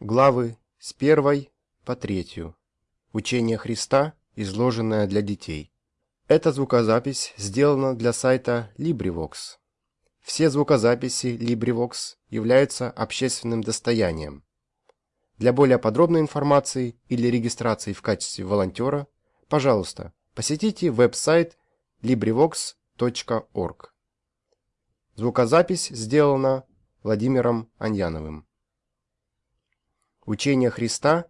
Главы с первой по третью. Учение Христа, изложенное для детей. Эта звукозапись сделана для сайта LibriVox. Все звукозаписи LibriVox являются общественным достоянием. Для более подробной информации или регистрации в качестве волонтера, пожалуйста, посетите веб-сайт LibriVox.org. Звукозапись сделана Владимиром Аньяновым. Учение Христа,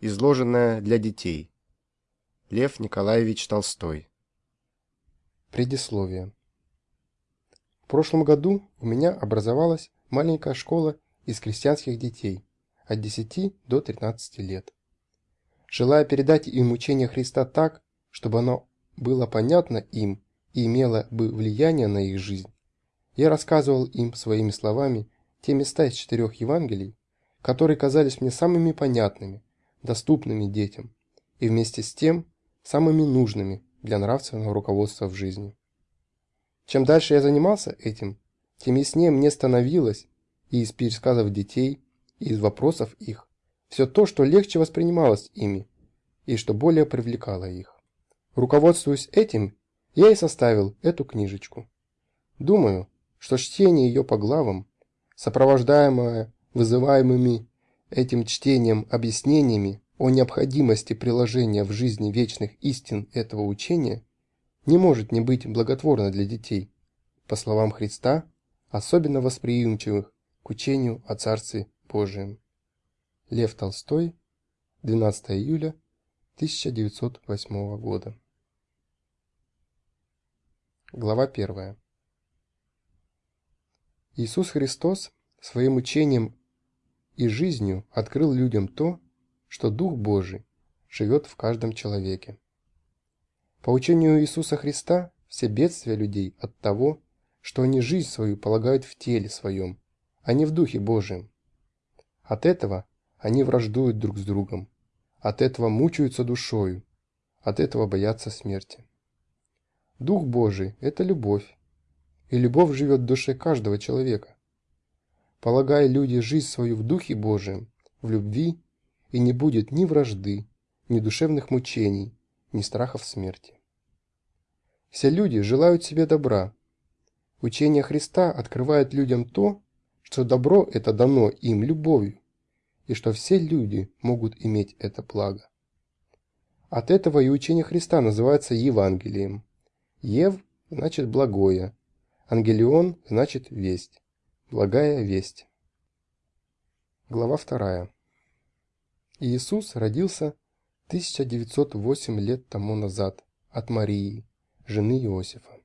изложенное для детей. Лев Николаевич Толстой. Предисловие. В прошлом году у меня образовалась маленькая школа из крестьянских детей от 10 до 13 лет. Желая передать им учение Христа так, чтобы оно было понятно им и имело бы влияние на их жизнь, я рассказывал им своими словами те места из четырех Евангелий, которые казались мне самыми понятными, доступными детям и вместе с тем самыми нужными для нравственного руководства в жизни. Чем дальше я занимался этим, тем яснее мне становилось и из пересказов детей, и из вопросов их, все то, что легче воспринималось ими и что более привлекало их. Руководствуясь этим, я и составил эту книжечку. Думаю, что чтение ее по главам, сопровождаемое вызываемыми этим чтением объяснениями о необходимости приложения в жизни вечных истин этого учения, не может не быть благотворно для детей, по словам Христа, особенно восприимчивых к учению о Царстве Божием. Лев Толстой, 12 июля 1908 года. Глава 1. Иисус Христос своим учением и жизнью открыл людям то, что Дух Божий живет в каждом человеке. По учению Иисуса Христа все бедствия людей от того, что они жизнь свою полагают в теле своем, а не в Духе Божием. От этого они враждуют друг с другом, от этого мучаются душою, от этого боятся смерти. Дух Божий – это любовь, и любовь живет в душе каждого человека. Полагая люди жизнь свою в Духе Божием, в любви, и не будет ни вражды, ни душевных мучений, ни страхов смерти. Все люди желают себе добра. Учение Христа открывает людям то, что добро это дано им любовью, и что все люди могут иметь это благо. От этого и учение Христа называется Евангелием. Ев значит благое, Ангелион значит весть. Благая весть. Глава 2. Иисус родился 1908 лет тому назад от Марии, жены Иосифа.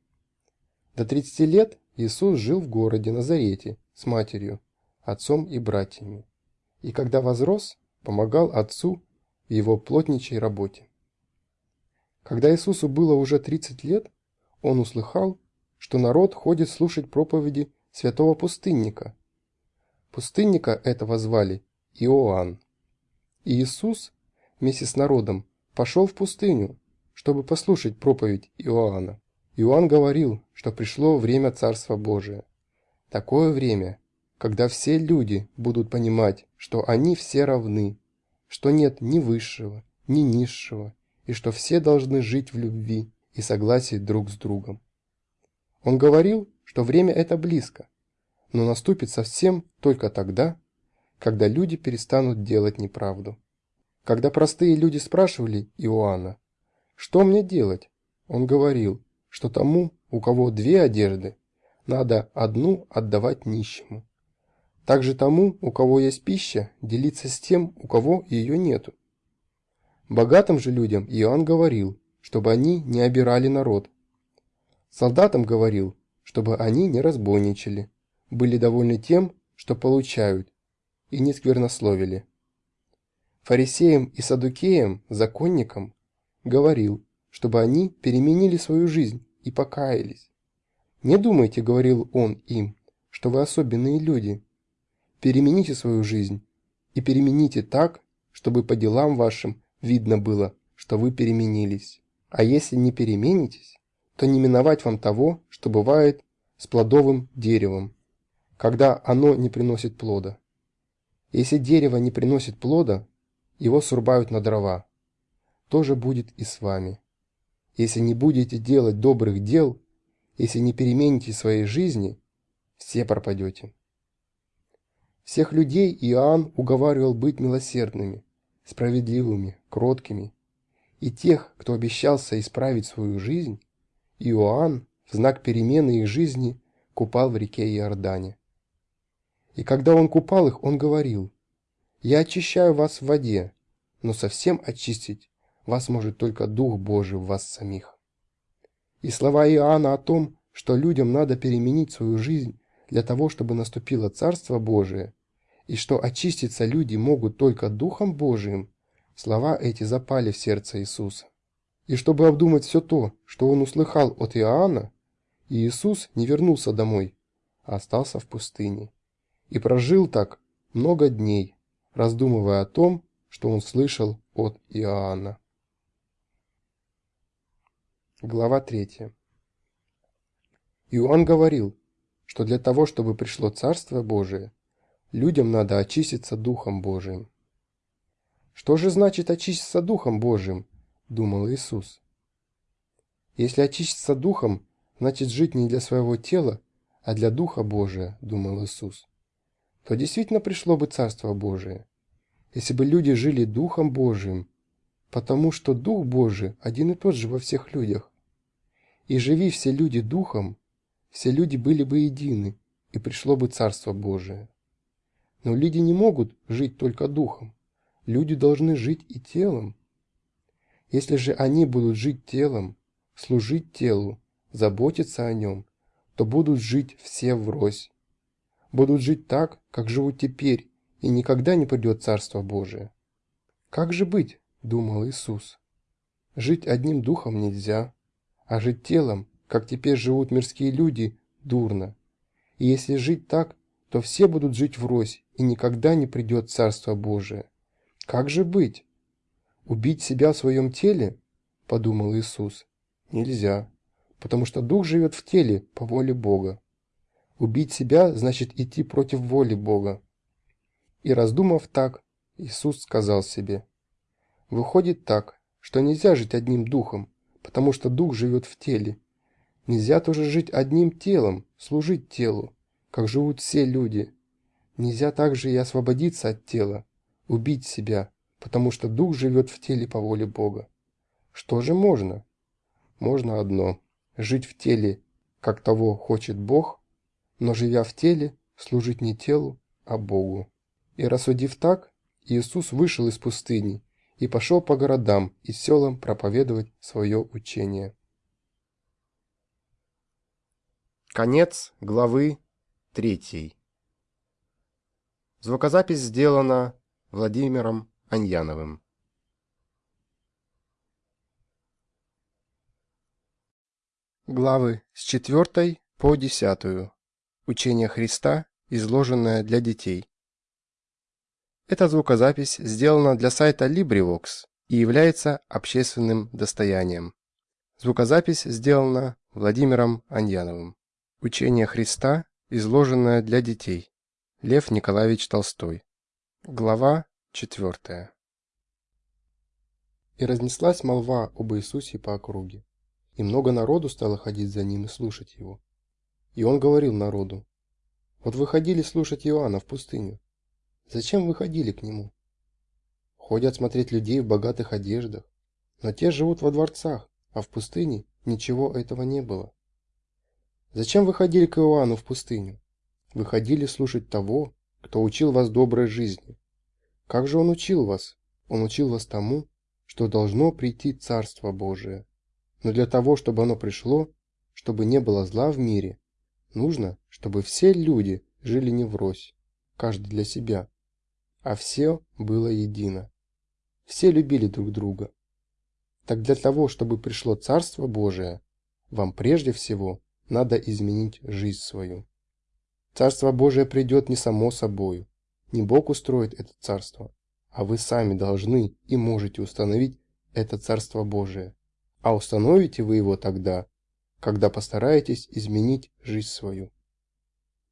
До 30 лет Иисус жил в городе Назарете с матерью, отцом и братьями, и когда возрос, помогал отцу в его плотничей работе. Когда Иисусу было уже 30 лет, он услыхал, что народ ходит слушать проповеди святого пустынника. Пустынника этого звали Иоанн. И Иисус вместе с народом пошел в пустыню, чтобы послушать проповедь Иоанна. Иоанн говорил, что пришло время Царства Божия. Такое время, когда все люди будут понимать, что они все равны, что нет ни высшего, ни низшего, и что все должны жить в любви и согласии друг с другом. Он говорил, что время это близко, но наступит совсем только тогда, когда люди перестанут делать неправду. Когда простые люди спрашивали Иоанна, что мне делать, он говорил, что тому, у кого две одежды, надо одну отдавать нищему. Также тому, у кого есть пища, делиться с тем, у кого ее нету. Богатым же людям Иоанн говорил, чтобы они не обирали народ, Солдатам говорил, чтобы они не разбойничали, были довольны тем, что получают, и не сквернословили. Фарисеям и садукеям, законникам, говорил, чтобы они переменили свою жизнь и покаялись. «Не думайте, — говорил он им, — что вы особенные люди. Перемените свою жизнь и перемените так, чтобы по делам вашим видно было, что вы переменились. А если не переменитесь, то не миновать вам того, что бывает с плодовым деревом, когда оно не приносит плода. Если дерево не приносит плода, его срубают на дрова. То же будет и с вами. Если не будете делать добрых дел, если не перемените своей жизни, все пропадете. Всех людей Иоанн уговаривал быть милосердными, справедливыми, кроткими. И тех, кто обещался исправить свою жизнь, Иоанн в знак перемены их жизни купал в реке Иордане. И когда он купал их, он говорил, «Я очищаю вас в воде, но совсем очистить вас может только Дух Божий в вас самих». И слова Иоанна о том, что людям надо переменить свою жизнь для того, чтобы наступило Царство Божие, и что очиститься люди могут только Духом Божиим, слова эти запали в сердце Иисуса. И чтобы обдумать все то, что он услыхал от Иоанна, Иисус не вернулся домой, а остался в пустыне. И прожил так много дней, раздумывая о том, что он слышал от Иоанна. Глава 3. Иоанн говорил, что для того, чтобы пришло Царство Божие, людям надо очиститься Духом Божиим. «Что же значит очиститься Духом Божиим?» – думал Иисус. «Если очиститься Духом, значит жить не для своего тела, а для Духа Божия», – думал Иисус. То действительно пришло бы Царство Божие, если бы люди жили Духом Божиим, потому что Дух Божий один и тот же во всех людях. И живи все люди Духом, все люди были бы едины, и пришло бы Царство Божие. Но люди не могут жить только Духом. Люди должны жить и телом. Если же они будут жить телом, служить телу, заботиться о нем, то будут жить все врозь. Будут жить так, как живут теперь, и никогда не придет Царство Божие. «Как же быть?» – думал Иисус. «Жить одним духом нельзя, а жить телом как теперь живут мирские люди, дурно. И если жить так, то все будут жить врозь, и никогда не придет Царство Божие. Как же быть? Убить себя в своем теле? Подумал Иисус. Нельзя, потому что Дух живет в теле по воле Бога. Убить себя значит идти против воли Бога. И раздумав так, Иисус сказал себе, «Выходит так, что нельзя жить одним духом, потому что дух живет в теле, Нельзя тоже жить одним телом, служить телу, как живут все люди. Нельзя также и освободиться от тела, убить себя, потому что дух живет в теле по воле Бога. Что же можно? Можно одно – жить в теле, как того хочет Бог, но живя в теле, служить не телу, а Богу. И рассудив так, Иисус вышел из пустыни и пошел по городам и селам проповедовать свое учение. Конец главы 3. Звукозапись сделана Владимиром Аньяновым. Главы с 4 по 10. Учение Христа, изложенное для детей. Эта звукозапись сделана для сайта LibriVox и является общественным достоянием. Звукозапись сделана Владимиром Аньяновым. Учение Христа, изложенное для детей. Лев Николаевич Толстой. Глава 4. И разнеслась молва об Иисусе по округе. И много народу стало ходить за ним и слушать его. И он говорил народу, «Вот вы ходили слушать Иоанна в пустыню. Зачем вы ходили к нему? Ходят смотреть людей в богатых одеждах, но те живут во дворцах, а в пустыне ничего этого не было. Зачем вы ходили к Иоанну в пустыню? Вы ходили слушать того, кто учил вас доброй жизни. Как же он учил вас? Он учил вас тому, что должно прийти Царство Божие. Но для того, чтобы оно пришло, чтобы не было зла в мире, нужно, чтобы все люди жили не врозь, каждый для себя, а все было едино. Все любили друг друга. Так для того, чтобы пришло Царство Божие, вам прежде всего надо изменить жизнь свою. Царство Божие придет не само собою, не Бог устроит это царство, а вы сами должны и можете установить это Царство Божие. А установите вы его тогда, когда постараетесь изменить жизнь свою.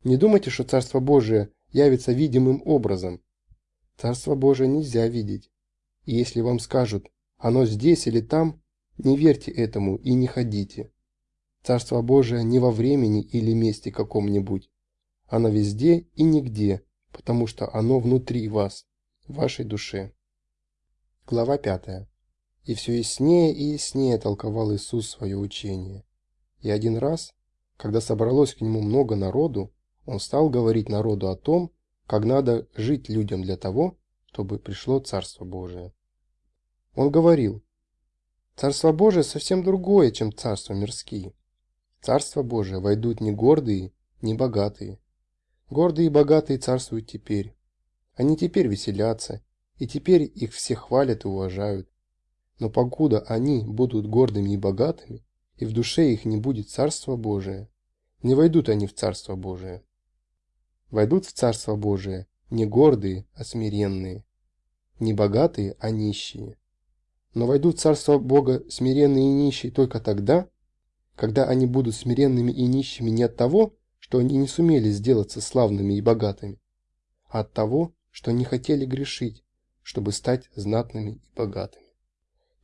Не думайте, что Царство Божие явится видимым образом, Царство Божие нельзя видеть. И если вам скажут «оно здесь или там», не верьте этому и не ходите. Царство Божие не во времени или месте каком-нибудь. Оно везде и нигде, потому что оно внутри вас, в вашей душе. Глава 5. И все яснее и яснее толковал Иисус свое учение. И один раз, когда собралось к нему много народу, он стал говорить народу о том, как надо жить людям для того, чтобы пришло Царство Божие. Он говорил, Царство Божие совсем другое, чем царство мирские. Царство Божие войдут не гордые, не богатые. Гордые и богатые царствуют теперь. Они теперь веселятся, и теперь их все хвалят и уважают. Но покуда они будут гордыми и богатыми, и в душе их не будет Царства Божие, не войдут они в Царство Божие. Войдут в Царство Божие не гордые, а смиренные, не богатые, а нищие. Но войдут в Царство Бога смиренные и нищие только тогда, когда они будут смиренными и нищими не от того, что они не сумели сделаться славными и богатыми, а от того, что не хотели грешить, чтобы стать знатными и богатыми.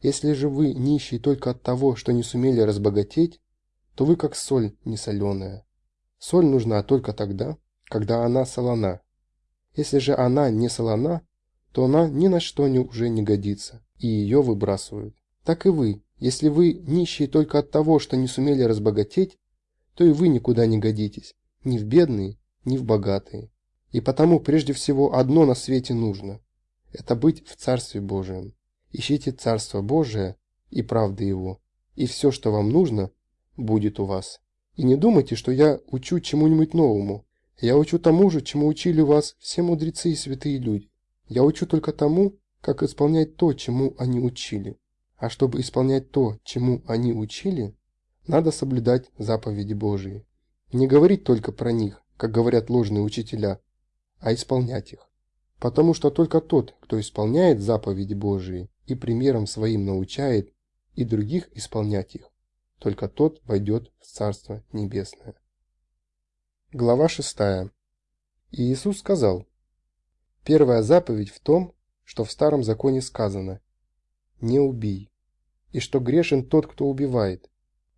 Если же вы нищие только от того, что не сумели разбогатеть, то вы как соль несоленая. Соль нужна только тогда, когда она солона. Если же она не солона, то она ни на что не, уже не годится, и ее выбрасывают. Так и вы, если вы нищие только от того, что не сумели разбогатеть, то и вы никуда не годитесь, ни в бедные, ни в богатые. И потому прежде всего одно на свете нужно – это быть в Царстве Божием. Ищите Царство Божие и правды Его, и все, что вам нужно, будет у вас. И не думайте, что я учу чему-нибудь новому. Я учу тому же, чему учили вас все мудрецы и святые люди. Я учу только тому, как исполнять то, чему они учили. А чтобы исполнять то, чему они учили, надо соблюдать заповеди Божии. Не говорить только про них, как говорят ложные учителя, а исполнять их. Потому что только тот, кто исполняет заповеди Божии и примером своим научает и других исполнять их, только тот войдет в Царство Небесное. Глава 6. И Иисус сказал, Первая заповедь в том, что в Старом Законе сказано «Не убий», и что грешен тот, кто убивает.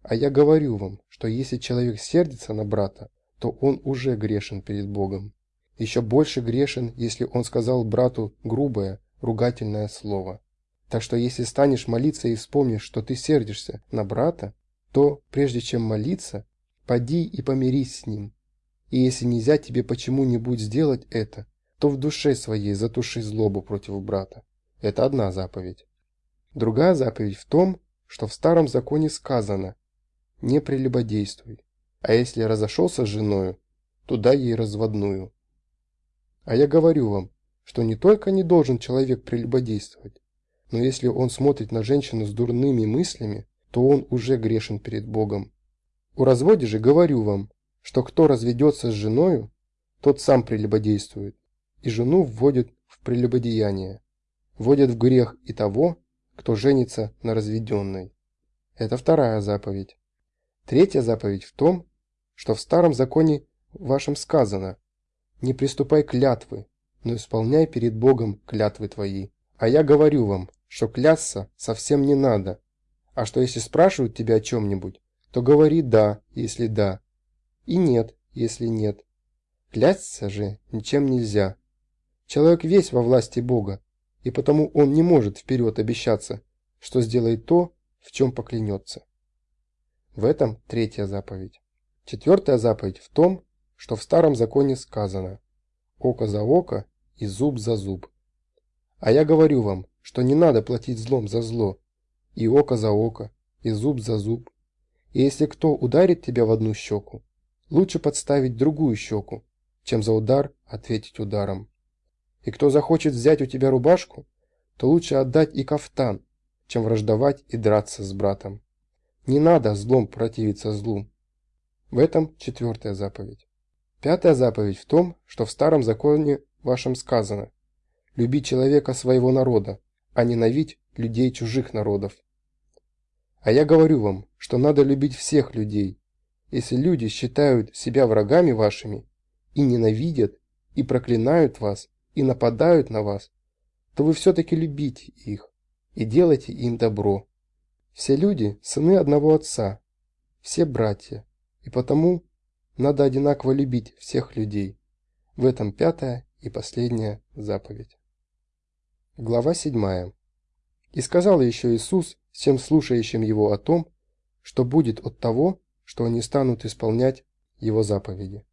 А я говорю вам, что если человек сердится на брата, то он уже грешен перед Богом. Еще больше грешен, если он сказал брату грубое, ругательное слово. Так что если станешь молиться и вспомнишь, что ты сердишься на брата, то, прежде чем молиться, поди и помирись с ним. И если нельзя тебе почему-нибудь сделать это, то в душе своей затуши злобу против брата. Это одна заповедь. Другая заповедь в том, что в старом законе сказано «не прелюбодействуй», а если разошелся с женою, то дай ей разводную. А я говорю вам, что не только не должен человек прелюбодействовать, но если он смотрит на женщину с дурными мыслями, то он уже грешен перед Богом. У разводе же говорю вам, что кто разведется с женою, тот сам прелюбодействует, и жену вводит в прелюбодеяние, вводит в грех и того, кто женится на разведенной. Это вторая заповедь. Третья заповедь в том, что в старом законе вашем сказано «Не приступай клятвы, но исполняй перед Богом клятвы твои». А я говорю вам, что клясться совсем не надо, а что если спрашивают тебя о чем-нибудь, то говори «да», если да, и «нет», если нет. Клясться же ничем нельзя. Человек весь во власти Бога, и потому он не может вперед обещаться, что сделает то, в чем поклянется. В этом третья заповедь. Четвертая заповедь в том, что в старом законе сказано «око за око и зуб за зуб». А я говорю вам, что не надо платить злом за зло, и око за око, и зуб за зуб. И если кто ударит тебя в одну щеку, лучше подставить другую щеку, чем за удар ответить ударом. И кто захочет взять у тебя рубашку, то лучше отдать и кафтан, чем враждовать и драться с братом. Не надо злом противиться злу. В этом четвертая заповедь. Пятая заповедь в том, что в старом законе вашем сказано «Люби человека своего народа, а ненавидь людей чужих народов». А я говорю вам, что надо любить всех людей. Если люди считают себя врагами вашими и ненавидят, и проклинают вас, и нападают на вас, то вы все-таки любите их и делайте им добро. Все люди – сыны одного отца, все братья, и потому надо одинаково любить всех людей. В этом пятая и последняя заповедь. Глава 7. И сказал еще Иисус всем слушающим Его о том, что будет от того, что они станут исполнять Его заповеди.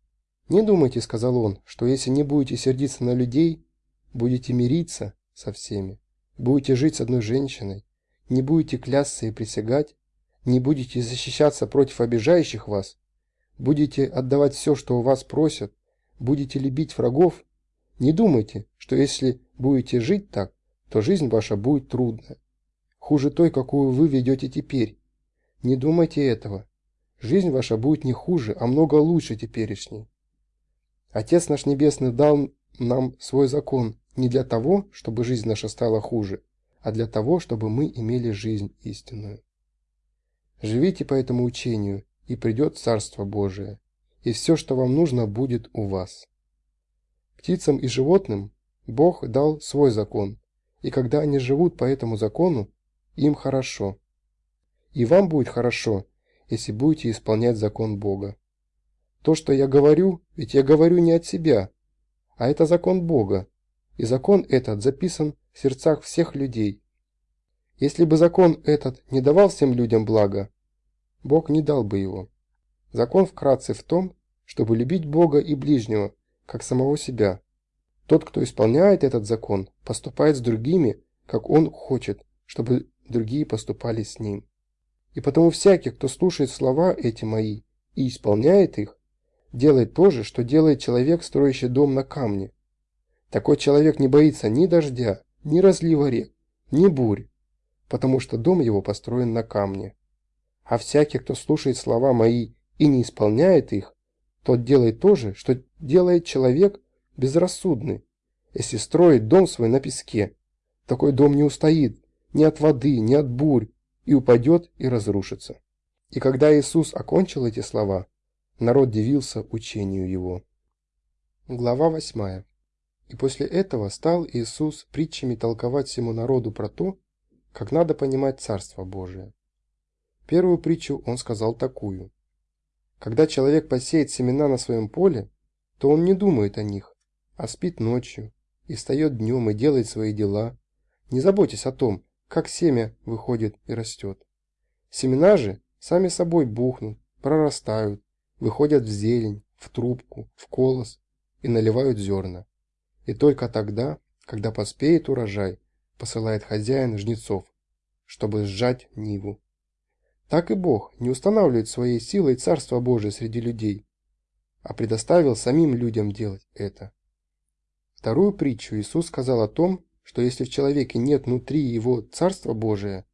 «Не думайте, — сказал Он, — что если не будете сердиться на людей, будете мириться со всеми, будете жить с одной женщиной, не будете клясться и присягать, не будете защищаться против обижающих вас, будете отдавать все, что у вас просят, будете любить врагов, не думайте, что если будете жить так, то жизнь ваша будет трудная. Хуже той, какую вы ведете теперь. Не думайте этого. Жизнь ваша будет не хуже, а много лучше теперешней. Отец наш Небесный дал нам свой закон не для того, чтобы жизнь наша стала хуже, а для того, чтобы мы имели жизнь истинную. Живите по этому учению, и придет Царство Божие, и все, что вам нужно, будет у вас. Птицам и животным Бог дал свой закон, и когда они живут по этому закону, им хорошо. И вам будет хорошо, если будете исполнять закон Бога. То, что я говорю, ведь я говорю не от себя, а это закон Бога, и закон этот записан в сердцах всех людей. Если бы закон этот не давал всем людям блага, Бог не дал бы его. Закон вкратце в том, чтобы любить Бога и ближнего, как самого себя. Тот, кто исполняет этот закон, поступает с другими, как он хочет, чтобы другие поступали с ним. И потому всякий, кто слушает слова эти мои и исполняет их, делает то же, что делает человек, строящий дом на камне. Такой человек не боится ни дождя, ни разлива рек, ни бурь, потому что дом его построен на камне. А всякий, кто слушает слова мои и не исполняет их, тот делает то же, что делает человек, безрассудный, если строит дом свой на песке. Такой дом не устоит ни от воды, ни от бурь, и упадет и разрушится. И когда Иисус окончил эти слова, народ дивился учению его. Глава 8. И после этого стал Иисус притчами толковать всему народу про то, как надо понимать Царство Божие. Первую притчу он сказал такую. Когда человек посеет семена на своем поле, то он не думает о них, а спит ночью, и встает днем и делает свои дела, не заботясь о том, как семя выходит и растет. Семена же сами собой бухнут, прорастают, выходят в зелень, в трубку, в колос и наливают зерна. И только тогда, когда поспеет урожай, посылает хозяин жнецов, чтобы сжать ниву. Так и Бог не устанавливает своей силой Царство Божие среди людей, а предоставил самим людям делать это. Вторую притчу Иисус сказал о том, что если в человеке нет внутри его Царства Божия,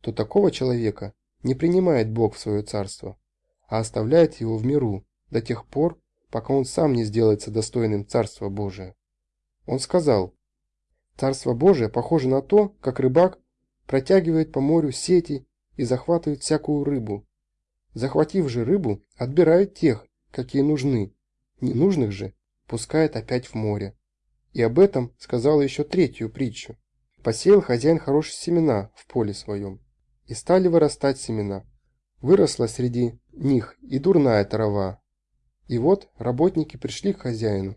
то такого человека не принимает Бог в свое Царство, а оставляет его в миру до тех пор, пока он сам не сделается достойным Царства Божия. Он сказал, «Царство Божие похоже на то, как рыбак протягивает по морю сети и захватывает всякую рыбу. Захватив же рыбу, отбирает тех, какие нужны, ненужных же пускает опять в море. И об этом сказал еще третью притчу. Посеял хозяин хорошие семена в поле своем, и стали вырастать семена. Выросла среди них и дурная трава. И вот работники пришли к хозяину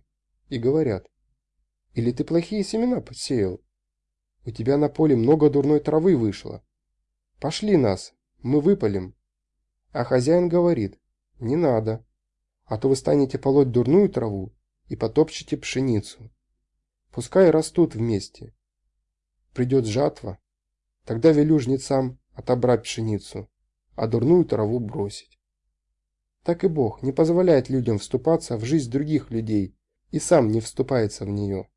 и говорят, «Или ты плохие семена посеял? У тебя на поле много дурной травы вышло. Пошли нас, мы выпалим. А хозяин говорит, не надо, а то вы станете полоть дурную траву и потопчете пшеницу. Пускай растут вместе. Придет жатва, тогда велю жнецам отобрать пшеницу, а дурную траву бросить. Так и Бог не позволяет людям вступаться в жизнь других людей и сам не вступается в нее.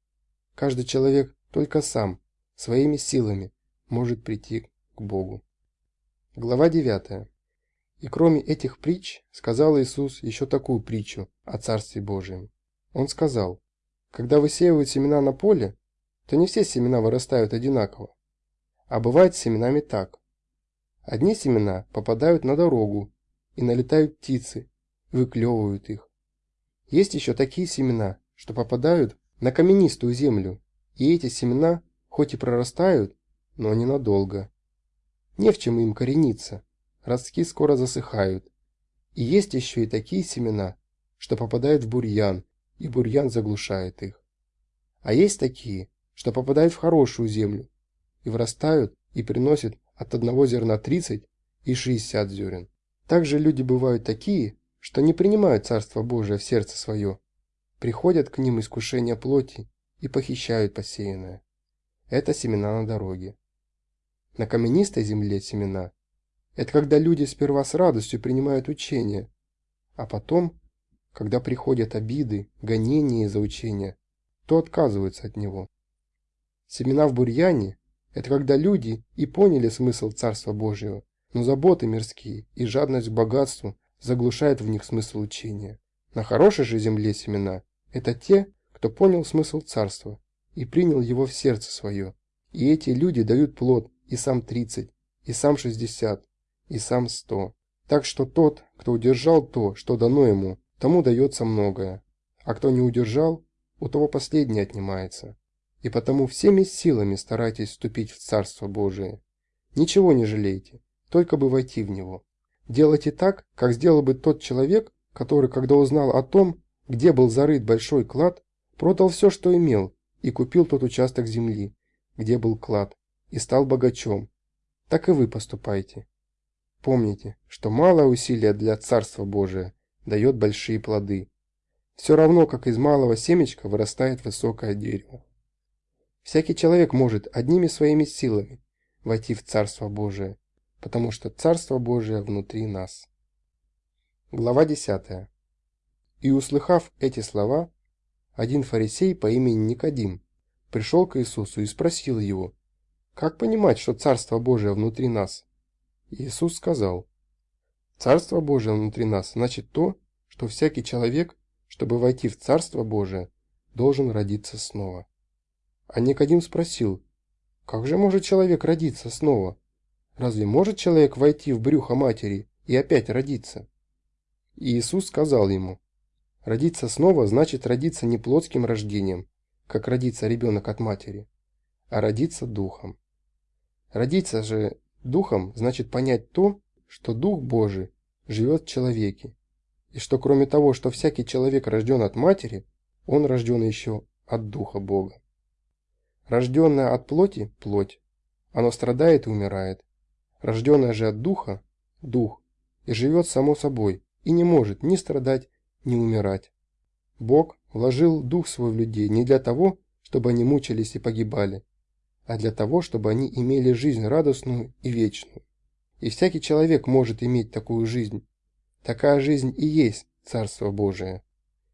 Каждый человек только сам, своими силами, может прийти к Богу. Глава 9. И кроме этих притч, сказал Иисус еще такую притчу о Царстве Божьем. Он сказал, когда высеивают семена на поле, то не все семена вырастают одинаково, а бывает с семенами так. Одни семена попадают на дорогу, и налетают птицы, выклевывают их. Есть еще такие семена, что попадают на каменистую землю, и эти семена хоть и прорастают, но ненадолго. Не в чем им корениться, ростки скоро засыхают. И есть еще и такие семена, что попадают в бурьян, и бурьян заглушает их. А есть такие, что попадают в хорошую землю, и вырастают и приносят от одного зерна 30 и 60 зерен. Также люди бывают такие, что не принимают Царство Божие в сердце свое, приходят к ним искушения плоти и похищают посеянное. Это семена на дороге. На каменистой земле семена – это когда люди сперва с радостью принимают учение, а потом, когда приходят обиды, гонения за учение, то отказываются от него. Семена в бурьяне – это когда люди и поняли смысл Царства Божьего, но заботы мирские и жадность к богатству заглушают в них смысл учения. На хорошей же земле семена – это те, кто понял смысл Царства и принял его в сердце свое. И эти люди дают плод и сам 30, и сам 60, и сам 100. Так что тот, кто удержал то, что дано ему, тому дается многое, а кто не удержал, у того последнее отнимается. И потому всеми силами старайтесь вступить в Царство Божие. Ничего не жалейте, только бы войти в него. Делайте так, как сделал бы тот человек, который, когда узнал о том, где был зарыт большой клад, продал все, что имел, и купил тот участок земли, где был клад, и стал богачом. Так и вы поступайте. Помните, что малое усилие для Царства Божия дает большие плоды. Все равно, как из малого семечка вырастает высокое дерево. Всякий человек может одними своими силами войти в Царство Божие, потому что Царство Божие внутри нас. Глава 10. И услыхав эти слова, один фарисей по имени Никодим пришел к Иисусу и спросил его, «Как понимать, что Царство Божие внутри нас?» Иисус сказал, «Царство Божие внутри нас значит то, что всякий человек, чтобы войти в Царство Божие, должен родиться снова». А Никодим спросил, «Как же может человек родиться снова? Разве может человек войти в брюхо матери и опять родиться?» Иисус сказал ему, Родиться снова значит родиться не плотским рождением, как родится ребенок от матери, а родиться духом. Родиться же духом значит понять то, что Дух Божий живет в человеке, и что кроме того, что всякий человек рожден от матери, он рожден еще от Духа Бога. Рожденное от плоти – плоть, оно страдает и умирает. Рожденное же от Духа – Дух, и живет само собой, и не может ни страдать, не умирать. Бог вложил дух свой в людей не для того, чтобы они мучились и погибали, а для того, чтобы они имели жизнь радостную и вечную. И всякий человек может иметь такую жизнь. Такая жизнь и есть Царство Божие.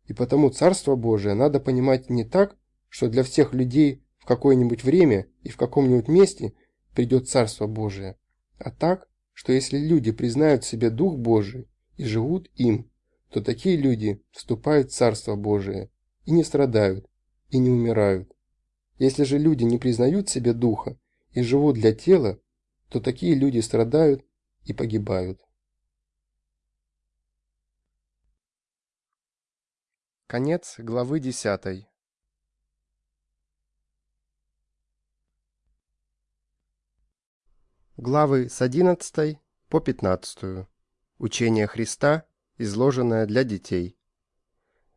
И потому Царство Божие надо понимать не так, что для всех людей в какое-нибудь время и в каком-нибудь месте придет Царство Божие, а так, что если люди признают в себе Дух Божий и живут им, то такие люди вступают в Царство Божие и не страдают, и не умирают. Если же люди не признают себе Духа и живут для тела, то такие люди страдают и погибают. Конец главы 10. Главы с 11 по 15. Учение Христа изложенная для детей.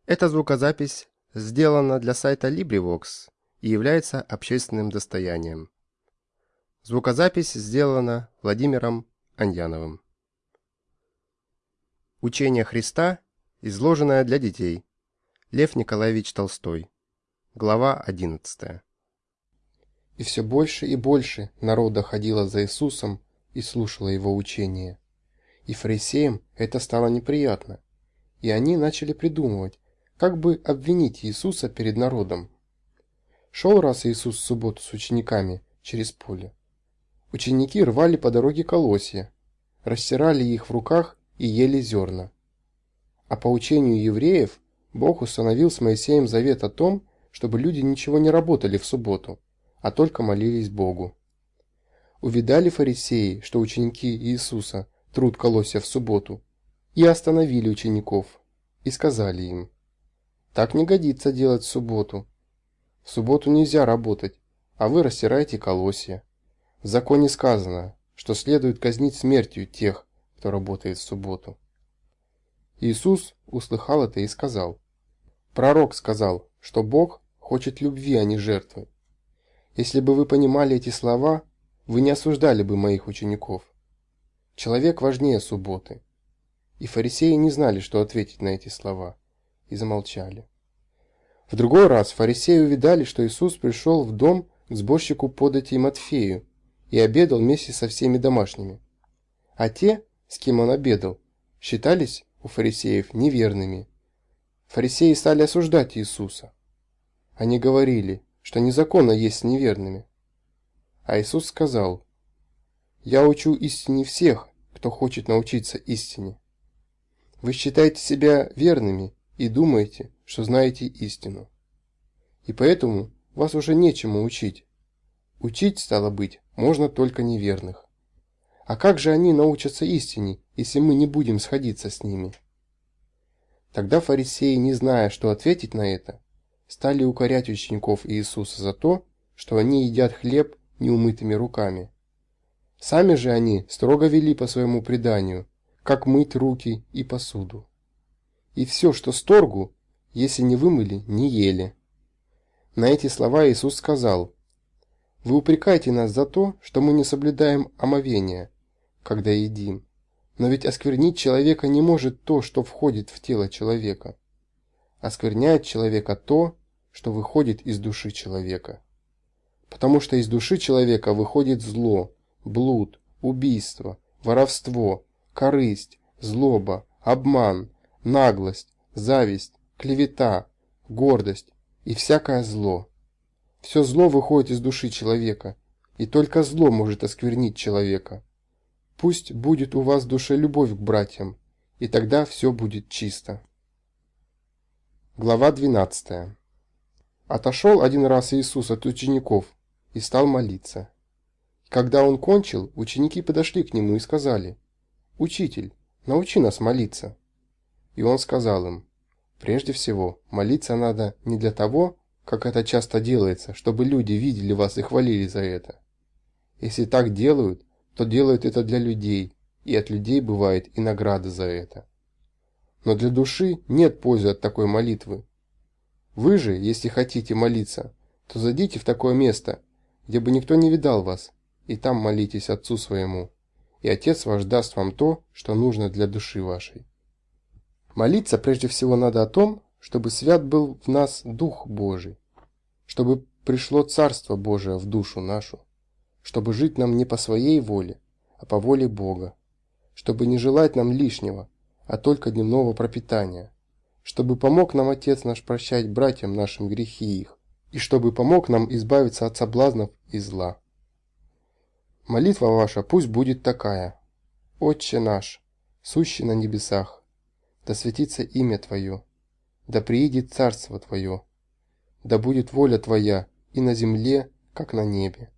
Эта звукозапись сделана для сайта LibriVox и является общественным достоянием. Звукозапись сделана Владимиром Аньяновым. Учение Христа, изложенное для детей. Лев Николаевич Толстой. Глава 11. И все больше и больше народа ходило за Иисусом и слушало его учение и фарисеям это стало неприятно, и они начали придумывать, как бы обвинить Иисуса перед народом. Шел раз Иисус в субботу с учениками через поле. Ученики рвали по дороге колосья, растирали их в руках и ели зерна. А по учению евреев Бог установил с Моисеем завет о том, чтобы люди ничего не работали в субботу, а только молились Богу. Увидали фарисеи, что ученики Иисуса труд колосья в субботу, и остановили учеников, и сказали им, «Так не годится делать в субботу. В субботу нельзя работать, а вы растираете колосья. В законе сказано, что следует казнить смертью тех, кто работает в субботу. Иисус услыхал это и сказал, «Пророк сказал, что Бог хочет любви, а не жертвы. Если бы вы понимали эти слова, вы не осуждали бы моих учеников. Человек важнее субботы». И фарисеи не знали, что ответить на эти слова, и замолчали. В другой раз фарисеи увидали, что Иисус пришел в дом к сборщику подати Матфею и обедал вместе со всеми домашними. А те, с кем он обедал, считались у фарисеев неверными. Фарисеи стали осуждать Иисуса. Они говорили, что незаконно есть с неверными. А Иисус сказал, «Я учу истине всех, кто хочет научиться истине. Вы считаете себя верными и думаете, что знаете истину. И поэтому вас уже нечему учить. Учить, стало быть, можно только неверных. А как же они научатся истине, если мы не будем сходиться с ними? Тогда фарисеи, не зная, что ответить на это, стали укорять учеников Иисуса за то, что они едят хлеб неумытыми руками. Сами же они строго вели по своему преданию, как мыть руки и посуду. И все, что сторгу, если не вымыли, не ели. На эти слова Иисус сказал, «Вы упрекаете нас за то, что мы не соблюдаем омовения, когда едим. Но ведь осквернить человека не может то, что входит в тело человека. Оскверняет человека то, что выходит из души человека. Потому что из души человека выходит зло, блуд, убийство, воровство, корысть, злоба, обман, наглость, зависть, клевета, гордость и всякое зло. Все зло выходит из души человека, и только зло может осквернить человека. Пусть будет у вас в душе любовь к братьям, и тогда все будет чисто. Глава 12. Отошел один раз Иисус от учеников и стал молиться. Когда он кончил, ученики подошли к нему и сказали, «Учитель, научи нас молиться». И он сказал им, «Прежде всего, молиться надо не для того, как это часто делается, чтобы люди видели вас и хвалили за это. Если так делают, то делают это для людей, и от людей бывает и награда за это. Но для души нет пользы от такой молитвы. Вы же, если хотите молиться, то зайдите в такое место, где бы никто не видал вас, и там молитесь Отцу своему и Отец ваш даст вам то, что нужно для души вашей. Молиться прежде всего надо о том, чтобы свят был в нас Дух Божий, чтобы пришло Царство Божие в душу нашу, чтобы жить нам не по своей воле, а по воле Бога, чтобы не желать нам лишнего, а только дневного пропитания, чтобы помог нам Отец наш прощать братьям нашим грехи их, и чтобы помог нам избавиться от соблазнов и зла. Молитва ваша пусть будет такая. Отче наш, сущий на небесах, да светится имя Твое, да приидет царство Твое, да будет воля Твоя и на земле, как на небе.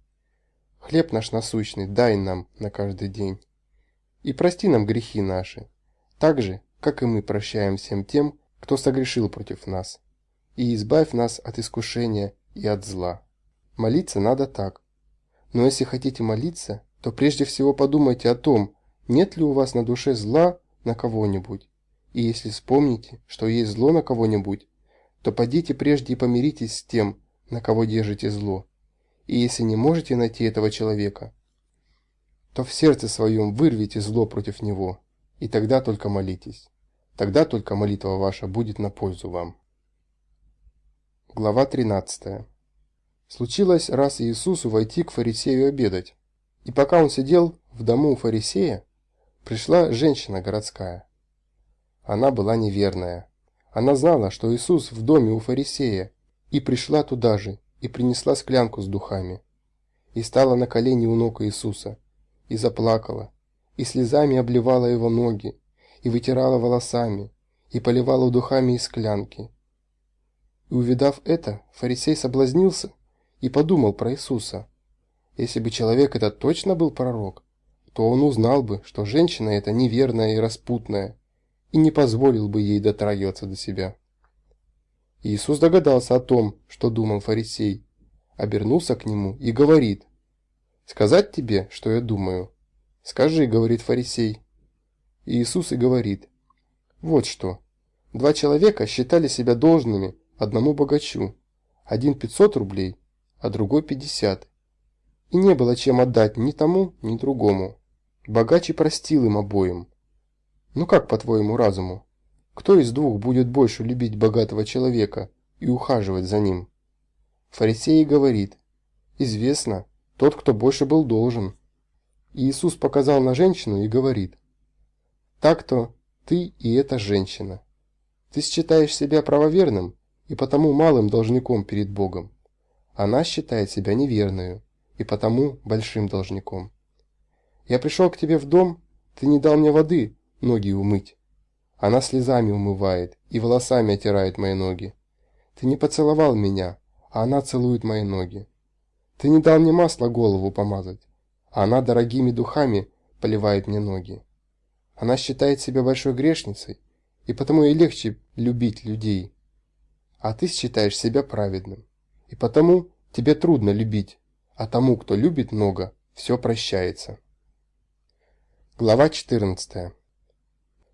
Хлеб наш насущный дай нам на каждый день. И прости нам грехи наши, так же, как и мы прощаем всем тем, кто согрешил против нас. И избавь нас от искушения и от зла. Молиться надо так. Но если хотите молиться, то прежде всего подумайте о том, нет ли у вас на душе зла на кого-нибудь. И если вспомните, что есть зло на кого-нибудь, то подите прежде и помиритесь с тем, на кого держите зло. И если не можете найти этого человека, то в сердце своем вырвите зло против него, и тогда только молитесь. Тогда только молитва ваша будет на пользу вам. Глава 13. Случилось раз Иисусу войти к фарисею обедать. И пока он сидел в дому у фарисея, пришла женщина городская. Она была неверная. Она знала, что Иисус в доме у фарисея, и пришла туда же, и принесла склянку с духами. И стала на колени у ног Иисуса, и заплакала, и слезами обливала его ноги, и вытирала волосами, и поливала духами из склянки. И увидав это, фарисей соблазнился и подумал про Иисуса. Если бы человек этот точно был пророк, то он узнал бы, что женщина эта неверная и распутная, и не позволил бы ей дотрагиваться до себя. Иисус догадался о том, что думал фарисей, обернулся к нему и говорит, «Сказать тебе, что я думаю?» «Скажи», — говорит фарисей. Иисус и говорит, «Вот что, два человека считали себя должными одному богачу, один 500 рублей, а другой 50. И не было чем отдать ни тому, ни другому. Богач простил им обоим. Ну как, по-твоему, разуму? Кто из двух будет больше любить богатого человека и ухаживать за ним? Фарисей говорит, известно, тот, кто больше был должен. И Иисус показал на женщину и говорит, так-то ты и эта женщина. Ты считаешь себя правоверным и потому малым должником перед Богом. Она считает себя неверную и потому большим должником. Я пришел к тебе в дом, ты не дал мне воды ноги умыть. Она слезами умывает и волосами отирает мои ноги. Ты не поцеловал меня, а она целует мои ноги. Ты не дал мне масла голову помазать, а она дорогими духами поливает мне ноги. Она считает себя большой грешницей, и потому ей легче любить людей. А ты считаешь себя праведным, и потому тебе трудно любить, а тому, кто любит много, все прощается. Глава 14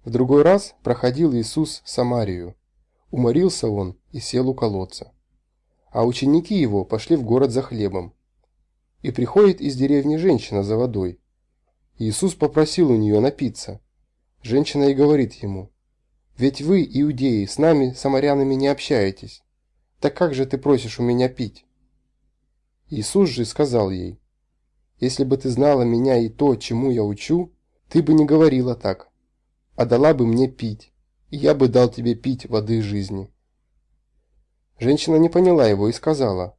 В другой раз проходил Иисус Самарию. Уморился он и сел у колодца а ученики его пошли в город за хлебом. И приходит из деревни женщина за водой. Иисус попросил у нее напиться. Женщина и говорит ему, «Ведь вы, иудеи, с нами, самарянами, не общаетесь. Так как же ты просишь у меня пить?» Иисус же сказал ей, «Если бы ты знала меня и то, чему я учу, ты бы не говорила так, а дала бы мне пить, и я бы дал тебе пить воды жизни». Женщина не поняла его и сказала,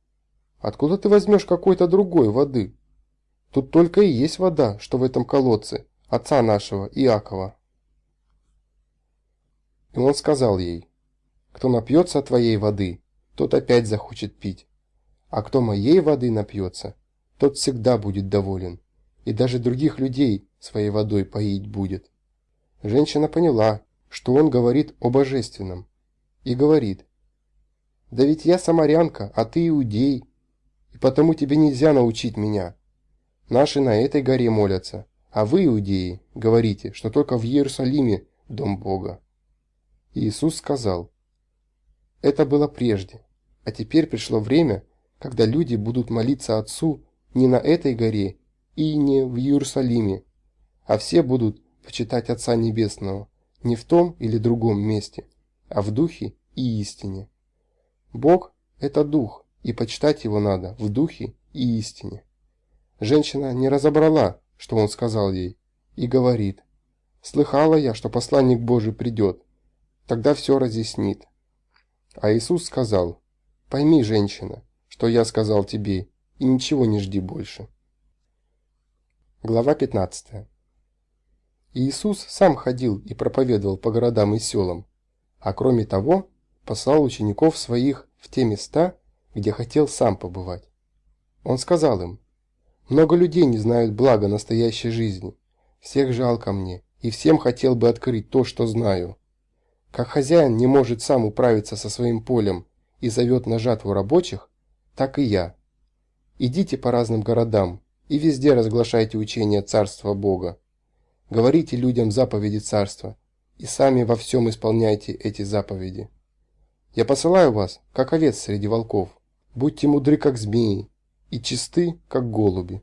«Откуда ты возьмешь какой-то другой воды? Тут только и есть вода, что в этом колодце, отца нашего, Иакова». И он сказал ей, «Кто напьется твоей воды, тот опять захочет пить, а кто моей воды напьется, тот всегда будет доволен, и даже других людей своей водой поить будет». Женщина поняла, что он говорит о божественном, и говорит, да ведь я самарянка, а ты иудей, и потому тебе нельзя научить меня. Наши на этой горе молятся, а вы, иудеи, говорите, что только в Иерусалиме дом Бога. Иисус сказал, это было прежде, а теперь пришло время, когда люди будут молиться Отцу не на этой горе и не в Иерусалиме, а все будут почитать Отца Небесного не в том или другом месте, а в духе и истине. Бог – это дух, и почитать его надо в духе и истине. Женщина не разобрала, что он сказал ей, и говорит, «Слыхала я, что посланник Божий придет, тогда все разъяснит». А Иисус сказал, «Пойми, женщина, что я сказал тебе, и ничего не жди больше». Глава 15 Иисус сам ходил и проповедовал по городам и селам, а кроме того, послал учеников своих в те места, где хотел сам побывать. Он сказал им, «Много людей не знают блага настоящей жизни. Всех жалко мне, и всем хотел бы открыть то, что знаю. Как хозяин не может сам управиться со своим полем и зовет на жатву рабочих, так и я. Идите по разным городам и везде разглашайте учение Царства Бога. Говорите людям заповеди Царства и сами во всем исполняйте эти заповеди. Я посылаю вас, как овец среди волков. Будьте мудры, как змеи, и чисты, как голуби.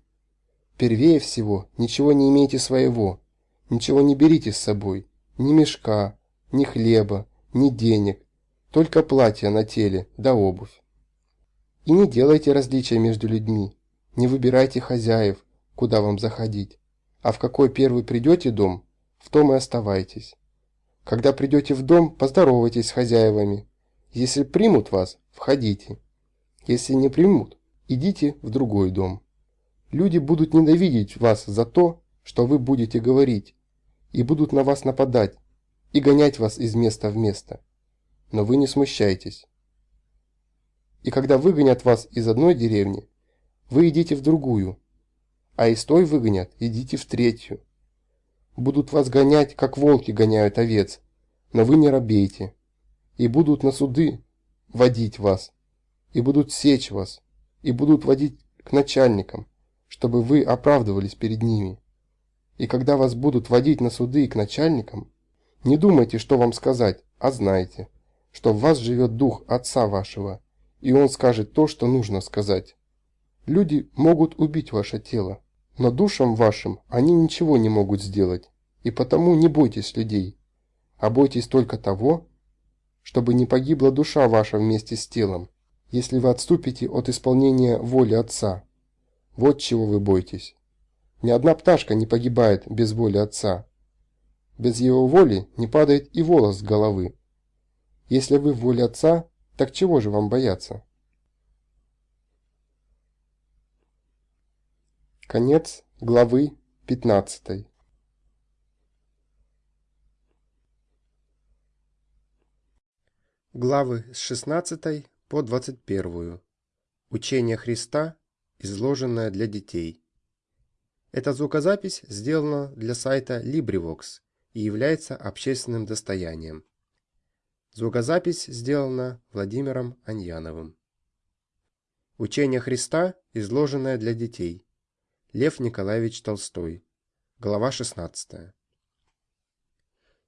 Первее всего, ничего не имейте своего, ничего не берите с собой, ни мешка, ни хлеба, ни денег, только платье на теле да обувь. И не делайте различия между людьми, не выбирайте хозяев, куда вам заходить, а в какой первый придете дом, в том и оставайтесь. Когда придете в дом, поздоровайтесь с хозяевами, если примут вас, входите. Если не примут, идите в другой дом. Люди будут ненавидеть вас за то, что вы будете говорить, и будут на вас нападать, и гонять вас из места в место. Но вы не смущайтесь. И когда выгонят вас из одной деревни, вы идите в другую, а из той выгонят, идите в третью. Будут вас гонять, как волки гоняют овец, но вы не робейте и будут на суды водить вас, и будут сечь вас, и будут водить к начальникам, чтобы вы оправдывались перед ними. И когда вас будут водить на суды и к начальникам, не думайте, что вам сказать, а знайте, что в вас живет дух Отца вашего, и Он скажет то, что нужно сказать. Люди могут убить ваше тело, но душам вашим они ничего не могут сделать, и потому не бойтесь людей, а бойтесь только того, чтобы не погибла душа ваша вместе с телом, если вы отступите от исполнения воли Отца. Вот чего вы бойтесь. Ни одна пташка не погибает без воли Отца. Без Его воли не падает и волос с головы. Если вы в воле Отца, так чего же вам бояться? Конец главы 15. Главы с 16 по 21. Учение Христа, изложенное для детей. Эта звукозапись сделана для сайта LibriVox и является общественным достоянием. Звукозапись сделана Владимиром Аньяновым. Учение Христа, изложенное для детей. Лев Николаевич Толстой. Глава 16.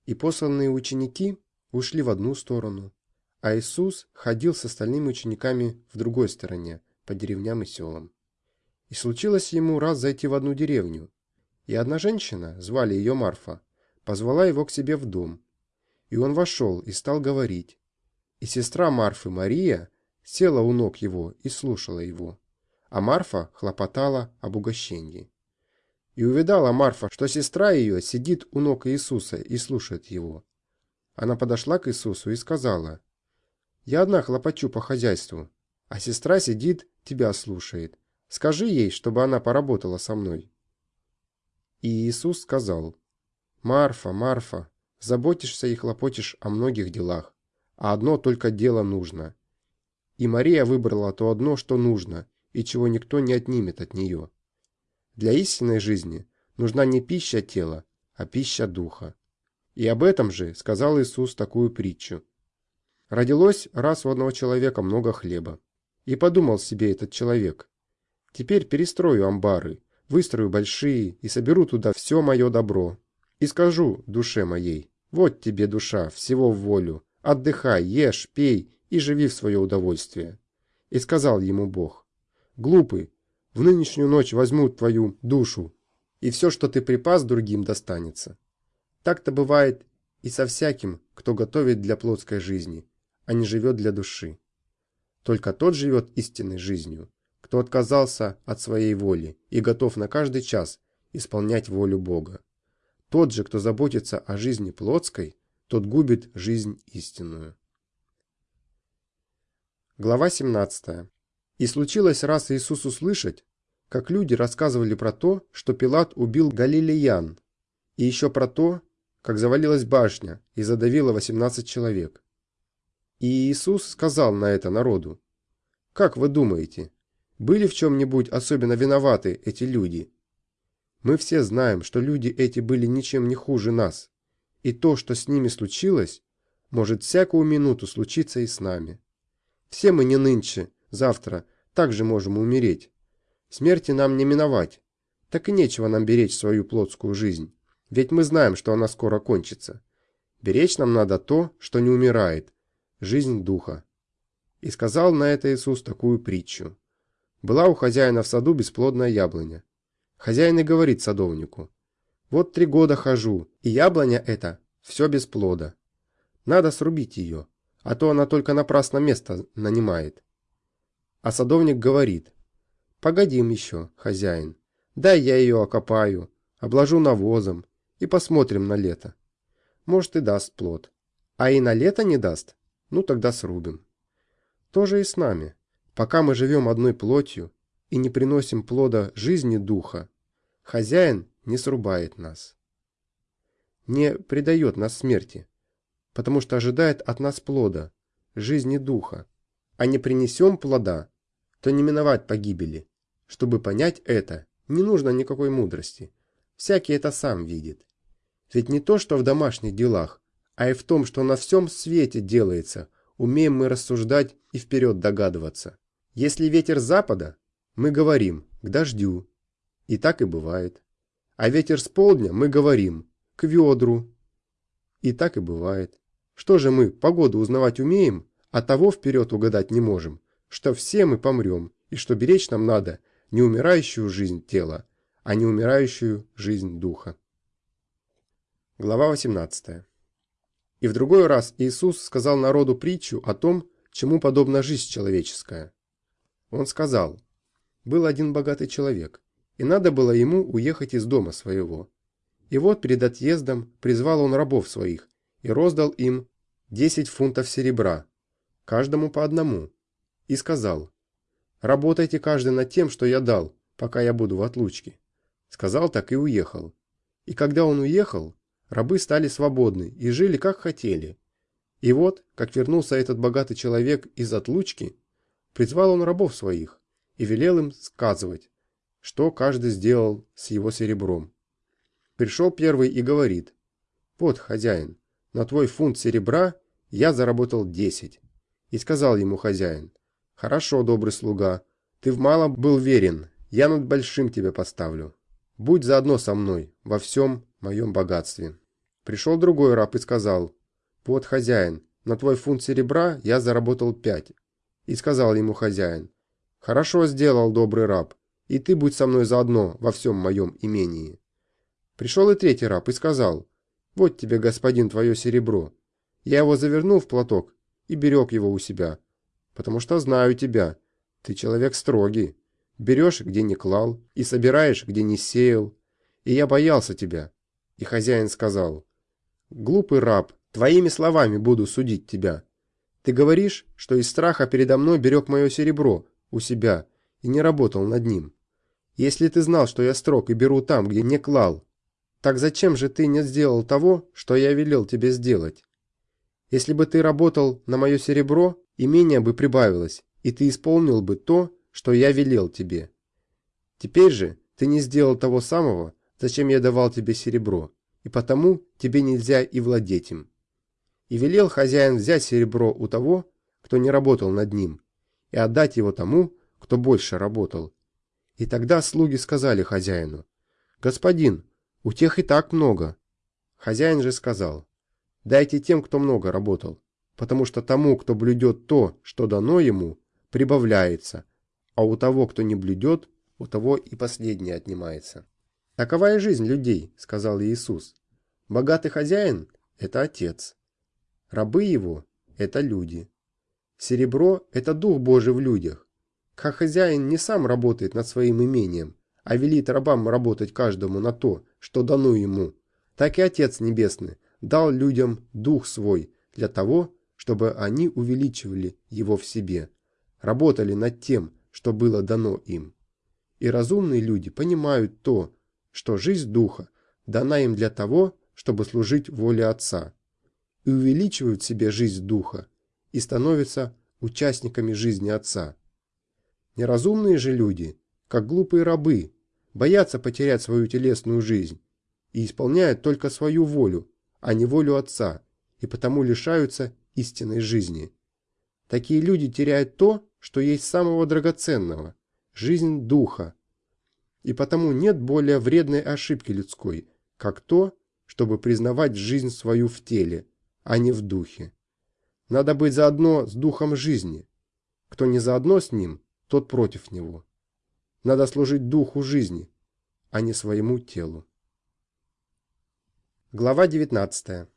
И посланные ученики ушли в одну сторону, а Иисус ходил с остальными учениками в другой стороне, по деревням и селам. И случилось ему раз зайти в одну деревню, и одна женщина, звали ее Марфа, позвала его к себе в дом. И он вошел и стал говорить. И сестра Марфы Мария села у ног его и слушала его а Марфа хлопотала об угощении. И увидала Марфа, что сестра ее сидит у ног Иисуса и слушает его. Она подошла к Иисусу и сказала, «Я одна хлопочу по хозяйству, а сестра сидит, тебя слушает. Скажи ей, чтобы она поработала со мной». И Иисус сказал, «Марфа, Марфа, заботишься и хлопочешь о многих делах, а одно только дело нужно. И Мария выбрала то одно, что нужно, и чего никто не отнимет от нее. Для истинной жизни нужна не пища тела, а пища духа. И об этом же сказал Иисус такую притчу. Родилось раз у одного человека много хлеба. И подумал себе этот человек. Теперь перестрою амбары, выстрою большие и соберу туда все мое добро. И скажу душе моей, вот тебе душа, всего в волю, отдыхай, ешь, пей и живи в свое удовольствие. И сказал ему Бог, Глупый, в нынешнюю ночь возьмут твою душу, и все, что ты припас, другим достанется. Так-то бывает и со всяким, кто готовит для плотской жизни, а не живет для души. Только тот живет истинной жизнью, кто отказался от своей воли и готов на каждый час исполнять волю Бога. Тот же, кто заботится о жизни плотской, тот губит жизнь истинную. Глава 17. И случилось раз Иисус услышать, как люди рассказывали про то, что Пилат убил галилеян, и еще про то, как завалилась башня и задавила 18 человек. И Иисус сказал на это народу, «Как вы думаете, были в чем-нибудь особенно виноваты эти люди? Мы все знаем, что люди эти были ничем не хуже нас, и то, что с ними случилось, может всякую минуту случиться и с нами. Все мы не нынче, завтра также можем умереть. Смерти нам не миновать. Так и нечего нам беречь свою плотскую жизнь. Ведь мы знаем, что она скоро кончится. Беречь нам надо то, что не умирает. Жизнь духа. И сказал на это Иисус такую притчу. Была у хозяина в саду бесплодная яблоня. Хозяин и говорит садовнику. Вот три года хожу, и яблоня эта все без плода. Надо срубить ее, а то она только напрасно место нанимает. А садовник говорит, «Погодим еще, хозяин, дай я ее окопаю, обложу навозом и посмотрим на лето. Может и даст плод. А и на лето не даст, ну тогда срубим. То же и с нами. Пока мы живем одной плотью и не приносим плода жизни духа, хозяин не срубает нас. Не предает нас смерти, потому что ожидает от нас плода, жизни духа, а не принесем плода, то не миновать погибели. Чтобы понять это, не нужно никакой мудрости. Всякий это сам видит. Ведь не то, что в домашних делах, а и в том, что на всем свете делается, умеем мы рассуждать и вперед догадываться. Если ветер запада, мы говорим «к дождю». И так и бывает. А ветер с полдня мы говорим «к ведру». И так и бывает. Что же мы, погоду узнавать умеем, а того вперед угадать не можем, что все мы помрем, и что беречь нам надо не умирающую жизнь тела, а не умирающую жизнь духа. Глава 18. И в другой раз Иисус сказал народу притчу о том, чему подобна жизнь человеческая. Он сказал, был один богатый человек, и надо было ему уехать из дома своего. И вот перед отъездом призвал он рабов своих и роздал им десять фунтов серебра, каждому по одному, и сказал, «Работайте каждый над тем, что я дал, пока я буду в отлучке». Сказал так и уехал. И когда он уехал, рабы стали свободны и жили как хотели. И вот, как вернулся этот богатый человек из отлучки, призвал он рабов своих и велел им сказывать, что каждый сделал с его серебром. Пришел первый и говорит, «Вот, хозяин, на твой фунт серебра я заработал десять. И сказал ему хозяин, «Хорошо, добрый слуга, ты в малом был верен, я над большим тебя поставлю. Будь заодно со мной во всем моем богатстве». Пришел другой раб и сказал, «Вот, хозяин, на твой фунт серебра я заработал пять». И сказал ему хозяин, «Хорошо сделал, добрый раб, и ты будь со мной заодно во всем моем имении». Пришел и третий раб и сказал, «Вот тебе, господин, твое серебро, я его завернул в платок и берег его у себя, потому что знаю тебя. Ты человек строгий. Берешь, где не клал, и собираешь, где не сеял. И я боялся тебя. И хозяин сказал, «Глупый раб, твоими словами буду судить тебя. Ты говоришь, что из страха передо мной берег мое серебро у себя и не работал над ним. Если ты знал, что я строг и беру там, где не клал, так зачем же ты не сделал того, что я велел тебе сделать? Если бы ты работал на мое серебро, имение бы прибавилось, и ты исполнил бы то, что я велел тебе. Теперь же ты не сделал того самого, зачем я давал тебе серебро, и потому тебе нельзя и владеть им. И велел хозяин взять серебро у того, кто не работал над ним, и отдать его тому, кто больше работал. И тогда слуги сказали хозяину, «Господин, у тех и так много». Хозяин же сказал, Дайте тем, кто много работал, потому что тому, кто блюдет то, что дано ему, прибавляется, а у того, кто не блюдет, у того и последнее отнимается. Такова и жизнь людей, сказал Иисус. Богатый хозяин – это отец. Рабы его – это люди. Серебро – это дух Божий в людях. Как хозяин не сам работает над своим имением, а велит рабам работать каждому на то, что дано ему, так и Отец Небесный дал людям Дух Свой для того, чтобы они увеличивали его в себе, работали над тем, что было дано им. И разумные люди понимают то, что жизнь Духа дана им для того, чтобы служить воле Отца, и увеличивают в себе жизнь Духа и становятся участниками жизни Отца. Неразумные же люди, как глупые рабы, боятся потерять свою телесную жизнь и исполняют только свою волю, а не волю Отца, и потому лишаются истинной жизни. Такие люди теряют то, что есть самого драгоценного – жизнь духа. И потому нет более вредной ошибки людской, как то, чтобы признавать жизнь свою в теле, а не в духе. Надо быть заодно с духом жизни. Кто не заодно с ним, тот против него. Надо служить духу жизни, а не своему телу. Глава 19.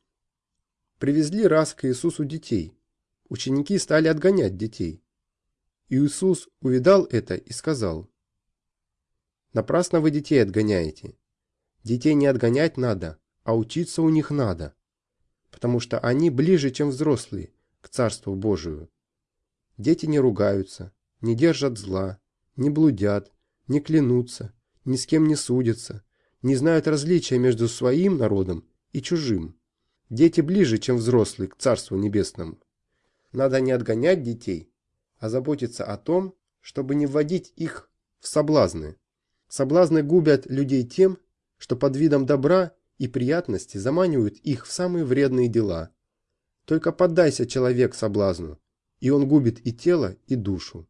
Привезли раз к Иисусу детей. Ученики стали отгонять детей. Иисус увидал это и сказал, «Напрасно вы детей отгоняете. Детей не отгонять надо, а учиться у них надо, потому что они ближе, чем взрослые, к Царству Божию. Дети не ругаются, не держат зла, не блудят, не клянутся, ни с кем не судятся, не знают различия между своим народом и чужим. Дети ближе, чем взрослые, к Царству Небесному. Надо не отгонять детей, а заботиться о том, чтобы не вводить их в соблазны. Соблазны губят людей тем, что под видом добра и приятности заманивают их в самые вредные дела. Только поддайся человек соблазну, и он губит и тело, и душу.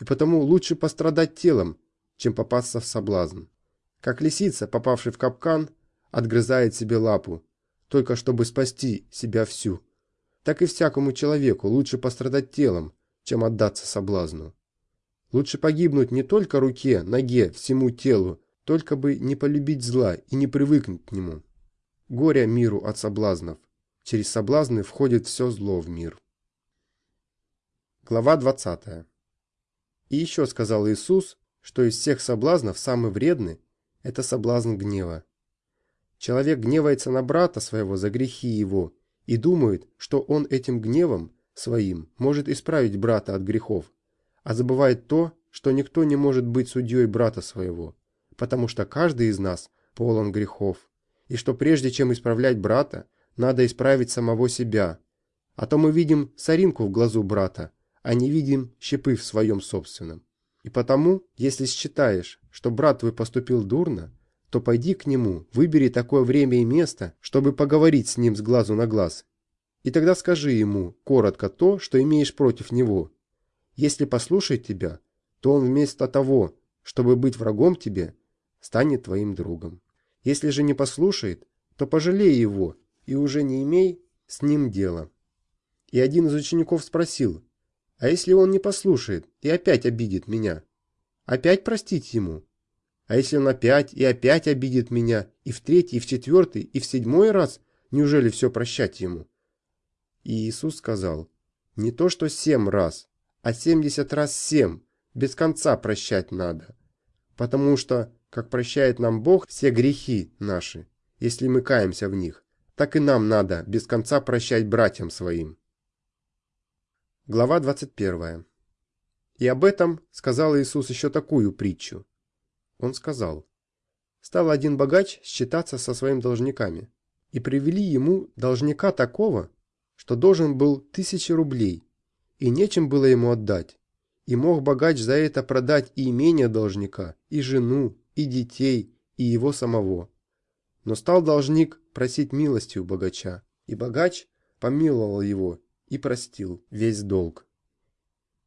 И потому лучше пострадать телом, чем попасться в соблазн. Как лисица, попавшая в капкан, отгрызает себе лапу, только чтобы спасти себя всю. Так и всякому человеку лучше пострадать телом, чем отдаться соблазну. Лучше погибнуть не только руке, ноге, всему телу, только бы не полюбить зла и не привыкнуть к нему. Горе миру от соблазнов. Через соблазны входит все зло в мир. Глава 20. И еще сказал Иисус, что из всех соблазнов самый вредный – это соблазн гнева. Человек гневается на брата своего за грехи его и думает, что он этим гневом своим может исправить брата от грехов, а забывает то, что никто не может быть судьей брата своего, потому что каждый из нас полон грехов, и что прежде чем исправлять брата, надо исправить самого себя. А то мы видим соринку в глазу брата, а не видим щепы в своем собственном. И потому, если считаешь, что брат твой поступил дурно, то пойди к нему, выбери такое время и место, чтобы поговорить с ним с глазу на глаз. И тогда скажи ему коротко то, что имеешь против него. Если послушает тебя, то он вместо того, чтобы быть врагом тебе, станет твоим другом. Если же не послушает, то пожалей его и уже не имей с ним дела. И один из учеников спросил, а если он не послушает и опять обидит меня? Опять простить ему? А если он опять и опять обидит меня, и в третий, и в четвертый, и в седьмой раз, неужели все прощать ему? И Иисус сказал, не то что семь раз, а семьдесят раз семь, без конца прощать надо. Потому что, как прощает нам Бог все грехи наши, если мы каемся в них, так и нам надо без конца прощать братьям своим. Глава 21. И об этом сказал Иисус еще такую притчу. Он сказал, «Стал один богач считаться со своими должниками, и привели ему должника такого, что должен был тысячи рублей, и нечем было ему отдать. И мог богач за это продать и имение должника, и жену, и детей, и его самого. Но стал должник просить милости у богача, и богач помиловал его и простил весь долг.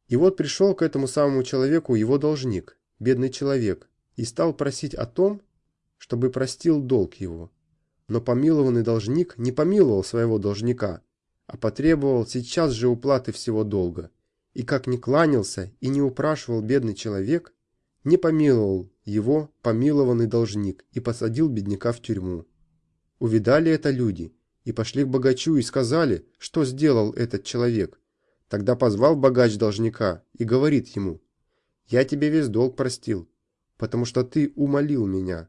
И вот пришел к этому самому человеку его должник, бедный человек, и стал просить о том, чтобы простил долг его. Но помилованный должник не помиловал своего должника, а потребовал сейчас же уплаты всего долга. И как не кланялся и не упрашивал бедный человек, не помиловал его помилованный должник и посадил бедняка в тюрьму. Увидали это люди и пошли к богачу и сказали, что сделал этот человек. Тогда позвал богач должника и говорит ему, «Я тебе весь долг простил, потому что ты умолил меня,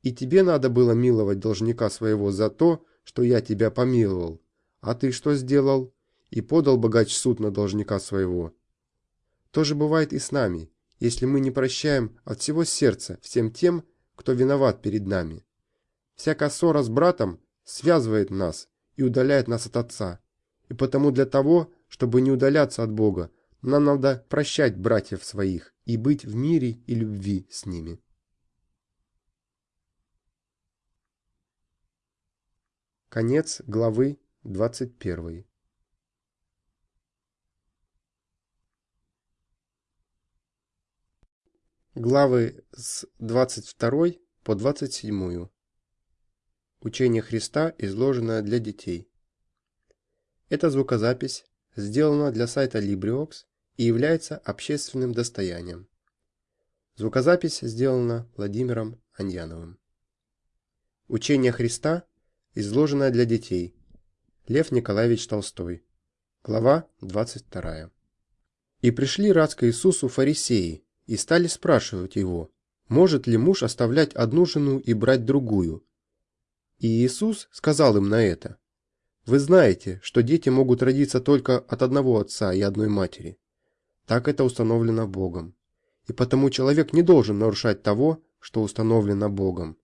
и тебе надо было миловать должника своего за то, что я тебя помиловал. А ты что сделал?» И подал богач суд на должника своего. То же бывает и с нами, если мы не прощаем от всего сердца всем тем, кто виноват перед нами. Всякая ссора с братом связывает нас и удаляет нас от Отца. И потому для того, чтобы не удаляться от Бога, нам надо прощать братьев своих и быть в мире и любви с ними. Конец главы 21. Главы с 22 по 27. Учение Христа, изложенное для детей. Эта звукозапись сделана для сайта LibriVox и является общественным достоянием. Звукозапись сделана Владимиром Аньяновым. Учение Христа, изложенное для детей. Лев Николаевич Толстой. Глава 22. «И пришли раз к Иисусу фарисеи, и стали спрашивать его, может ли муж оставлять одну жену и брать другую, и Иисус сказал им на это, «Вы знаете, что дети могут родиться только от одного отца и одной матери. Так это установлено Богом. И потому человек не должен нарушать того, что установлено Богом.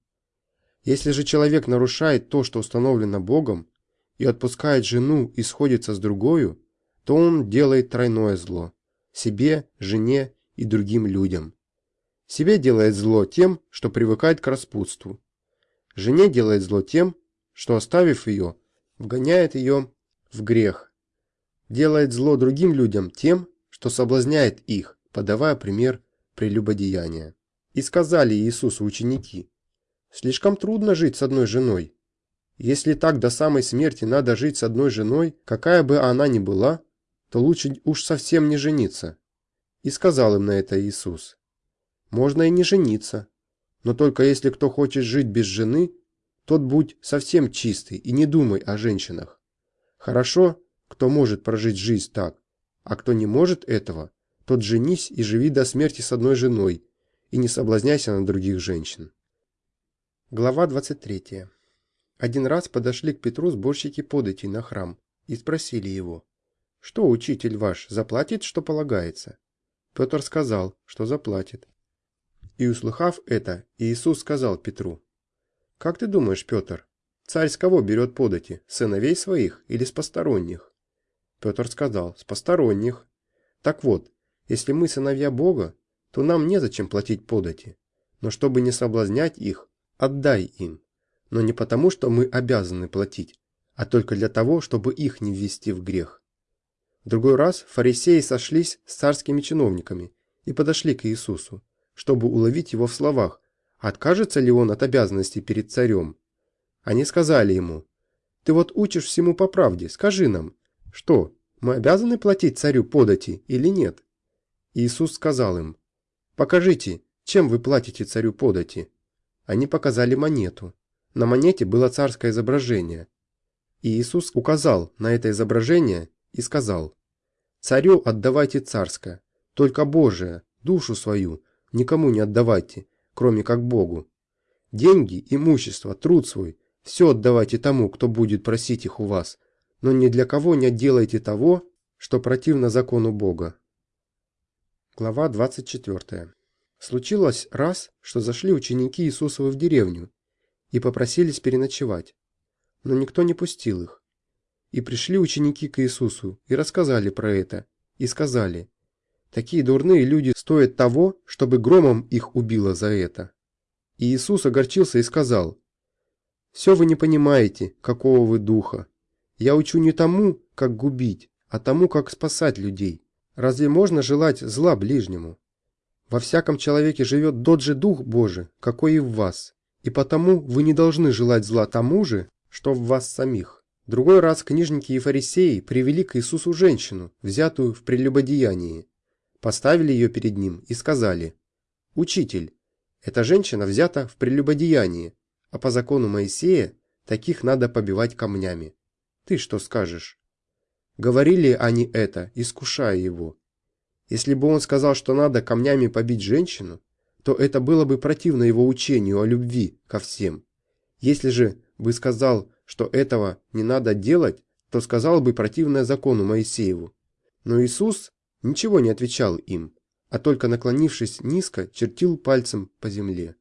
Если же человек нарушает то, что установлено Богом, и отпускает жену и сходится с другою, то он делает тройное зло – себе, жене и другим людям. Себе делает зло тем, что привыкает к распутству, Жене делает зло тем, что, оставив ее, вгоняет ее в грех. Делает зло другим людям тем, что соблазняет их, подавая пример прелюбодеяния. И сказали Иисусу ученики, «Слишком трудно жить с одной женой. Если так до самой смерти надо жить с одной женой, какая бы она ни была, то лучше уж совсем не жениться». И сказал им на это Иисус, «Можно и не жениться, но только если кто хочет жить без жены, тот будь совсем чистый и не думай о женщинах. Хорошо, кто может прожить жизнь так, а кто не может этого, тот женись и живи до смерти с одной женой, и не соблазняйся на других женщин. Глава 23. Один раз подошли к Петру сборщики податей на храм и спросили его, «Что учитель ваш заплатит, что полагается?» Петр сказал, что заплатит. И услыхав это, Иисус сказал Петру, «Как ты думаешь, Петр, царь с кого берет подати, сыновей своих или с посторонних?» Петр сказал, «С посторонних». Так вот, если мы сыновья Бога, то нам незачем платить подати, но чтобы не соблазнять их, отдай им, но не потому, что мы обязаны платить, а только для того, чтобы их не ввести в грех. В другой раз фарисеи сошлись с царскими чиновниками и подошли к Иисусу чтобы уловить его в словах, откажется ли он от обязанностей перед царем. Они сказали ему, «Ты вот учишь всему по правде, скажи нам, что, мы обязаны платить царю подати или нет?» Иисус сказал им, «Покажите, чем вы платите царю подати?» Они показали монету. На монете было царское изображение. И Иисус указал на это изображение и сказал, «Царю отдавайте царское, только Божие, душу свою, никому не отдавайте, кроме как Богу. Деньги, имущество, труд свой – все отдавайте тому, кто будет просить их у вас, но ни для кого не делайте того, что противно закону Бога. Глава 24. Случилось раз, что зашли ученики Иисусовы в деревню и попросились переночевать, но никто не пустил их. И пришли ученики к Иисусу и рассказали про это, и сказали, Такие дурные люди стоят того, чтобы громом их убило за это. И Иисус огорчился и сказал, «Все вы не понимаете, какого вы духа. Я учу не тому, как губить, а тому, как спасать людей. Разве можно желать зла ближнему? Во всяком человеке живет тот же Дух Божий, какой и в вас, и потому вы не должны желать зла тому же, что в вас самих». Другой раз книжники и фарисеи привели к Иисусу женщину, взятую в прелюбодеянии поставили ее перед ним и сказали, «Учитель, эта женщина взята в прелюбодеянии, а по закону Моисея таких надо побивать камнями. Ты что скажешь?» Говорили они это, искушая его. Если бы он сказал, что надо камнями побить женщину, то это было бы противно его учению о любви ко всем. Если же бы сказал, что этого не надо делать, то сказал бы противное закону Моисееву. Но Иисус ничего не отвечал им, а только наклонившись низко, чертил пальцем по земле.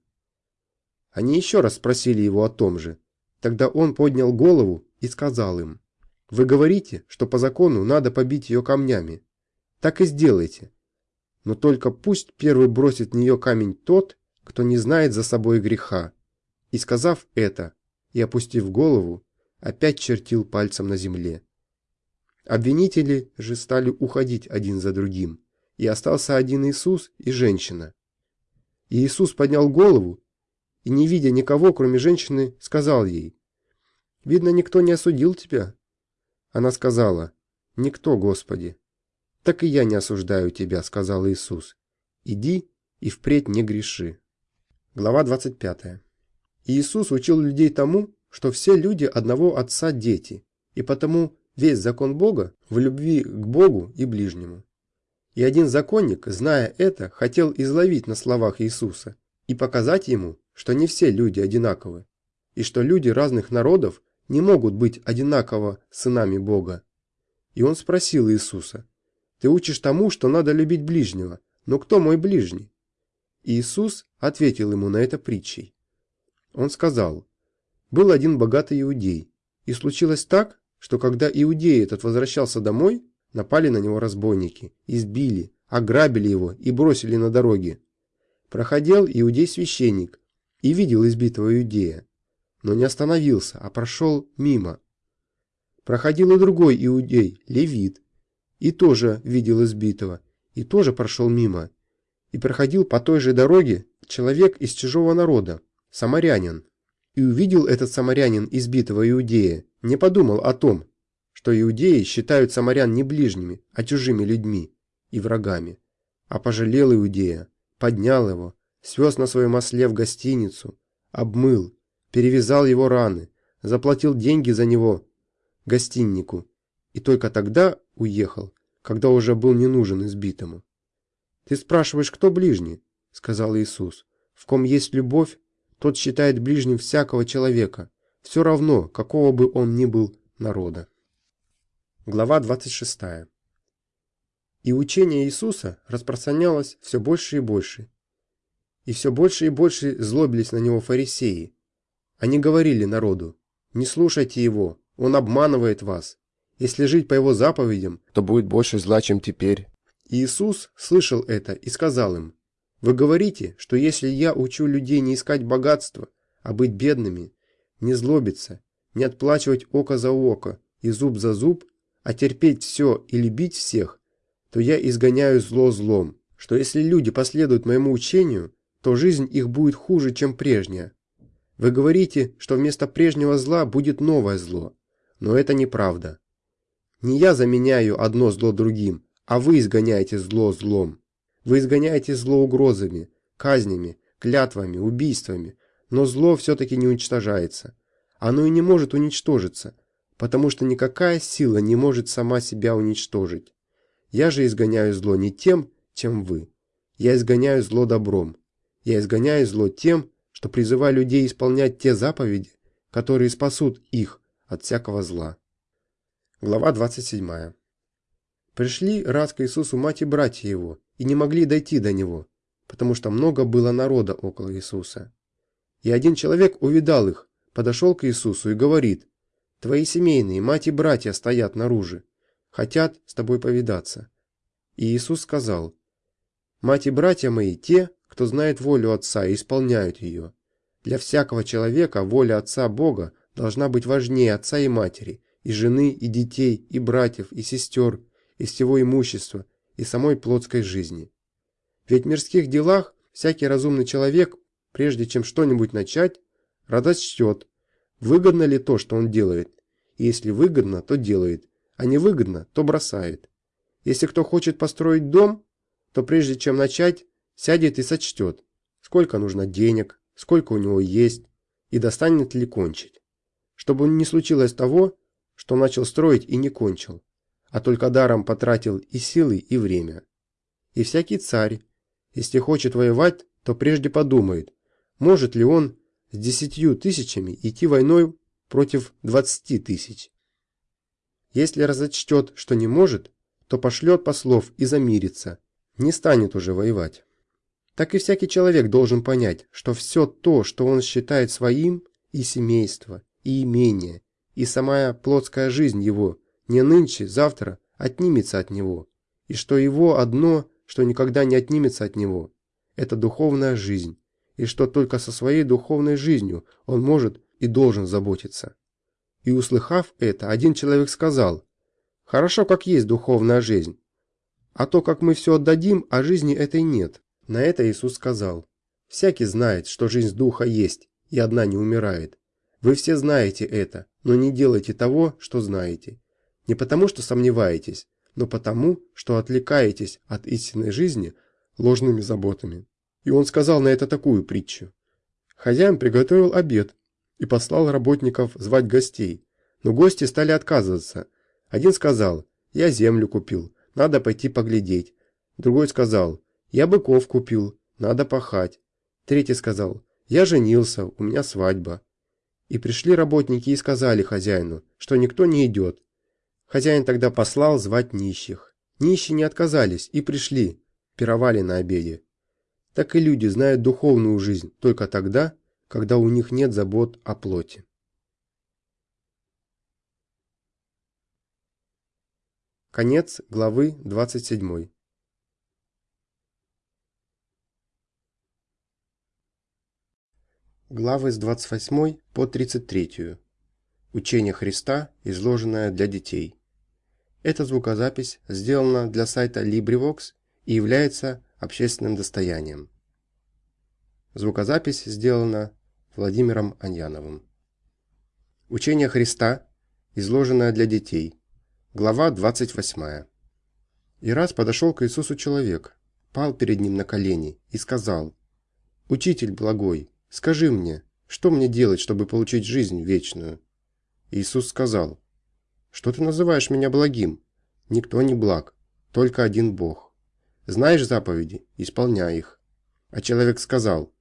Они еще раз спросили его о том же. Тогда он поднял голову и сказал им, «Вы говорите, что по закону надо побить ее камнями. Так и сделайте. Но только пусть первый бросит в нее камень тот, кто не знает за собой греха». И сказав это, и опустив голову, опять чертил пальцем на земле. Обвинители же стали уходить один за другим, и остался один Иисус и женщина. И Иисус поднял голову и, не видя никого, кроме женщины, сказал ей, «Видно, никто не осудил тебя?» Она сказала, «Никто, Господи». «Так и я не осуждаю тебя», — сказал Иисус. «Иди и впредь не греши». Глава 25. Иисус учил людей тому, что все люди одного Отца дети, и потому весь закон Бога в любви к Богу и ближнему. И один законник, зная это, хотел изловить на словах Иисуса и показать ему, что не все люди одинаковы, и что люди разных народов не могут быть одинаково сынами Бога. И он спросил Иисуса, «Ты учишь тому, что надо любить ближнего, но кто мой ближний?» И Иисус ответил ему на это притчей. Он сказал, «Был один богатый иудей, и случилось так, что когда иудей этот возвращался домой, напали на него разбойники, избили, ограбили его и бросили на дороге. Проходил иудей-священник и видел избитого иудея, но не остановился, а прошел мимо. Проходил и другой иудей, левит, и тоже видел избитого, и тоже прошел мимо. И проходил по той же дороге человек из чужого народа, самарянин. И увидел этот самарянин избитого иудея, не подумал о том, что иудеи считают самарян не ближними, а чужими людьми и врагами, а пожалел иудея, поднял его, свез на своем осле в гостиницу, обмыл, перевязал его раны, заплатил деньги за него гостиннику и только тогда уехал, когда уже был не нужен избитому. «Ты спрашиваешь, кто ближний?» — сказал Иисус. «В ком есть любовь, тот считает ближним всякого человека, все равно, какого бы он ни был народа». Глава 26. И учение Иисуса распространялось все больше и больше. И все больше и больше злобились на него фарисеи. Они говорили народу, «Не слушайте его, он обманывает вас. Если жить по его заповедям, то будет больше зла, чем теперь. Иисус слышал это и сказал им, «Вы говорите, что если я учу людей не искать богатства, а быть бедными, не злобиться, не отплачивать око за око и зуб за зуб, а терпеть все и любить всех, то я изгоняю зло злом, что если люди последуют моему учению, то жизнь их будет хуже, чем прежняя. Вы говорите, что вместо прежнего зла будет новое зло, но это неправда. Не я заменяю одно зло другим, а вы изгоняете зло злом. Вы изгоняете зло угрозами, казнями, клятвами, убийствами, но зло все-таки не уничтожается. Оно и не может уничтожиться, потому что никакая сила не может сама себя уничтожить. Я же изгоняю зло не тем, чем вы. Я изгоняю зло добром. Я изгоняю зло тем, что призываю людей исполнять те заповеди, которые спасут их от всякого зла. Глава 27. Пришли раз к Иисусу мать и братья его, и не могли дойти до него, потому что много было народа около Иисуса. И один человек увидал их, подошел к Иисусу и говорит, «Твои семейные, мать и братья стоят наружу, хотят с тобой повидаться». И Иисус сказал, «Мать и братья мои те, кто знает волю Отца и исполняют ее. Для всякого человека воля Отца Бога должна быть важнее отца и матери, и жены, и детей, и братьев, и сестер, и всего имущества, и самой плотской жизни. Ведь в мирских делах всякий разумный человек, прежде чем что-нибудь начать, радочтет, выгодно ли то, что он делает, и если выгодно, то делает, а не выгодно, то бросает. Если кто хочет построить дом, то прежде чем начать, сядет и сочтет, сколько нужно денег, сколько у него есть, и достанет ли кончить. Чтобы не случилось того, что начал строить и не кончил, а только даром потратил и силы, и время. И всякий царь, если хочет воевать, то прежде подумает, может ли он с десятью тысячами идти войной против двадцати тысяч. Если разочтет, что не может, то пошлет послов и замирится, не станет уже воевать. Так и всякий человек должен понять, что все то, что он считает своим, и семейство, и имение, и самая плотская жизнь его не нынче, завтра отнимется от него, и что его одно, что никогда не отнимется от него, это духовная жизнь, и что только со своей духовной жизнью он может и должен заботиться. И услыхав это, один человек сказал, «Хорошо, как есть духовная жизнь, а то, как мы все отдадим, а жизни этой нет». На это Иисус сказал, «Всякий знает, что жизнь духа есть, и одна не умирает. Вы все знаете это, но не делайте того, что знаете. Не потому, что сомневаетесь, но потому, что отвлекаетесь от истинной жизни ложными заботами. И он сказал на это такую притчу. Хозяин приготовил обед и послал работников звать гостей, но гости стали отказываться. Один сказал, я землю купил, надо пойти поглядеть. Другой сказал, я быков купил, надо пахать. Третий сказал, я женился, у меня свадьба. И пришли работники и сказали хозяину, что никто не идет. Хозяин тогда послал звать нищих. Нищие не отказались и пришли, пировали на обеде. Так и люди знают духовную жизнь только тогда, когда у них нет забот о плоти. Конец главы 27. Главы с 28 по 33. Учение Христа, изложенное для детей. Эта звукозапись сделана для сайта LibriVox и является общественным достоянием. Звукозапись сделана Владимиром Аньяновым. Учение Христа, изложенное для детей. Глава 28. И раз подошел к Иисусу человек, пал перед ним на колени и сказал, «Учитель благой, скажи мне, что мне делать, чтобы получить жизнь вечную?» Иисус сказал, «Что ты называешь меня благим? Никто не благ, только один Бог. Знаешь заповеди? Исполняй их». А человек сказал,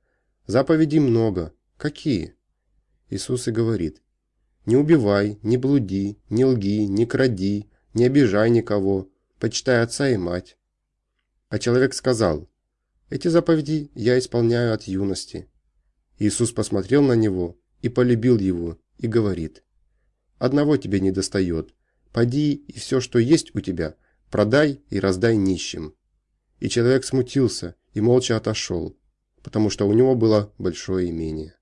«Заповедей много. Какие?» Иисус и говорит, «Не убивай, не блуди, не лги, не кради, не обижай никого, почитай отца и мать». А человек сказал, «Эти заповеди я исполняю от юности». Иисус посмотрел на него и полюбил его, и говорит, Одного тебе не достает. Поди и все, что есть у тебя, продай и раздай нищим». И человек смутился и молча отошел, потому что у него было большое имение.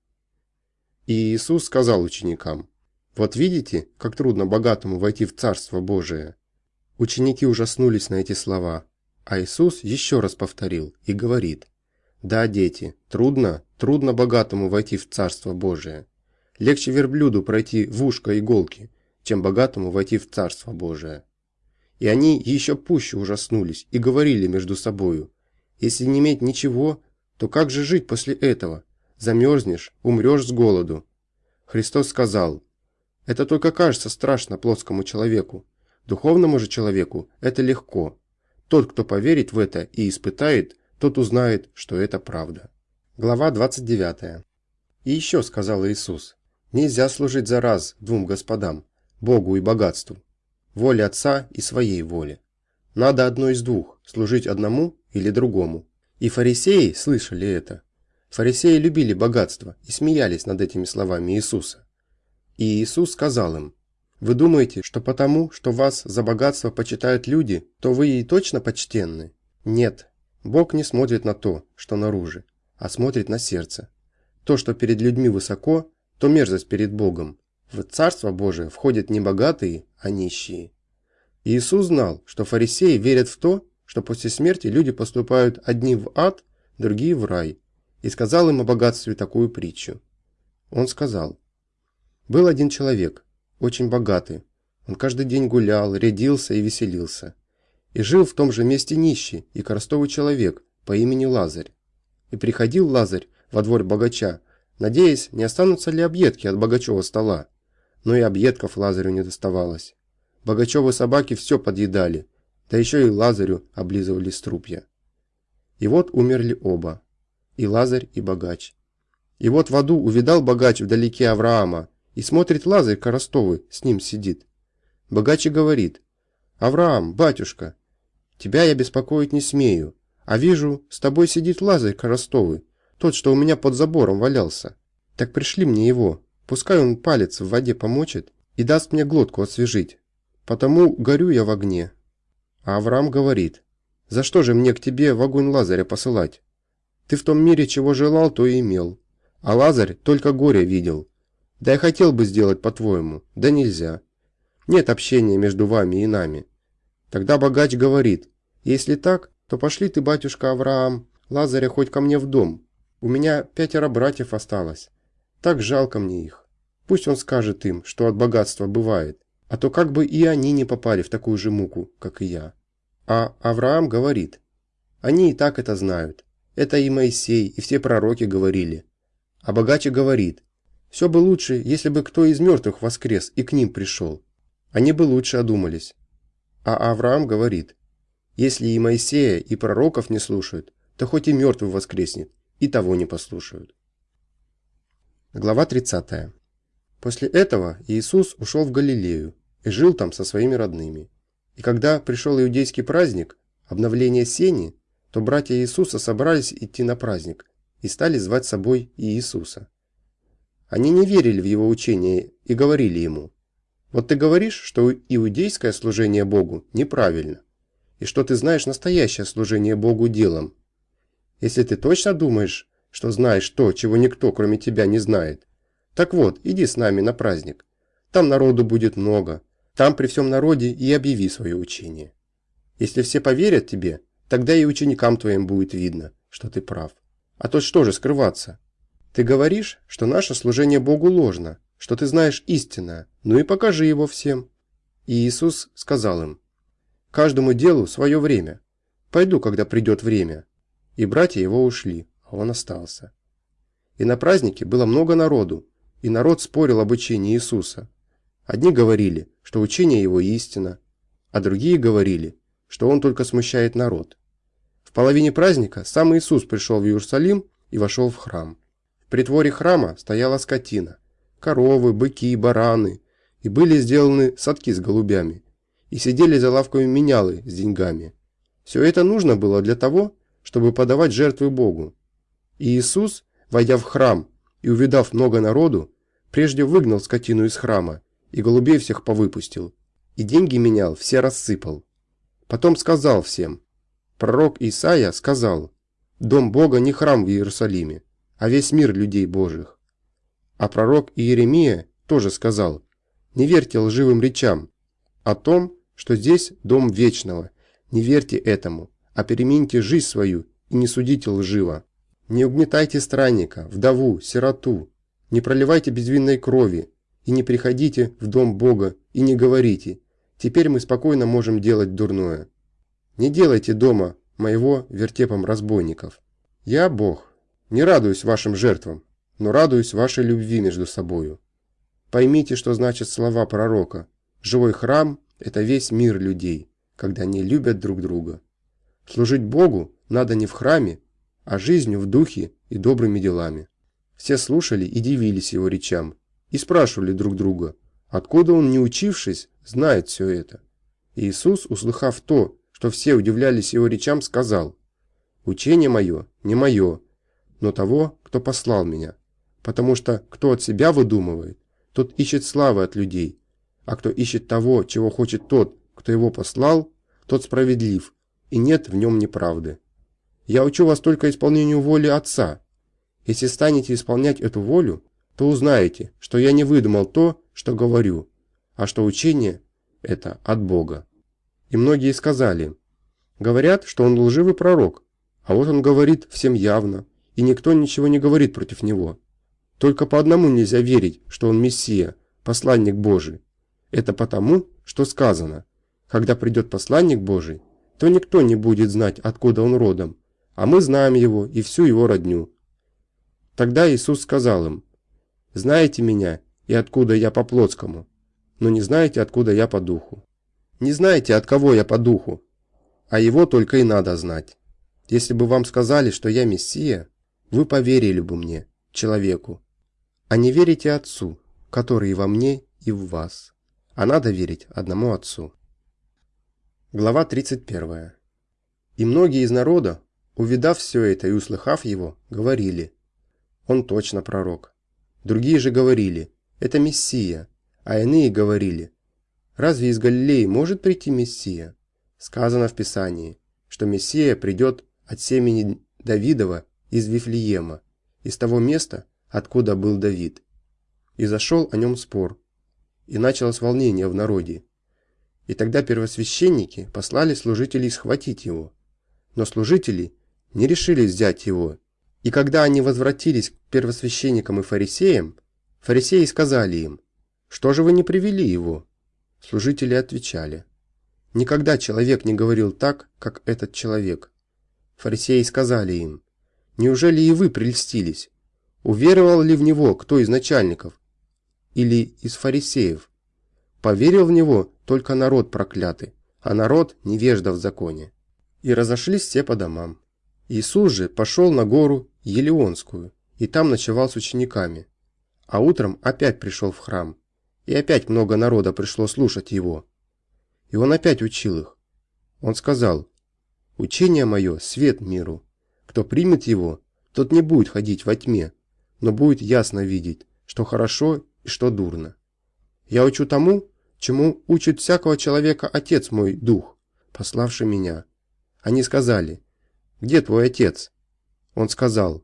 И Иисус сказал ученикам, «Вот видите, как трудно богатому войти в Царство Божие». Ученики ужаснулись на эти слова, а Иисус еще раз повторил и говорит, «Да, дети, трудно, трудно богатому войти в Царство Божие. Легче верблюду пройти в ушко иголки, чем богатому войти в Царство Божие. И они еще пуще ужаснулись и говорили между собою, если не иметь ничего, то как же жить после этого? Замерзнешь, умрешь с голоду. Христос сказал, это только кажется страшно плоскому человеку. Духовному же человеку это легко. Тот, кто поверит в это и испытает, тот узнает, что это правда. Глава 29. И еще сказал Иисус, Нельзя служить за раз двум господам, Богу и богатству, воле Отца и своей воле. Надо одно из двух, служить одному или другому. И фарисеи слышали это. Фарисеи любили богатство и смеялись над этими словами Иисуса. И Иисус сказал им, «Вы думаете, что потому, что вас за богатство почитают люди, то вы и точно почтенны? Нет, Бог не смотрит на то, что наружу, а смотрит на сердце. То, что перед людьми высоко, то мерзость перед Богом. В Царство Божие входят не богатые, а нищие. Иисус знал, что фарисеи верят в то, что после смерти люди поступают одни в ад, другие в рай, и сказал им о богатстве такую притчу. Он сказал, «Был один человек, очень богатый. Он каждый день гулял, рядился и веселился. И жил в том же месте нищий и коростовый человек по имени Лазарь. И приходил Лазарь во двор богача, надеясь, не останутся ли объедки от Богачева стола. Но и объедков Лазарю не доставалось. Богачевы собаки все подъедали, да еще и Лазарю облизывали струпья. И вот умерли оба, и Лазарь, и богач. И вот в аду увидал богач вдалеке Авраама, и смотрит Лазарь Коростовый, с ним сидит. Богач и говорит, «Авраам, батюшка, тебя я беспокоить не смею, а вижу, с тобой сидит Лазарь Коростовый, тот, что у меня под забором валялся. Так пришли мне его. Пускай он палец в воде помочит и даст мне глотку освежить. Потому горю я в огне. А Авраам говорит, за что же мне к тебе в огонь Лазаря посылать? Ты в том мире чего желал, то и имел. А Лазарь только горе видел. Да я хотел бы сделать по-твоему, да нельзя. Нет общения между вами и нами. Тогда богач говорит, если так, то пошли ты, батюшка Авраам, Лазаря хоть ко мне в дом, у меня пятеро братьев осталось. Так жалко мне их. Пусть он скажет им, что от богатства бывает, а то как бы и они не попали в такую же муку, как и я. А Авраам говорит, они и так это знают. Это и Моисей, и все пророки говорили. А богаче говорит, все бы лучше, если бы кто из мертвых воскрес и к ним пришел. Они бы лучше одумались. А Авраам говорит, если и Моисея, и пророков не слушают, то хоть и мертвый воскреснет и того не послушают. Глава 30. После этого Иисус ушел в Галилею и жил там со своими родными. И когда пришел иудейский праздник, обновление сени, то братья Иисуса собрались идти на праздник и стали звать с собой Иисуса. Они не верили в его учение и говорили ему, «Вот ты говоришь, что иудейское служение Богу неправильно, и что ты знаешь настоящее служение Богу делом, если ты точно думаешь, что знаешь то, чего никто, кроме тебя, не знает. Так вот, иди с нами на праздник. Там народу будет много. Там при всем народе и объяви свое учение. Если все поверят тебе, тогда и ученикам твоим будет видно, что ты прав. А то что же скрываться? Ты говоришь, что наше служение Богу ложно, что ты знаешь истинное, ну и покажи его всем. И Иисус сказал им, каждому делу свое время. Пойду, когда придет время. И братья его ушли, он остался. И на празднике было много народу, и народ спорил об учении Иисуса. Одни говорили, что учение его истина, а другие говорили, что он только смущает народ. В половине праздника сам Иисус пришел в Иерусалим и вошел в храм. В притворе храма стояла скотина, коровы, быки, бараны, и были сделаны садки с голубями, и сидели за лавками менялы с деньгами. Все это нужно было для того, чтобы подавать жертвы Богу. И Иисус, войдя в храм и увидав много народу, прежде выгнал скотину из храма и голубей всех повыпустил, и деньги менял, все рассыпал. Потом сказал всем, пророк Исаия сказал, «Дом Бога не храм в Иерусалиме, а весь мир людей Божьих». А пророк Иеремия тоже сказал, «Не верьте лживым речам о том, что здесь дом вечного, не верьте этому, а перемените жизнь свою и не судите лживо. Не угнетайте странника, вдову, сироту, не проливайте безвинной крови, и не приходите в дом Бога, и не говорите, теперь мы спокойно можем делать дурное. Не делайте дома моего вертепом разбойников. Я Бог, не радуюсь вашим жертвам, но радуюсь вашей любви между собою. Поймите, что значит слова пророка. Живой храм – это весь мир людей, когда они любят друг друга. Служить Богу надо не в храме, а жизнью в духе и добрыми делами. Все слушали и дивились его речам, и спрашивали друг друга, откуда он, не учившись, знает все это. Иисус, услыхав то, что все удивлялись его речам, сказал, «Учение мое не мое, но того, кто послал меня, потому что кто от себя выдумывает, тот ищет славы от людей, а кто ищет того, чего хочет тот, кто его послал, тот справедлив, и нет в нем неправды. Я учу вас только исполнению воли Отца. Если станете исполнять эту волю, то узнаете, что я не выдумал то, что говорю, а что учение – это от Бога. И многие сказали, говорят, что он лживый пророк, а вот он говорит всем явно, и никто ничего не говорит против него. Только по одному нельзя верить, что он Мессия, посланник Божий. Это потому, что сказано, когда придет посланник Божий, то никто не будет знать, откуда он родом, а мы знаем его и всю его родню. Тогда Иисус сказал им, знаете меня и откуда я по плотскому, но не знаете, откуда я по духу. Не знаете, от кого я по духу, а его только и надо знать. Если бы вам сказали, что я Мессия, вы поверили бы мне, человеку. А не верите Отцу, который и во мне, и в вас. А надо верить одному Отцу. Глава 31. И многие из народа, увидав все это и услыхав его, говорили, «Он точно пророк». Другие же говорили, это Мессия, а иные говорили, разве из Галилеи может прийти Мессия? Сказано в Писании, что Мессия придет от семени Давидова из Вифлеема, из того места, откуда был Давид. И зашел о нем спор, и началось волнение в народе. И тогда первосвященники послали служителей схватить его. Но служители не решили взять его и когда они возвратились к первосвященникам и фарисеям, фарисеи сказали им, «Что же вы не привели его?» Служители отвечали, «Никогда человек не говорил так, как этот человек». Фарисеи сказали им, «Неужели и вы прельстились? Уверовал ли в него кто из начальников или из фарисеев? Поверил в него только народ проклятый, а народ невежда в законе». И разошлись все по домам. Иисус же пошел на гору Елеонскую, и там ночевал с учениками. А утром опять пришел в храм, и опять много народа пришло слушать его. И он опять учил их. Он сказал, «Учение мое – свет миру. Кто примет его, тот не будет ходить во тьме, но будет ясно видеть, что хорошо и что дурно. Я учу тому, чему учит всякого человека Отец мой Дух, пославший меня». Они сказали, «Где твой отец?» Он сказал,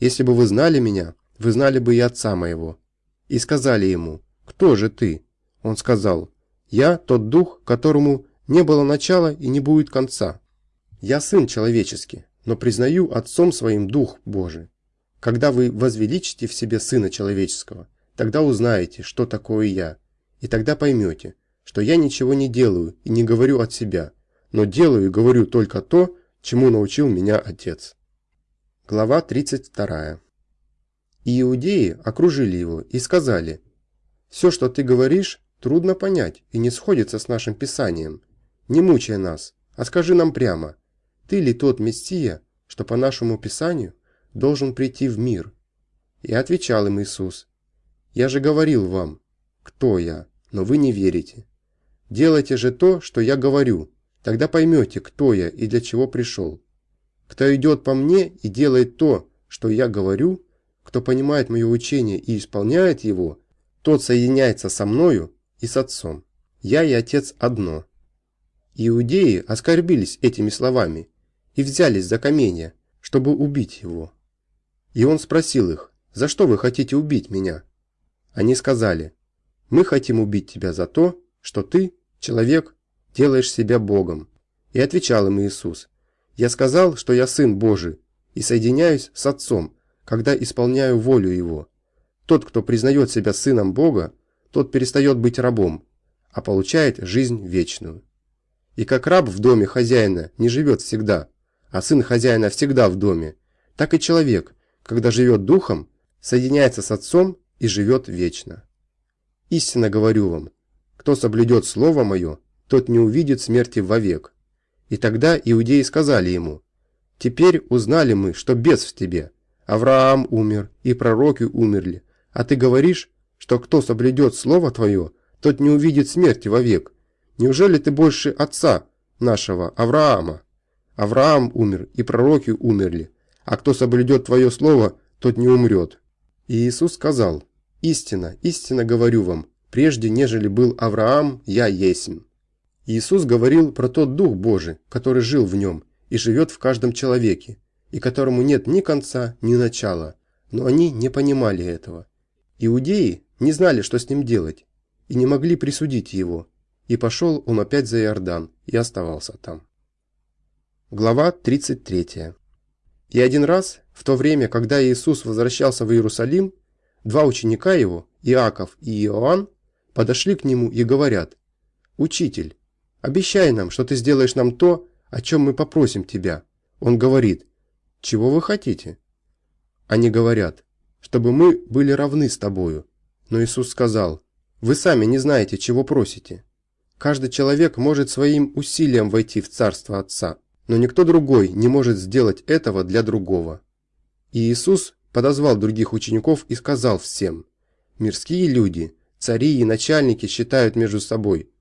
«Если бы вы знали меня, вы знали бы и отца моего». И сказали ему, кто же ты?» Он сказал, «Я тот дух, которому не было начала и не будет конца. Я сын человеческий, но признаю отцом своим дух Божий. Когда вы возвеличите в себе сына человеческого, тогда узнаете, что такое я, и тогда поймете, что я ничего не делаю и не говорю от себя, но делаю и говорю только то, чему научил меня Отец. Глава 32. И иудеи окружили его и сказали, «Все, что ты говоришь, трудно понять и не сходится с нашим Писанием. Не мучай нас, а скажи нам прямо, ты ли тот Мессия, что по нашему Писанию должен прийти в мир?» И отвечал им Иисус, «Я же говорил вам, кто я, но вы не верите. Делайте же то, что я говорю, тогда поймете, кто я и для чего пришел. Кто идет по мне и делает то, что я говорю, кто понимает мое учение и исполняет его, тот соединяется со мною и с Отцом. Я и Отец одно. Иудеи оскорбились этими словами и взялись за каменья, чтобы убить его. И он спросил их, за что вы хотите убить меня? Они сказали, мы хотим убить тебя за то, что ты, человек, делаешь себя Богом. И отвечал им Иисус, я сказал, что я Сын Божий, и соединяюсь с Отцом, когда исполняю волю Его. Тот, кто признает себя Сыном Бога, тот перестает быть рабом, а получает жизнь вечную. И как раб в доме хозяина не живет всегда, а сын хозяина всегда в доме, так и человек, когда живет духом, соединяется с Отцом и живет вечно. Истинно говорю вам, кто соблюдет Слово Мое, тот не увидит смерти вовек. И тогда иудеи сказали ему, «Теперь узнали мы, что бес в тебе. Авраам умер, и пророки умерли, а ты говоришь, что кто соблюдет слово твое, тот не увидит смерти вовек. Неужели ты больше отца нашего, Авраама? Авраам умер, и пророки умерли, а кто соблюдет твое слово, тот не умрет». И Иисус сказал, «Истина, истинно говорю вам, прежде нежели был Авраам, я есмь». Иисус говорил про тот Дух Божий, который жил в нем и живет в каждом человеке, и которому нет ни конца, ни начала, но они не понимали этого. Иудеи не знали, что с ним делать, и не могли присудить его, и пошел он опять за Иордан и оставался там. Глава 33. И один раз, в то время, когда Иисус возвращался в Иерусалим, два ученика его, Иаков и Иоанн, подошли к нему и говорят, «Учитель, Обещай нам, что ты сделаешь нам то, о чем мы попросим тебя». Он говорит, «Чего вы хотите?» Они говорят, «Чтобы мы были равны с тобою». Но Иисус сказал, «Вы сами не знаете, чего просите. Каждый человек может своим усилием войти в Царство Отца, но никто другой не может сделать этого для другого». И Иисус подозвал других учеников и сказал всем, «Мирские люди, цари и начальники считают между собой –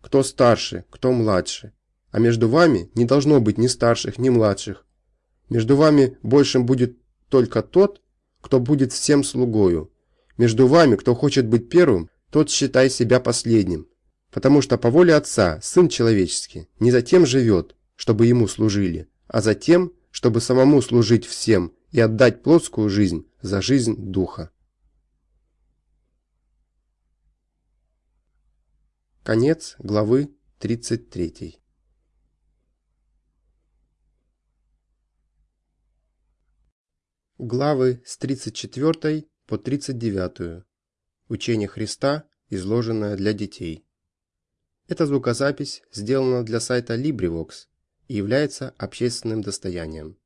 кто старше, кто младше. А между вами не должно быть ни старших, ни младших. Между вами большим будет только тот, кто будет всем слугою. Между вами, кто хочет быть первым, тот считай себя последним. Потому что по воле Отца Сын Человеческий не затем живет, чтобы Ему служили, а затем, чтобы самому служить всем и отдать плотскую жизнь за жизнь Духа. Конец главы 33. Главы с 34 по 39. Учение Христа, изложенное для детей. Эта звукозапись сделана для сайта LibriVox и является общественным достоянием.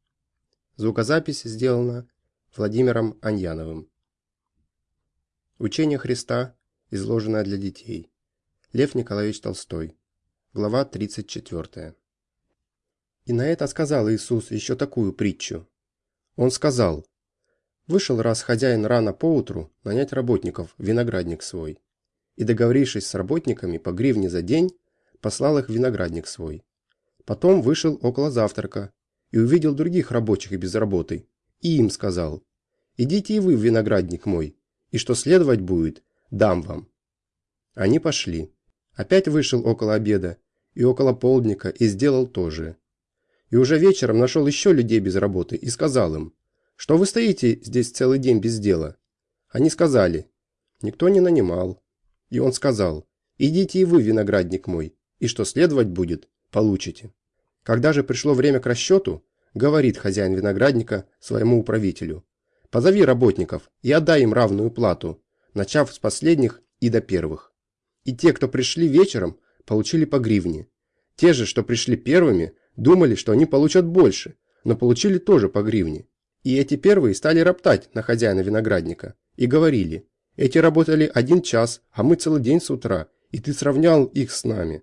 Звукозапись сделана Владимиром Аньяновым. Учение Христа, изложенное для детей. Лев Николаевич Толстой. Глава 34. И на это сказал Иисус еще такую притчу. Он сказал, «Вышел раз хозяин рано поутру нанять работников виноградник свой, и, договорившись с работниками по гривне за день, послал их в виноградник свой. Потом вышел около завтрака и увидел других рабочих без работы, и им сказал, «Идите и вы в виноградник мой, и что следовать будет, дам вам». Они пошли. Опять вышел около обеда и около полдника и сделал то же. И уже вечером нашел еще людей без работы и сказал им, что вы стоите здесь целый день без дела. Они сказали, никто не нанимал. И он сказал, «Идите и вы, виноградник мой, и что следовать будет, получите». Когда же пришло время к расчету, говорит хозяин виноградника своему управителю, «Позови работников и отдай им равную плату, начав с последних и до первых». И те, кто пришли вечером, получили по гривне. Те же, что пришли первыми, думали, что они получат больше, но получили тоже по гривне. И эти первые стали роптать на хозяина виноградника и говорили, эти работали один час, а мы целый день с утра, и ты сравнял их с нами.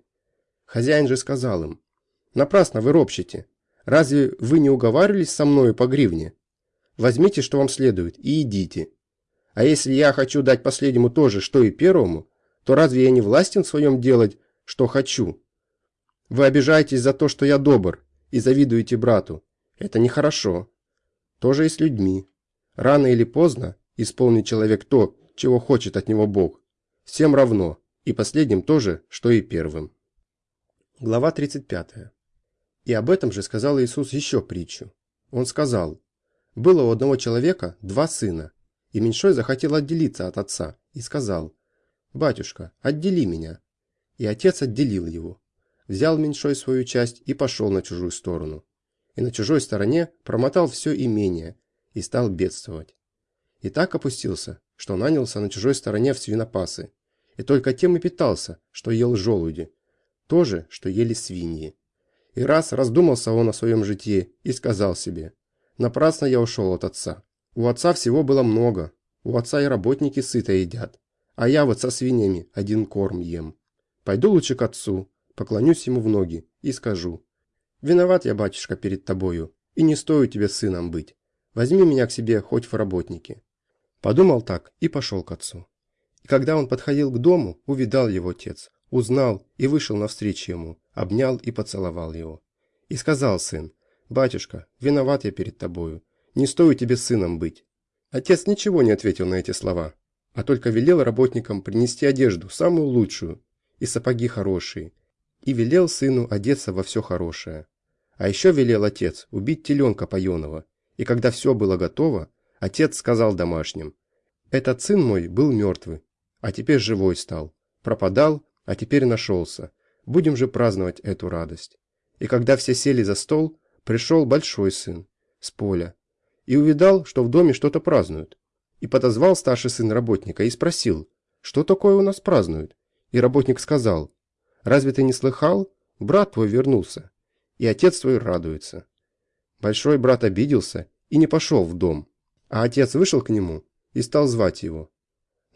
Хозяин же сказал им, напрасно вы ропщите. Разве вы не уговаривались со мною по гривне? Возьмите, что вам следует, и идите. А если я хочу дать последнему то же, что и первому, то разве я не властен в своем делать, что хочу? Вы обижаетесь за то, что я добр, и завидуете брату. Это нехорошо. Тоже и с людьми. Рано или поздно исполнит человек то, чего хочет от него Бог. Всем равно, и последним тоже, что и первым. Глава 35. И об этом же сказал Иисус еще притчу. Он сказал, «Было у одного человека два сына, и меньшой захотел отделиться от отца, и сказал, «Батюшка, отдели меня». И отец отделил его. Взял меньшой свою часть и пошел на чужую сторону. И на чужой стороне промотал все имение и стал бедствовать. И так опустился, что нанялся на чужой стороне в свинопасы. И только тем и питался, что ел желуди. То же, что ели свиньи. И раз раздумался он о своем житии и сказал себе, «Напрасно я ушел от отца. У отца всего было много. У отца и работники сыто едят. А я вот со свиньями один корм ем. Пойду лучше к отцу, поклонюсь ему в ноги и скажу, «Виноват я, батюшка, перед тобою, и не стою тебе сыном быть. Возьми меня к себе хоть в работники». Подумал так и пошел к отцу. И когда он подходил к дому, увидал его отец, узнал и вышел навстречу ему, обнял и поцеловал его. И сказал сын, «Батюшка, виноват я перед тобою, не стою тебе сыном быть». Отец ничего не ответил на эти слова, а только велел работникам принести одежду, самую лучшую, и сапоги хорошие, и велел сыну одеться во все хорошее. А еще велел отец убить теленка паеного, и когда все было готово, отец сказал домашним, «Этот сын мой был мертвый, а теперь живой стал, пропадал, а теперь нашелся, будем же праздновать эту радость». И когда все сели за стол, пришел большой сын с поля и увидал, что в доме что-то празднуют. И подозвал старший сын работника и спросил, что такое у нас празднуют. И работник сказал, разве ты не слыхал? Брат твой вернулся, и отец твой радуется. Большой брат обиделся и не пошел в дом, а отец вышел к нему и стал звать его.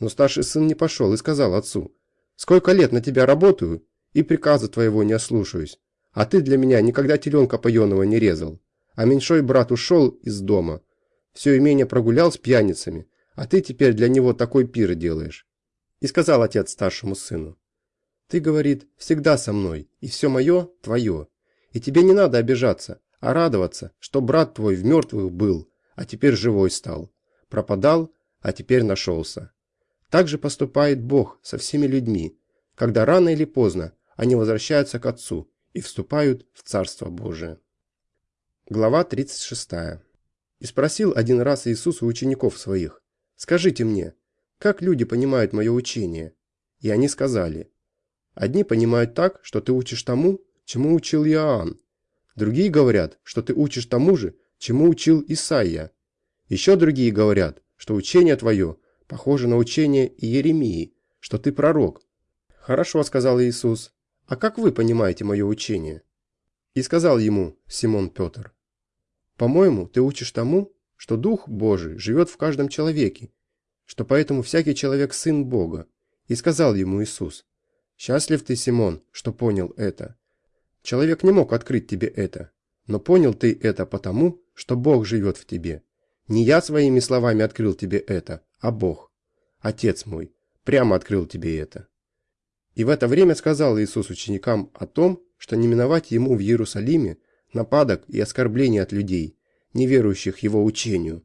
Но старший сын не пошел и сказал отцу, «Сколько лет на тебя работаю, и приказа твоего не ослушаюсь, а ты для меня никогда теленка поеного не резал. А меньшой брат ушел из дома, все имение прогулял с пьяницами, а ты теперь для него такой пир делаешь». И сказал отец старшему сыну, «Ты, говорит, всегда со мной, и все мое твое, и тебе не надо обижаться, а радоваться, что брат твой в мертвых был, а теперь живой стал, пропадал, а теперь нашелся. Так же поступает Бог со всеми людьми, когда рано или поздно они возвращаются к Отцу и вступают в Царство Божие. Глава 36. И спросил один раз Иисус у учеников своих, «Скажите мне, как люди понимают мое учение?» И они сказали, «Одни понимают так, что ты учишь тому, чему учил Иоанн, Другие говорят, что ты учишь тому же, чему учил Исаия. Еще другие говорят, что учение твое похоже на учение Иеремии, что ты пророк. Хорошо, сказал Иисус. А как вы понимаете мое учение? И сказал ему Симон Петр. По-моему, ты учишь тому, что Дух Божий живет в каждом человеке, что поэтому всякий человек сын Бога. И сказал ему Иисус, «Счастлив ты, Симон, что понял это. Человек не мог открыть тебе это, но понял ты это потому, что Бог живет в тебе. Не я своими словами открыл тебе это, а Бог. Отец мой, прямо открыл тебе это. И в это время сказал Иисус ученикам о том, что не миновать ему в Иерусалиме нападок и оскорбления от людей, не верующих его учению,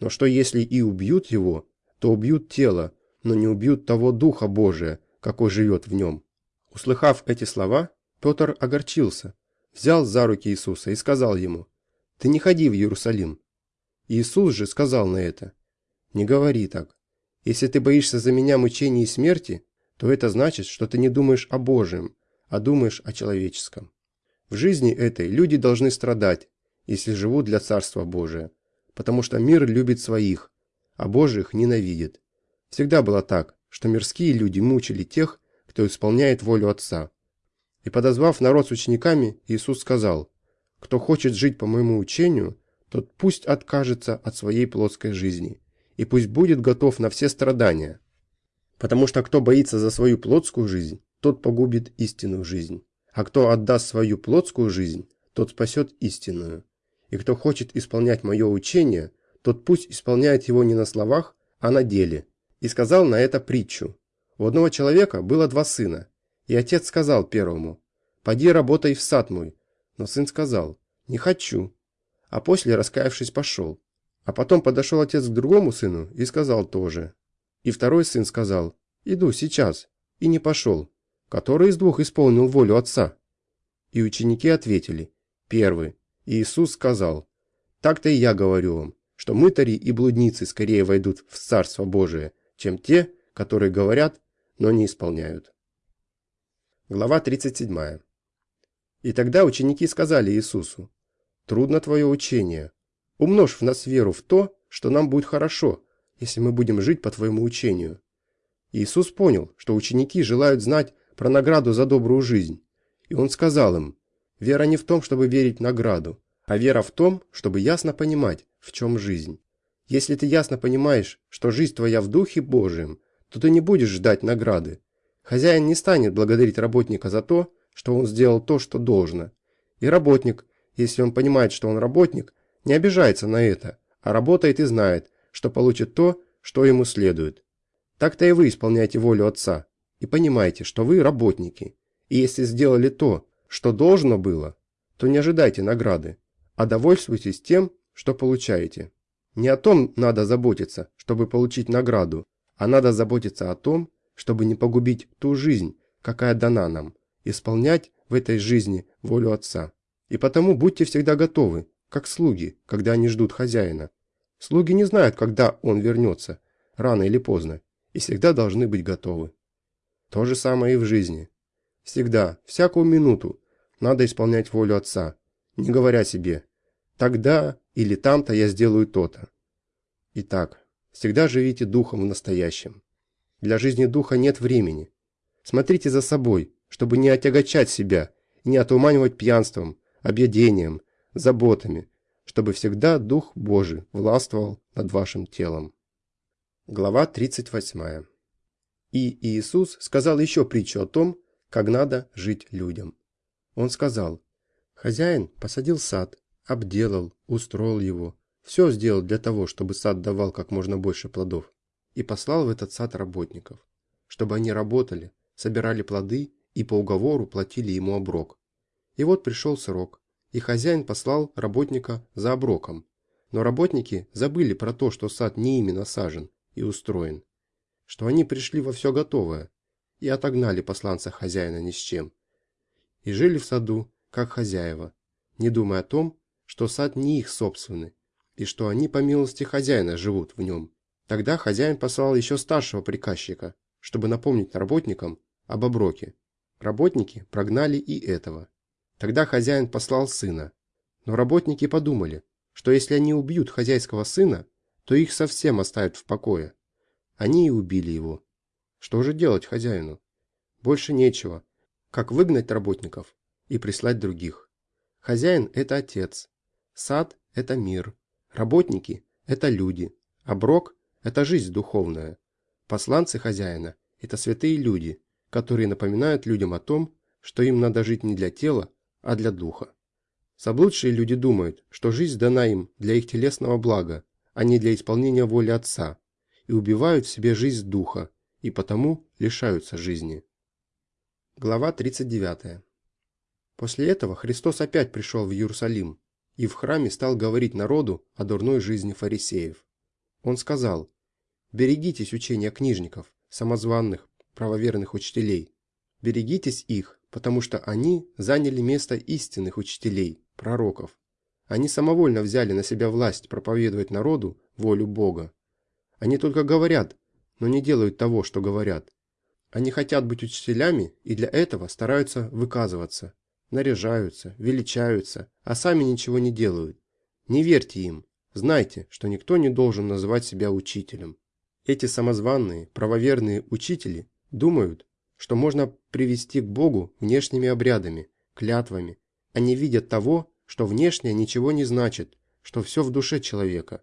но что если и убьют его, то убьют тело, но не убьют того Духа Божия, какой живет в нем. Услыхав эти слова, Петр огорчился, взял за руки Иисуса и сказал ему, «Ты не ходи в Иерусалим». Иисус же сказал на это, «Не говори так. Если ты боишься за меня мучений и смерти, то это значит, что ты не думаешь о Божьем, а думаешь о человеческом. В жизни этой люди должны страдать, если живут для Царства Божия, потому что мир любит своих, а Божьих ненавидит. Всегда было так, что мирские люди мучили тех, кто исполняет волю Отца. И подозвав народ с учениками, Иисус сказал, «Кто хочет жить по моему учению, тот пусть откажется от своей плотской жизни, и пусть будет готов на все страдания. Потому что кто боится за свою плотскую жизнь, тот погубит истинную жизнь. А кто отдаст свою плотскую жизнь, тот спасет истинную. И кто хочет исполнять мое учение, тот пусть исполняет его не на словах, а на деле. И сказал на это притчу. У одного человека было два сына, и отец сказал первому, «Поди работай в сад мой». Но сын сказал, «Не хочу». А после, раскаявшись, пошел. А потом подошел отец к другому сыну и сказал тоже. И второй сын сказал, «Иду сейчас», и не пошел. Который из двух исполнил волю отца? И ученики ответили, «Первый». Иисус сказал, «Так-то и я говорю вам, что мытари и блудницы скорее войдут в Царство Божие, чем те, которые говорят, но не исполняют». Глава 37. И тогда ученики сказали Иисусу, «Трудно твое учение, Умножь в нас веру в то, что нам будет хорошо, если мы будем жить по твоему учению. Иисус понял, что ученики желают знать про награду за добрую жизнь. И он сказал им, вера не в том, чтобы верить в награду, а вера в том, чтобы ясно понимать, в чем жизнь. Если ты ясно понимаешь, что жизнь твоя в Духе Божьем, то ты не будешь ждать награды. Хозяин не станет благодарить работника за то, что он сделал то, что должно. И работник, если он понимает, что он работник, не обижается на это, а работает и знает, что получит то, что ему следует. Так-то и вы исполняете волю Отца, и понимаете, что вы работники, и если сделали то, что должно было, то не ожидайте награды, а довольствуйтесь тем, что получаете. Не о том надо заботиться, чтобы получить награду, а надо заботиться о том, чтобы не погубить ту жизнь, какая дана нам, исполнять в этой жизни волю Отца. И потому будьте всегда готовы как слуги, когда они ждут хозяина. Слуги не знают, когда он вернется, рано или поздно, и всегда должны быть готовы. То же самое и в жизни. Всегда, всякую минуту, надо исполнять волю Отца, не говоря себе «тогда или там-то я сделаю то-то». Итак, всегда живите духом в настоящем. Для жизни духа нет времени. Смотрите за собой, чтобы не отягочать себя не отуманивать пьянством, объедением, заботами, чтобы всегда Дух Божий властвовал над вашим телом. Глава 38. И Иисус сказал еще притчу о том, как надо жить людям. Он сказал, хозяин посадил сад, обделал, устроил его, все сделал для того, чтобы сад давал как можно больше плодов, и послал в этот сад работников, чтобы они работали, собирали плоды и по уговору платили ему оброк. И вот пришел срок, и хозяин послал работника за оброком. Но работники забыли про то, что сад не ими насажен и устроен, что они пришли во все готовое и отогнали посланца хозяина ни с чем. И жили в саду, как хозяева, не думая о том, что сад не их собственный, и что они по милости хозяина живут в нем. Тогда хозяин послал еще старшего приказчика, чтобы напомнить работникам об оброке. Работники прогнали и этого. Тогда хозяин послал сына. Но работники подумали, что если они убьют хозяйского сына, то их совсем оставят в покое. Они и убили его. Что же делать хозяину? Больше нечего, как выгнать работников и прислать других. Хозяин – это отец, сад – это мир, работники – это люди, а брок – это жизнь духовная. Посланцы хозяина – это святые люди, которые напоминают людям о том, что им надо жить не для тела, а для духа. Заблудшие люди думают, что жизнь дана им для их телесного блага, а не для исполнения воли Отца, и убивают в себе жизнь духа, и потому лишаются жизни. Глава 39. После этого Христос опять пришел в Иерусалим и в храме стал говорить народу о дурной жизни фарисеев. Он сказал, «Берегитесь учения книжников, самозванных, правоверных учителей. Берегитесь их, потому что они заняли место истинных учителей, пророков. Они самовольно взяли на себя власть проповедовать народу волю Бога. Они только говорят, но не делают того, что говорят. Они хотят быть учителями и для этого стараются выказываться, наряжаются, величаются, а сами ничего не делают. Не верьте им. Знайте, что никто не должен называть себя учителем. Эти самозванные, правоверные учители думают, что можно привести к Богу внешними обрядами, клятвами. Они видят того, что внешнее ничего не значит, что все в душе человека.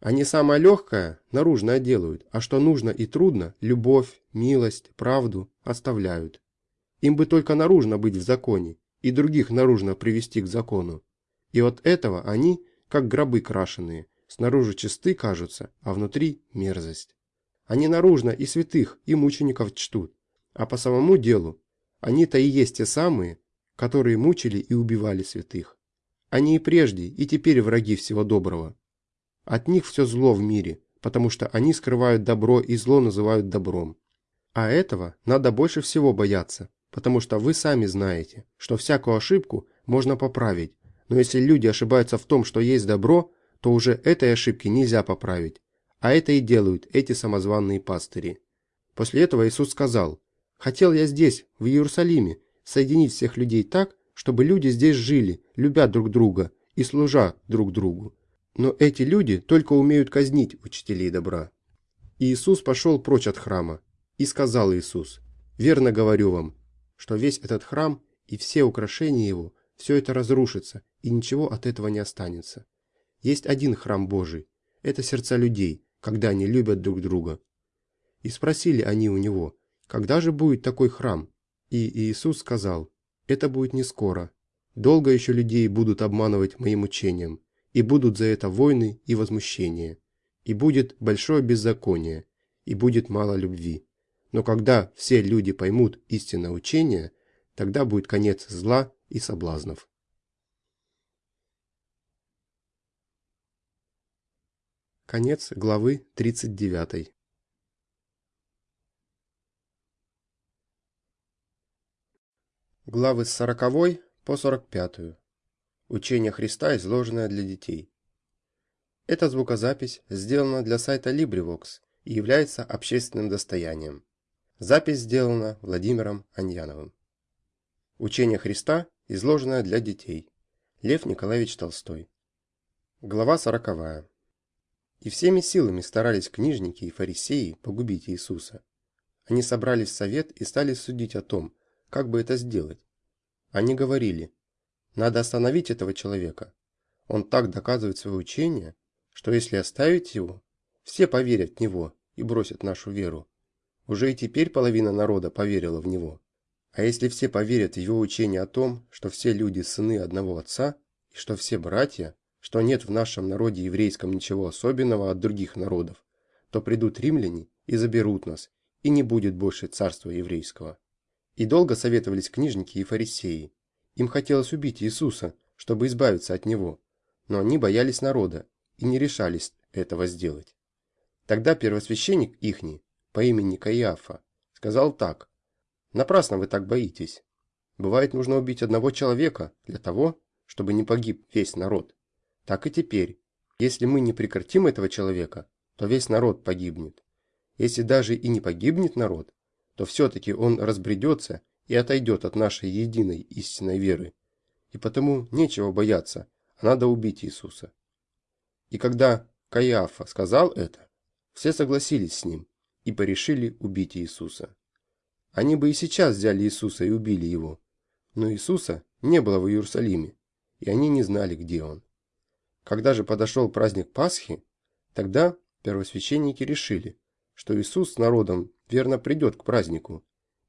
Они самое легкое, наружное делают, а что нужно и трудно, любовь, милость, правду, оставляют. Им бы только наружно быть в законе, и других наружно привести к закону. И от этого они, как гробы крашеные, снаружи чисты кажутся, а внутри мерзость. Они наружно и святых, и мучеников чтут, а по самому делу они-то и есть те самые, которые мучили и убивали святых. Они и прежде, и теперь враги всего доброго. От них все зло в мире, потому что они скрывают добро и зло называют добром. А этого надо больше всего бояться, потому что вы сами знаете, что всякую ошибку можно поправить, но если люди ошибаются в том, что есть добро, то уже этой ошибки нельзя поправить. А это и делают эти самозванные пастыри. После этого Иисус сказал, «Хотел я здесь, в Иерусалиме, соединить всех людей так, чтобы люди здесь жили, любя друг друга и служа друг другу. Но эти люди только умеют казнить учителей добра». И Иисус пошел прочь от храма. И сказал Иисус, «Верно говорю вам, что весь этот храм и все украшения его, все это разрушится, и ничего от этого не останется. Есть один храм Божий, это сердца людей, когда они любят друг друга. И спросили они у него, когда же будет такой храм? И Иисус сказал, это будет не скоро. Долго еще людей будут обманывать моим учением, и будут за это войны и возмущения, и будет большое беззаконие, и будет мало любви. Но когда все люди поймут истинное учение, тогда будет конец зла и соблазнов. Конец главы 39. Главы с 40 по 45. Учение Христа, изложенное для детей. Эта звукозапись сделана для сайта LibriVox и является общественным достоянием. Запись сделана Владимиром Аньяновым. Учение Христа, изложенное для детей. Лев Николаевич Толстой. Глава сороковая. И всеми силами старались книжники и фарисеи погубить Иисуса. Они собрались в совет и стали судить о том, как бы это сделать. Они говорили, надо остановить этого человека. Он так доказывает свое учение, что если оставить его, все поверят в него и бросят нашу веру. Уже и теперь половина народа поверила в него. А если все поверят в его учение о том, что все люди сыны одного отца, и что все братья, что нет в нашем народе еврейском ничего особенного от других народов, то придут римляне и заберут нас, и не будет больше царства еврейского. И долго советовались книжники и фарисеи. Им хотелось убить Иисуса, чтобы избавиться от него, но они боялись народа и не решались этого сделать. Тогда первосвященник ихний, по имени Каиафа, сказал так. «Напрасно вы так боитесь. Бывает, нужно убить одного человека для того, чтобы не погиб весь народ. Так и теперь. Если мы не прекратим этого человека, то весь народ погибнет. Если даже и не погибнет народ, то все-таки он разбредется и отойдет от нашей единой истинной веры. И потому нечего бояться, а надо убить Иисуса. И когда Каиафа сказал это, все согласились с ним и порешили убить Иисуса. Они бы и сейчас взяли Иисуса и убили его, но Иисуса не было в Иерусалиме, и они не знали, где он. Когда же подошел праздник Пасхи, тогда первосвященники решили, что Иисус с народом верно придет к празднику,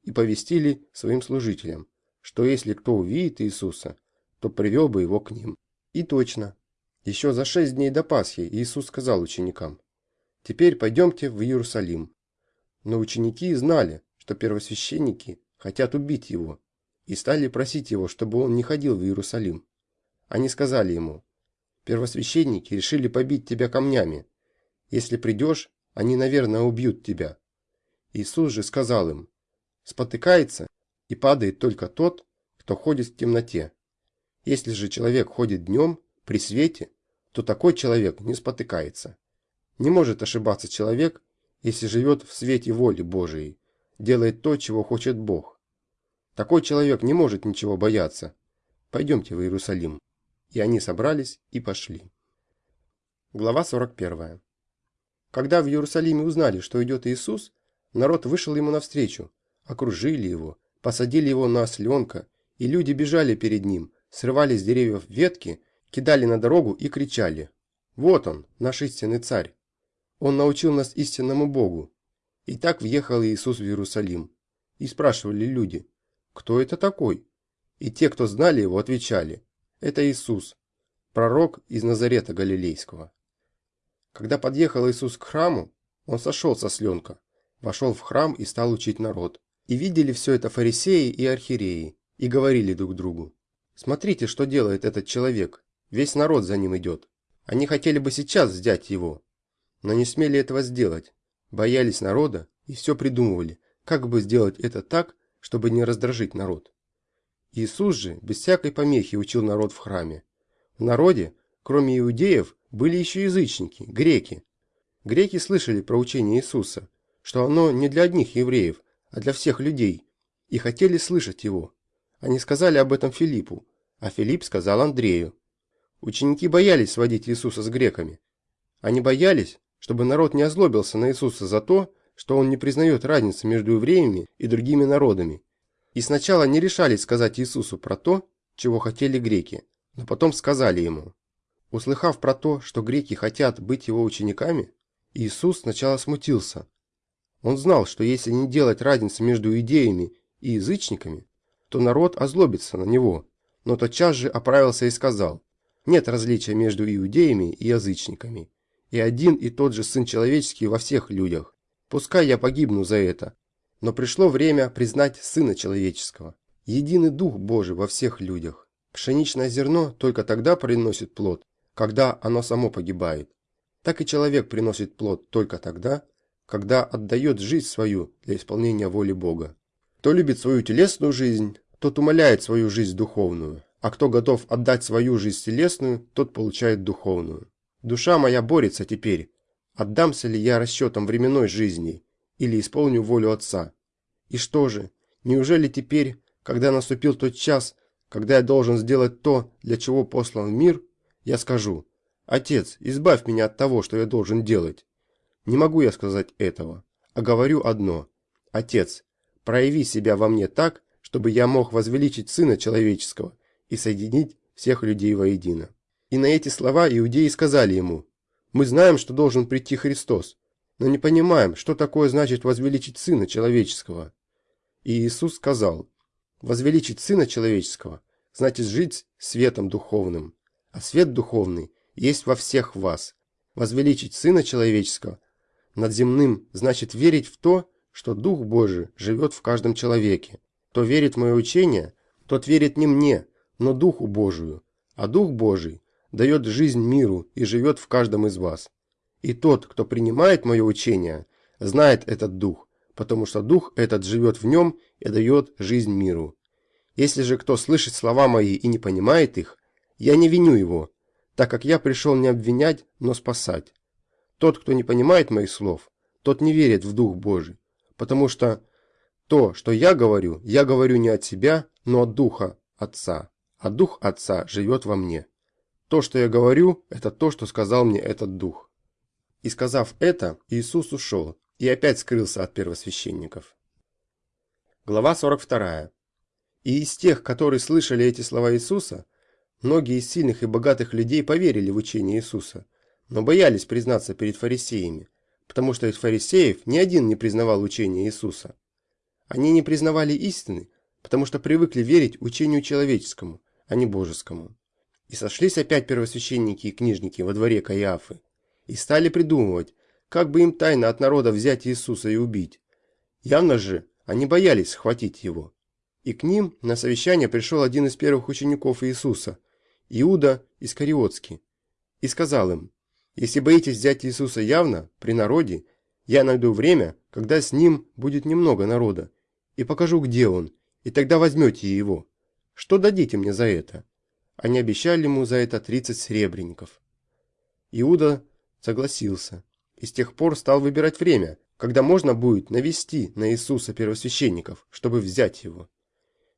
и повестили своим служителям, что если кто увидит Иисуса, то привел бы его к ним. И точно. Еще за шесть дней до Пасхи Иисус сказал ученикам, «Теперь пойдемте в Иерусалим, но ученики знали, что первосвященники хотят убить его, и стали просить его, чтобы он не ходил в Иерусалим. Они сказали ему, «Первосвященники решили побить тебя камнями. Если придешь, они, наверное, убьют тебя». Иисус же сказал им, «Спотыкается и падает только тот, кто ходит в темноте. Если же человек ходит днем, при свете, то такой человек не спотыкается. Не может ошибаться человек, если живет в свете воли Божией. делает то, чего хочет Бог. Такой человек не может ничего бояться. Пойдемте в Иерусалим. И они собрались и пошли. Глава 41. Когда в Иерусалиме узнали, что идет Иисус, народ вышел ему навстречу, окружили его, посадили его на осленка, и люди бежали перед ним, срывали с деревьев ветки, кидали на дорогу и кричали «Вот он, наш истинный царь! Он научил нас истинному Богу!» И так въехал Иисус в Иерусалим. И спрашивали люди «Кто это такой?» И те, кто знали его, отвечали «Это Иисус, пророк из Назарета Галилейского». Когда подъехал Иисус к храму, он сошел со сленка, вошел в храм и стал учить народ. И видели все это фарисеи и архиереи, и говорили друг другу, «Смотрите, что делает этот человек, весь народ за ним идет. Они хотели бы сейчас взять его, но не смели этого сделать, боялись народа и все придумывали, как бы сделать это так, чтобы не раздражить народ. Иисус же без всякой помехи учил народ в храме. В народе, кроме иудеев, были еще язычники, греки. Греки слышали про учение Иисуса, что оно не для одних евреев, а для всех людей, и хотели слышать его. Они сказали об этом Филиппу, а Филипп сказал Андрею. Ученики боялись сводить Иисуса с греками. Они боялись, чтобы народ не озлобился на Иисуса за то, что он не признает разницы между евреями и другими народами. И сначала не решались сказать Иисусу про то, чего хотели греки, но потом сказали ему. Услыхав про то, что греки хотят быть его учениками, Иисус сначала смутился. Он знал, что если не делать разницы между идеями и язычниками, то народ озлобится на него, но тотчас же оправился и сказал, нет различия между иудеями и язычниками, и один и тот же Сын Человеческий во всех людях. Пускай я погибну за это, но пришло время признать Сына Человеческого, единый Дух Божий во всех людях. Пшеничное зерно только тогда приносит плод, когда оно само погибает. Так и человек приносит плод только тогда, когда отдает жизнь свою для исполнения воли Бога. Кто любит свою телесную жизнь, тот умоляет свою жизнь духовную, а кто готов отдать свою жизнь телесную, тот получает духовную. Душа моя борется теперь, отдамся ли я расчетам временной жизни или исполню волю Отца. И что же, неужели теперь, когда наступил тот час, когда я должен сделать то, для чего послан мир, я скажу, «Отец, избавь меня от того, что я должен делать». Не могу я сказать этого, а говорю одно, «Отец, прояви себя во мне так, чтобы я мог возвеличить Сына Человеческого и соединить всех людей воедино». И на эти слова иудеи сказали ему, «Мы знаем, что должен прийти Христос, но не понимаем, что такое значит возвеличить Сына Человеческого». И Иисус сказал, «Возвеличить Сына Человеческого значит жить светом духовным, а свет духовный есть во всех вас. Возвеличить Сына Человеческого над земным значит верить в то, что Дух Божий живет в каждом человеке. Кто верит в мое учение, тот верит не мне, но Духу Божию, а Дух Божий дает жизнь миру и живет в каждом из вас. И тот, кто принимает мое учение, знает этот Дух, потому что Дух этот живет в нем и дает жизнь миру. Если же кто слышит слова мои и не понимает их, я не виню его, так как я пришел не обвинять, но спасать. Тот, кто не понимает моих слов, тот не верит в Дух Божий, потому что то, что я говорю, я говорю не от себя, но от Духа Отца, а Дух Отца живет во мне. То, что я говорю, это то, что сказал мне этот Дух. И сказав это, Иисус ушел и опять скрылся от первосвященников. Глава 42. И из тех, которые слышали эти слова Иисуса, Многие из сильных и богатых людей поверили в учение Иисуса, но боялись признаться перед фарисеями, потому что из фарисеев ни один не признавал учение Иисуса. Они не признавали истины, потому что привыкли верить учению человеческому, а не божескому. И сошлись опять первосвященники и книжники во дворе Каиафы, и стали придумывать, как бы им тайно от народа взять Иисуса и убить. Явно же они боялись схватить его. И к ним на совещание пришел один из первых учеников Иисуса, Иуда Искариотский, и сказал им, «Если боитесь взять Иисуса явно, при народе, я найду время, когда с ним будет немного народа, и покажу, где он, и тогда возьмете его. Что дадите мне за это?» Они обещали ему за это 30 серебряников. Иуда согласился, и с тех пор стал выбирать время, когда можно будет навести на Иисуса первосвященников, чтобы взять его.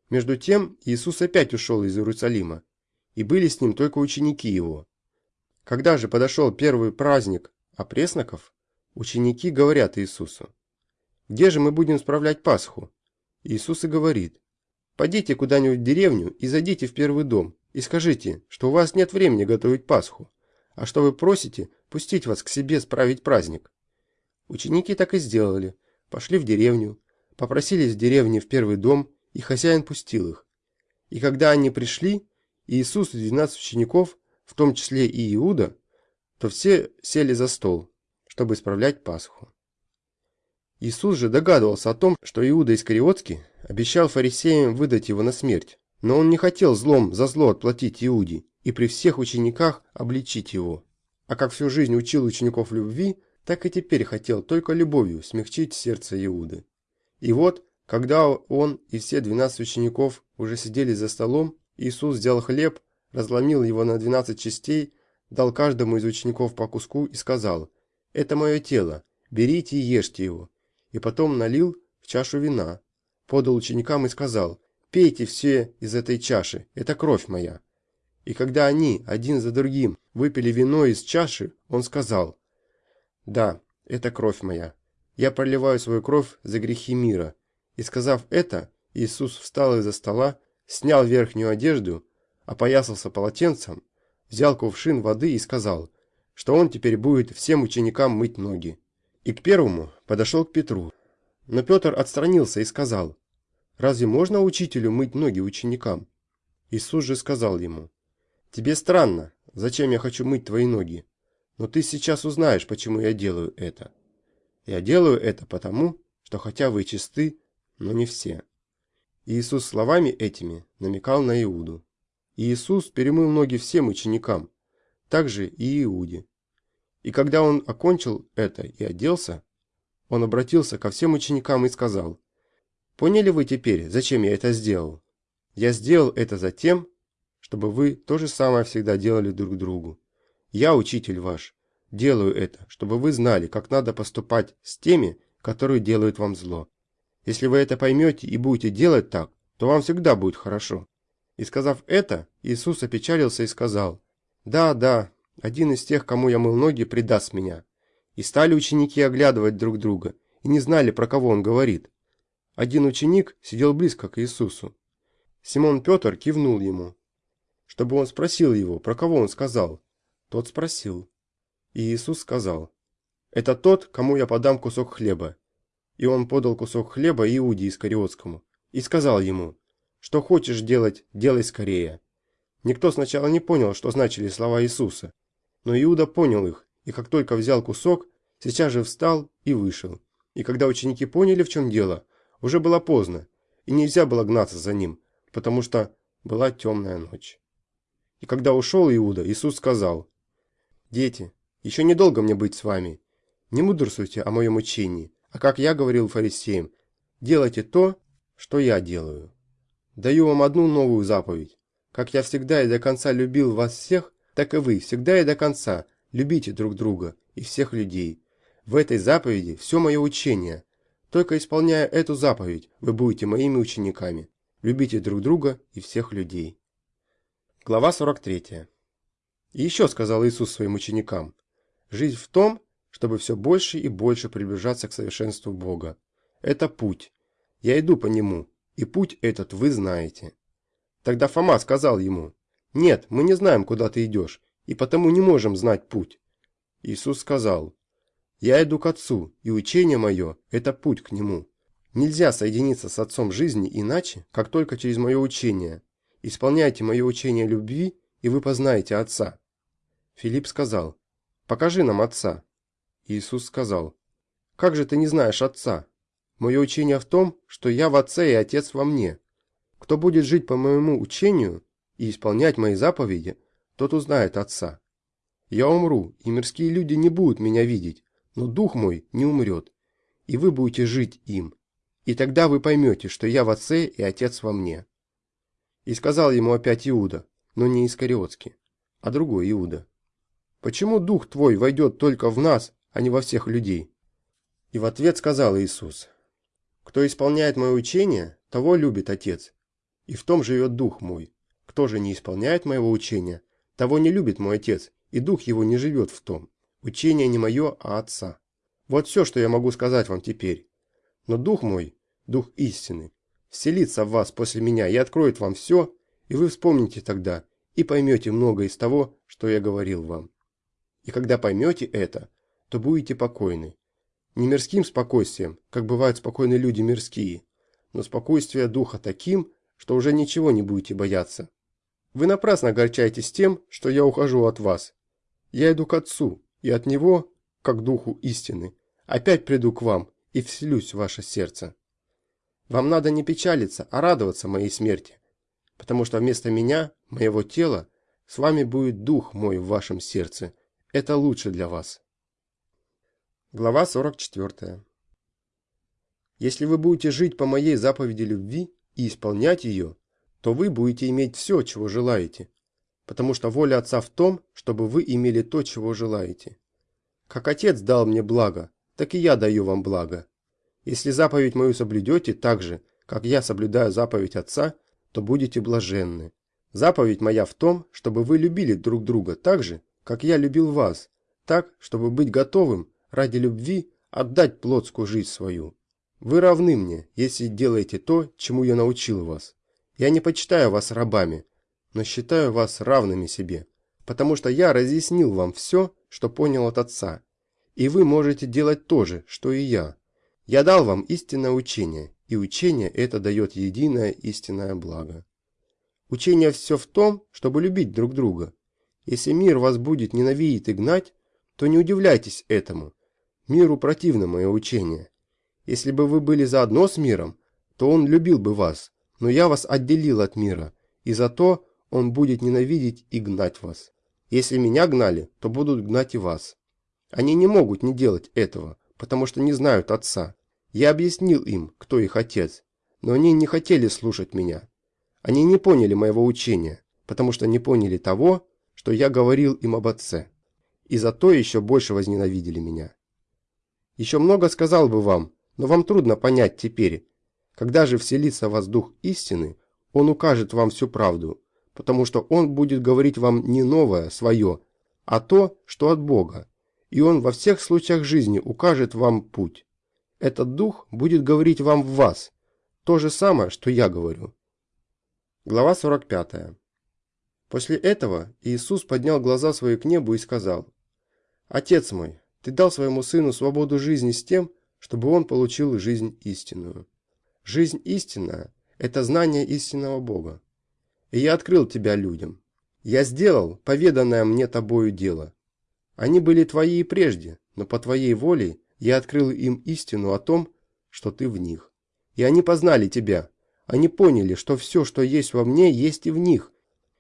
Между тем Иисус опять ушел из Иерусалима, и были с ним только ученики его. Когда же подошел первый праздник опресноков, ученики говорят Иисусу, «Где же мы будем справлять Пасху?» Иисус и говорит, «Пойдите куда-нибудь в деревню и зайдите в первый дом, и скажите, что у вас нет времени готовить Пасху, а что вы просите пустить вас к себе справить праздник». Ученики так и сделали, пошли в деревню, попросились в деревне в первый дом, и хозяин пустил их. И когда они пришли, Иисус и двенадцать учеников, в том числе и Иуда, то все сели за стол, чтобы исправлять Пасху. Иисус же догадывался о том, что Иуда Искариотский обещал фарисеям выдать его на смерть, но он не хотел злом за зло отплатить Иуде и при всех учениках обличить его. А как всю жизнь учил учеников любви, так и теперь хотел только любовью смягчить сердце Иуды. И вот, когда он и все двенадцать учеников уже сидели за столом, Иисус взял хлеб, разломил его на двенадцать частей, дал каждому из учеников по куску и сказал, «Это мое тело, берите и ешьте его». И потом налил в чашу вина, подал ученикам и сказал, «Пейте все из этой чаши, это кровь моя». И когда они, один за другим, выпили вино из чаши, он сказал, «Да, это кровь моя. Я проливаю свою кровь за грехи мира». И сказав это, Иисус встал из-за стола, снял верхнюю одежду, опоясался полотенцем, взял кувшин воды и сказал, что он теперь будет всем ученикам мыть ноги. И к первому подошел к Петру. Но Петр отстранился и сказал, «Разве можно учителю мыть ноги ученикам?» Иисус же сказал ему, «Тебе странно, зачем я хочу мыть твои ноги? Но ты сейчас узнаешь, почему я делаю это. Я делаю это потому, что хотя вы чисты, но не все». Иисус словами этими намекал на Иуду. Иисус перемыл ноги всем ученикам, также и Иуде. И когда он окончил это и оделся, он обратился ко всем ученикам и сказал, «Поняли вы теперь, зачем я это сделал? Я сделал это за тем, чтобы вы то же самое всегда делали друг другу. Я, учитель ваш, делаю это, чтобы вы знали, как надо поступать с теми, которые делают вам зло. Если вы это поймете и будете делать так, то вам всегда будет хорошо». И сказав это, Иисус опечалился и сказал, «Да, да, один из тех, кому я мыл ноги, предаст меня». И стали ученики оглядывать друг друга, и не знали, про кого он говорит. Один ученик сидел близко к Иисусу. Симон Петр кивнул ему, чтобы он спросил его, про кого он сказал. Тот спросил. И Иисус сказал, «Это тот, кому я подам кусок хлеба». И он подал кусок хлеба Иуде Искариотскому и сказал ему, «Что хочешь делать, делай скорее». Никто сначала не понял, что значили слова Иисуса, но Иуда понял их, и как только взял кусок, сейчас же встал и вышел. И когда ученики поняли, в чем дело, уже было поздно, и нельзя было гнаться за ним, потому что была темная ночь. И когда ушел Иуда, Иисус сказал, «Дети, еще недолго мне быть с вами. Не мудрствуйте о моем учении, а как я говорил фарисеям, делайте то, что я делаю. Даю вам одну новую заповедь. Как я всегда и до конца любил вас всех, так и вы всегда и до конца любите друг друга и всех людей. В этой заповеди все мое учение. Только исполняя эту заповедь, вы будете моими учениками. Любите друг друга и всех людей. Глава 43. И еще сказал Иисус своим ученикам, «Жизнь в том, чтобы все больше и больше приближаться к совершенству Бога. Это путь. Я иду по нему, и путь этот вы знаете». Тогда Фома сказал ему, «Нет, мы не знаем, куда ты идешь, и потому не можем знать путь». Иисус сказал, «Я иду к Отцу, и учение мое – это путь к Нему. Нельзя соединиться с Отцом жизни иначе, как только через мое учение. Исполняйте мое учение любви, и вы познаете Отца». Филипп сказал, «Покажи нам Отца». Иисус сказал, «Как же ты не знаешь Отца? Мое учение в том, что я в Отце и Отец во мне. Кто будет жить по моему учению, и исполнять мои заповеди, тот узнает Отца. Я умру, и мирские люди не будут меня видеть, но дух мой не умрет, и вы будете жить им. И тогда вы поймете, что я в Отце и Отец во мне. И сказал ему опять Иуда, но не Искариотский, а другой Иуда. Почему дух твой войдет только в нас, а не во всех людей? И в ответ сказал Иисус, «Кто исполняет мое учение, того любит Отец, и в том живет Дух мой. Кто же не исполняет моего учения, того не любит мой Отец, и Дух его не живет в том. Учение не мое, а Отца. Вот все, что я могу сказать вам теперь. Но Дух мой, Дух истины, вселится в вас после меня и откроет вам все, и вы вспомните тогда, и поймете много из того, что я говорил вам. И когда поймете это, то будете покойны, не мирским спокойствием, как бывают спокойные люди мирские, но спокойствие духа таким, что уже ничего не будете бояться. Вы напрасно огорчаетесь тем, что я ухожу от вас. Я иду к Отцу, и от Него, как Духу истины, опять приду к вам и вселюсь в ваше сердце. Вам надо не печалиться, а радоваться моей смерти, потому что вместо меня, моего тела, с вами будет Дух мой в вашем сердце. Это лучше для вас. Глава 44. Если вы будете жить по моей заповеди любви и исполнять ее, то вы будете иметь все, чего желаете, потому что воля Отца в том, чтобы вы имели то, чего желаете. Как Отец дал мне благо, так и я даю вам благо. Если заповедь мою соблюдете так же, как я соблюдаю заповедь Отца, то будете блаженны. Заповедь моя в том, чтобы вы любили друг друга так же, как я любил вас, так, чтобы быть готовым ради любви отдать плотскую жизнь свою. Вы равны мне, если делаете то, чему я научил вас. Я не почитаю вас рабами, но считаю вас равными себе, потому что я разъяснил вам все, что понял от Отца, и вы можете делать то же, что и я. Я дал вам истинное учение, и учение это дает единое истинное благо. Учение все в том, чтобы любить друг друга. Если мир вас будет ненавидеть и гнать, то не удивляйтесь этому, Миру противно мое учение. Если бы вы были заодно с миром, то он любил бы вас, но я вас отделил от мира, и за то он будет ненавидеть и гнать вас. Если меня гнали, то будут гнать и вас. Они не могут не делать этого, потому что не знают отца. Я объяснил им, кто их отец, но они не хотели слушать меня. Они не поняли моего учения, потому что не поняли того, что я говорил им об отце. И за то еще больше возненавидели меня. Еще много сказал бы вам, но вам трудно понять теперь. Когда же вселится в вас дух истины, он укажет вам всю правду, потому что он будет говорить вам не новое, свое, а то, что от Бога, и он во всех случаях жизни укажет вам путь. Этот дух будет говорить вам в вас, то же самое, что я говорю. Глава 45. После этого Иисус поднял глаза свои к небу и сказал, «Отец мой, ты дал своему сыну свободу жизни с тем, чтобы он получил жизнь истинную. Жизнь истинная – это знание истинного Бога. И я открыл тебя людям. Я сделал поведанное мне тобою дело. Они были твои и прежде, но по твоей воле я открыл им истину о том, что ты в них. И они познали тебя. Они поняли, что все, что есть во мне, есть и в них,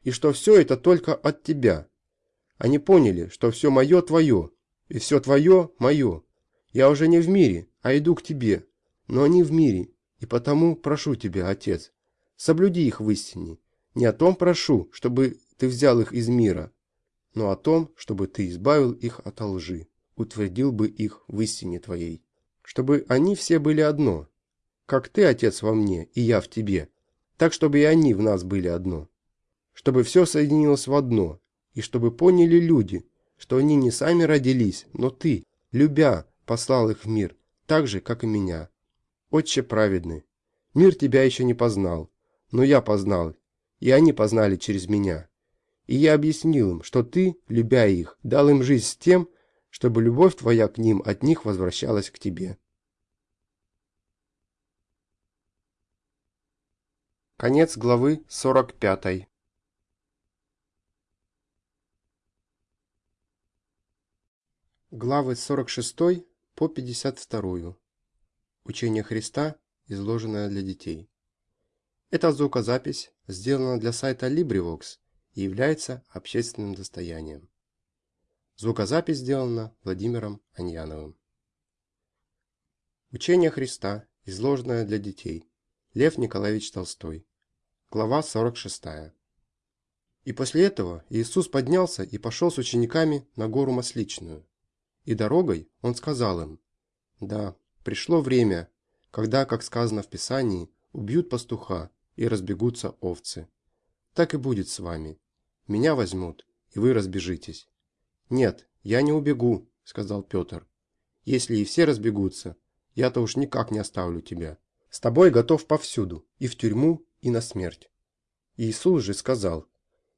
и что все это только от тебя. Они поняли, что все мое твое, и все твое – мое. Я уже не в мире, а иду к тебе, но они в мире, и потому прошу тебя, Отец, соблюди их в истине. Не о том прошу, чтобы ты взял их из мира, но о том, чтобы ты избавил их от лжи, утвердил бы их в истине твоей. Чтобы они все были одно, как ты, Отец, во мне, и я в тебе, так, чтобы и они в нас были одно. Чтобы все соединилось в одно, и чтобы поняли люди, что они не сами родились, но ты, любя, послал их в мир, так же, как и меня. Отче праведный, мир тебя еще не познал, но я познал, и они познали через меня. И я объяснил им, что ты, любя их, дал им жизнь с тем, чтобы любовь твоя к ним от них возвращалась к тебе. Конец главы 45. Главы с 46 по 52. Учение Христа, изложенное для детей. Эта звукозапись сделана для сайта LibriVox и является общественным достоянием. Звукозапись сделана Владимиром Аньяновым. Учение Христа, изложенное для детей. Лев Николаевич Толстой. Глава 46. И после этого Иисус поднялся и пошел с учениками на гору Масличную. И дорогой он сказал им, Да, пришло время, когда, как сказано в Писании, убьют пастуха и разбегутся овцы. Так и будет с вами. Меня возьмут, и вы разбежитесь. Нет, я не убегу, сказал Петр. Если и все разбегутся, я-то уж никак не оставлю тебя. С тобой готов повсюду, и в тюрьму, и на смерть. Иисус же сказал,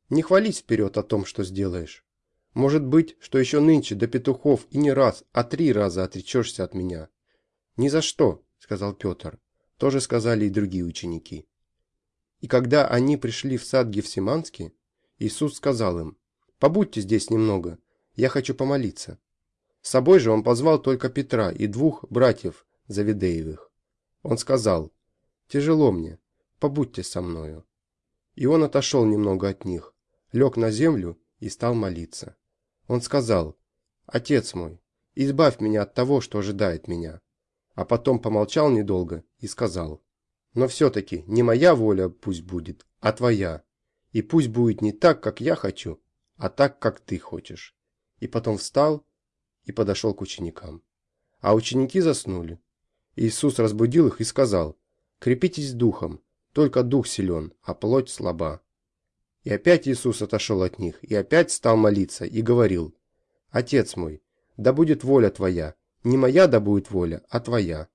не хвались вперед о том, что сделаешь. Может быть, что еще нынче до петухов и не раз, а три раза отречешься от меня. Ни за что, сказал Петр. Тоже сказали и другие ученики. И когда они пришли в сад Гефсиманский, Иисус сказал им, «Побудьте здесь немного, я хочу помолиться». С собой же он позвал только Петра и двух братьев Завидеевых. Он сказал, «Тяжело мне, побудьте со мною». И он отошел немного от них, лег на землю и стал молиться. Он сказал, «Отец мой, избавь меня от того, что ожидает меня». А потом помолчал недолго и сказал, «Но все-таки не моя воля пусть будет, а твоя. И пусть будет не так, как я хочу, а так, как ты хочешь». И потом встал и подошел к ученикам. А ученики заснули. Иисус разбудил их и сказал, «Крепитесь духом, только дух силен, а плоть слаба». И опять Иисус отошел от них, и опять стал молиться, и говорил, «Отец мой, да будет воля Твоя, не моя да будет воля, а Твоя».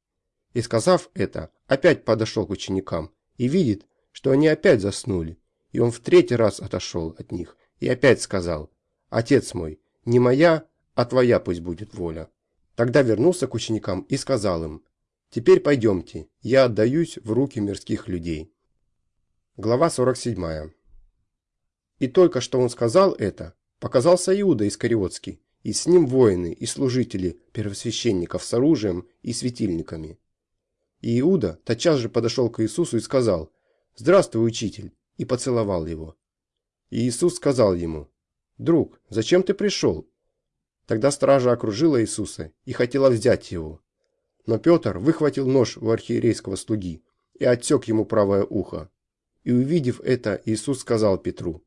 И сказав это, опять подошел к ученикам, и видит, что они опять заснули, и он в третий раз отошел от них, и опять сказал, «Отец мой, не моя, а Твоя пусть будет воля». Тогда вернулся к ученикам и сказал им, «Теперь пойдемте, я отдаюсь в руки мирских людей». Глава 47. И только что он сказал это, показался Иуда Искариотский, и с ним воины и служители первосвященников с оружием и светильниками. И Иуда тотчас же подошел к Иисусу и сказал, «Здравствуй, учитель!» и поцеловал его. И Иисус сказал ему, «Друг, зачем ты пришел?» Тогда стража окружила Иисуса и хотела взять его. Но Петр выхватил нож у архиерейского слуги и отсек ему правое ухо. И увидев это, Иисус сказал Петру,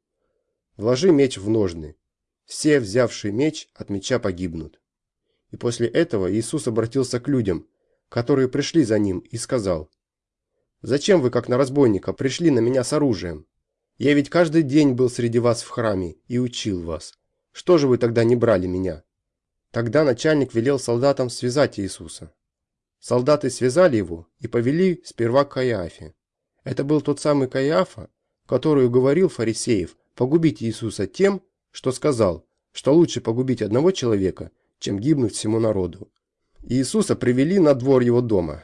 Вложи меч в ножны. Все, взявшие меч, от меча погибнут. И после этого Иисус обратился к людям, которые пришли за ним, и сказал, «Зачем вы, как на разбойника, пришли на меня с оружием? Я ведь каждый день был среди вас в храме и учил вас. Что же вы тогда не брали меня?» Тогда начальник велел солдатам связать Иисуса. Солдаты связали его и повели сперва к Каиафе. Это был тот самый Каиафа, который уговорил фарисеев погубить Иисуса тем, что сказал, что лучше погубить одного человека, чем гибнуть всему народу. Иисуса привели на двор его дома.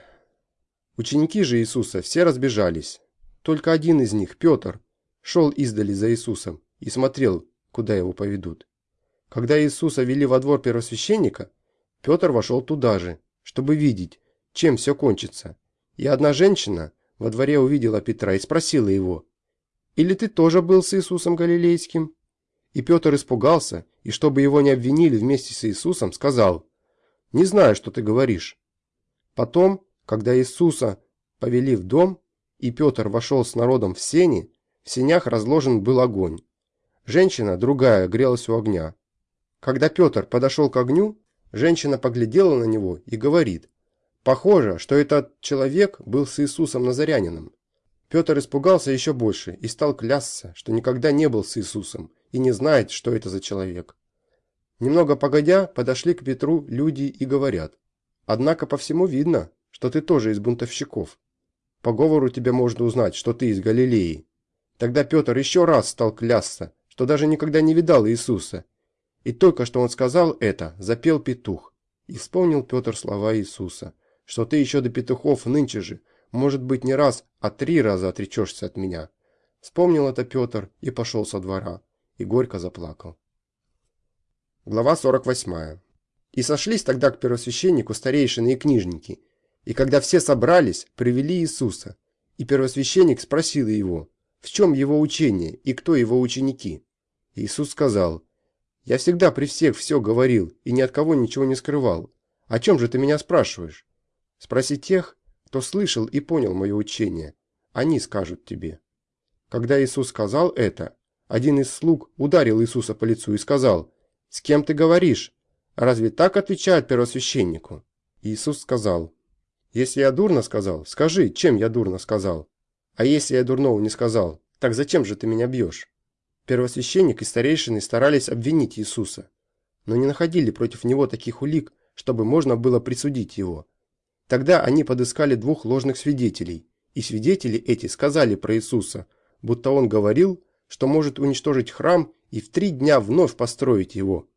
Ученики же Иисуса все разбежались. Только один из них, Петр, шел издали за Иисусом и смотрел, куда его поведут. Когда Иисуса вели во двор первосвященника, Петр вошел туда же, чтобы видеть, чем все кончится. И одна женщина во дворе увидела Петра и спросила его, или ты тоже был с Иисусом Галилейским?» И Петр испугался, и чтобы его не обвинили вместе с Иисусом, сказал, «Не знаю, что ты говоришь». Потом, когда Иисуса повели в дом, и Петр вошел с народом в сени, в сенях разложен был огонь. Женщина, другая, грелась у огня. Когда Петр подошел к огню, женщина поглядела на него и говорит, «Похоже, что этот человек был с Иисусом Назарянином». Петр испугался еще больше и стал клясться, что никогда не был с Иисусом и не знает, что это за человек. Немного погодя, подошли к Петру люди и говорят, «Однако по всему видно, что ты тоже из бунтовщиков. По говору тебе можно узнать, что ты из Галилеи». Тогда Петр еще раз стал клясться, что даже никогда не видал Иисуса. И только что он сказал это, запел петух. И вспомнил Петр слова Иисуса, что ты еще до петухов нынче же – может быть, не раз, а три раза отречешься от меня. Вспомнил это Петр и пошел со двора, и горько заплакал. Глава 48. И сошлись тогда к первосвященнику старейшины и книжники, и когда все собрались, привели Иисуса, и первосвященник спросил его, в чем его учение и кто его ученики. Иисус сказал, «Я всегда при всех все говорил и ни от кого ничего не скрывал. О чем же ты меня спрашиваешь? Спроси тех, кто слышал и понял мое учение, они скажут тебе». Когда Иисус сказал это, один из слуг ударил Иисуса по лицу и сказал, «С кем ты говоришь? Разве так отвечают первосвященнику?» Иисус сказал, «Если я дурно сказал, скажи, чем я дурно сказал. А если я дурного не сказал, так зачем же ты меня бьешь?» Первосвященник и старейшины старались обвинить Иисуса, но не находили против него таких улик, чтобы можно было присудить его. Тогда они подыскали двух ложных свидетелей, и свидетели эти сказали про Иисуса, будто он говорил, что может уничтожить храм и в три дня вновь построить его.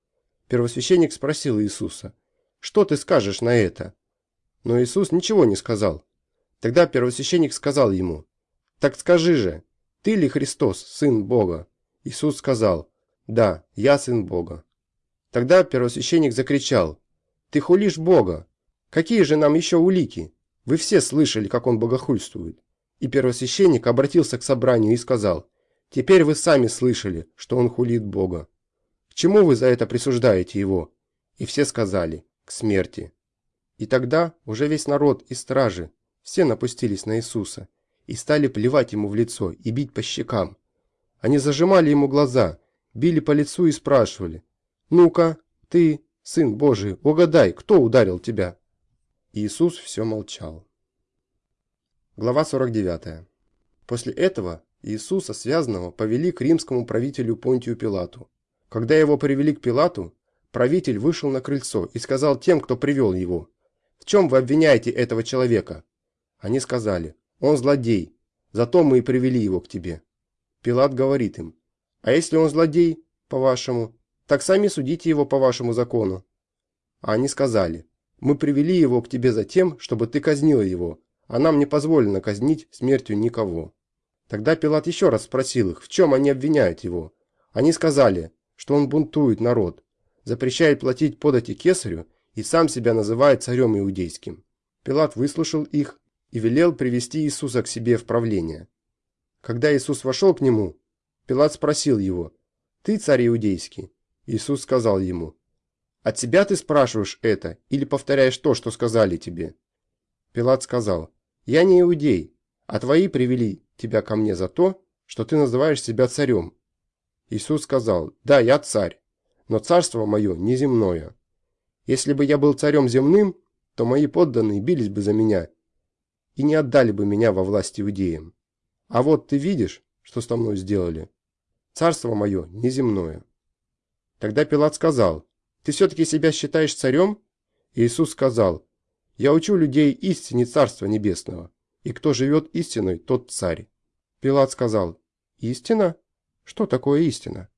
Первосвященник спросил Иисуса, «Что ты скажешь на это?» Но Иисус ничего не сказал. Тогда первосвященник сказал ему, «Так скажи же, ты ли Христос, Сын Бога?» Иисус сказал, «Да, я Сын Бога». Тогда первосвященник закричал, «Ты хулишь Бога! Какие же нам еще улики? Вы все слышали, как он богохульствует». И первосвященник обратился к собранию и сказал, «Теперь вы сами слышали, что он хулит Бога. К чему вы за это присуждаете его?» И все сказали, «К смерти». И тогда уже весь народ и стражи, все напустились на Иисуса и стали плевать ему в лицо и бить по щекам. Они зажимали ему глаза, били по лицу и спрашивали, «Ну-ка, ты, сын Божий, угадай, кто ударил тебя?» Иисус все молчал. Глава 49. После этого Иисуса, связанного, повели к римскому правителю Понтию Пилату. Когда его привели к Пилату, правитель вышел на крыльцо и сказал тем, кто привел его, «В чем вы обвиняете этого человека?» Они сказали, «Он злодей, зато мы и привели его к тебе». Пилат говорит им, «А если он злодей, по-вашему, так сами судите его по вашему закону». А они сказали, «Мы привели его к тебе за тем, чтобы ты казнила его, а нам не позволено казнить смертью никого». Тогда Пилат еще раз спросил их, в чем они обвиняют его. Они сказали, что он бунтует народ, запрещает платить подати кесарю и сам себя называет царем иудейским. Пилат выслушал их и велел привести Иисуса к себе в правление. Когда Иисус вошел к нему, Пилат спросил его, «Ты царь иудейский?» Иисус сказал ему, «От себя ты спрашиваешь это или повторяешь то, что сказали тебе?» Пилат сказал, «Я не иудей, а твои привели тебя ко мне за то, что ты называешь себя царем». Иисус сказал, «Да, я царь, но царство мое неземное. Если бы я был царем земным, то мои подданные бились бы за меня и не отдали бы меня во власть иудеям. А вот ты видишь, что со мной сделали? Царство мое неземное». Тогда Пилат сказал, «Ты все-таки себя считаешь царем?» Иисус сказал, «Я учу людей истине Царства Небесного, и кто живет истиной, тот царь». Пилат сказал, «Истина? Что такое истина?»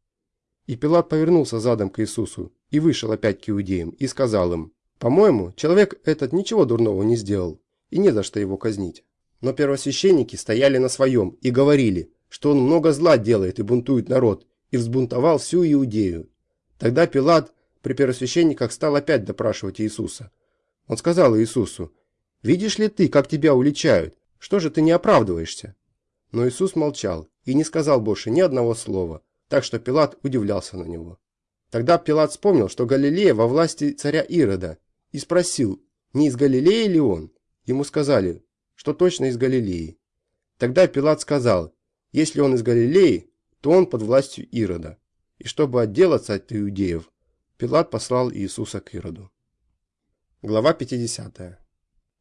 И Пилат повернулся задом к Иисусу и вышел опять к иудеям и сказал им, «По-моему, человек этот ничего дурного не сделал, и не за что его казнить». Но первосвященники стояли на своем и говорили, что он много зла делает и бунтует народ, и взбунтовал всю Иудею. Тогда Пилат при первосвященниках стал опять допрашивать Иисуса. Он сказал Иисусу, «Видишь ли ты, как тебя уличают? Что же ты не оправдываешься?» Но Иисус молчал и не сказал больше ни одного слова, так что Пилат удивлялся на него. Тогда Пилат вспомнил, что Галилея во власти царя Ирода, и спросил, не из Галилеи ли он? Ему сказали, что точно из Галилеи. Тогда Пилат сказал, если он из Галилеи, то он под властью Ирода и чтобы отделаться от иудеев, Пилат послал Иисуса к Ироду. Глава 50.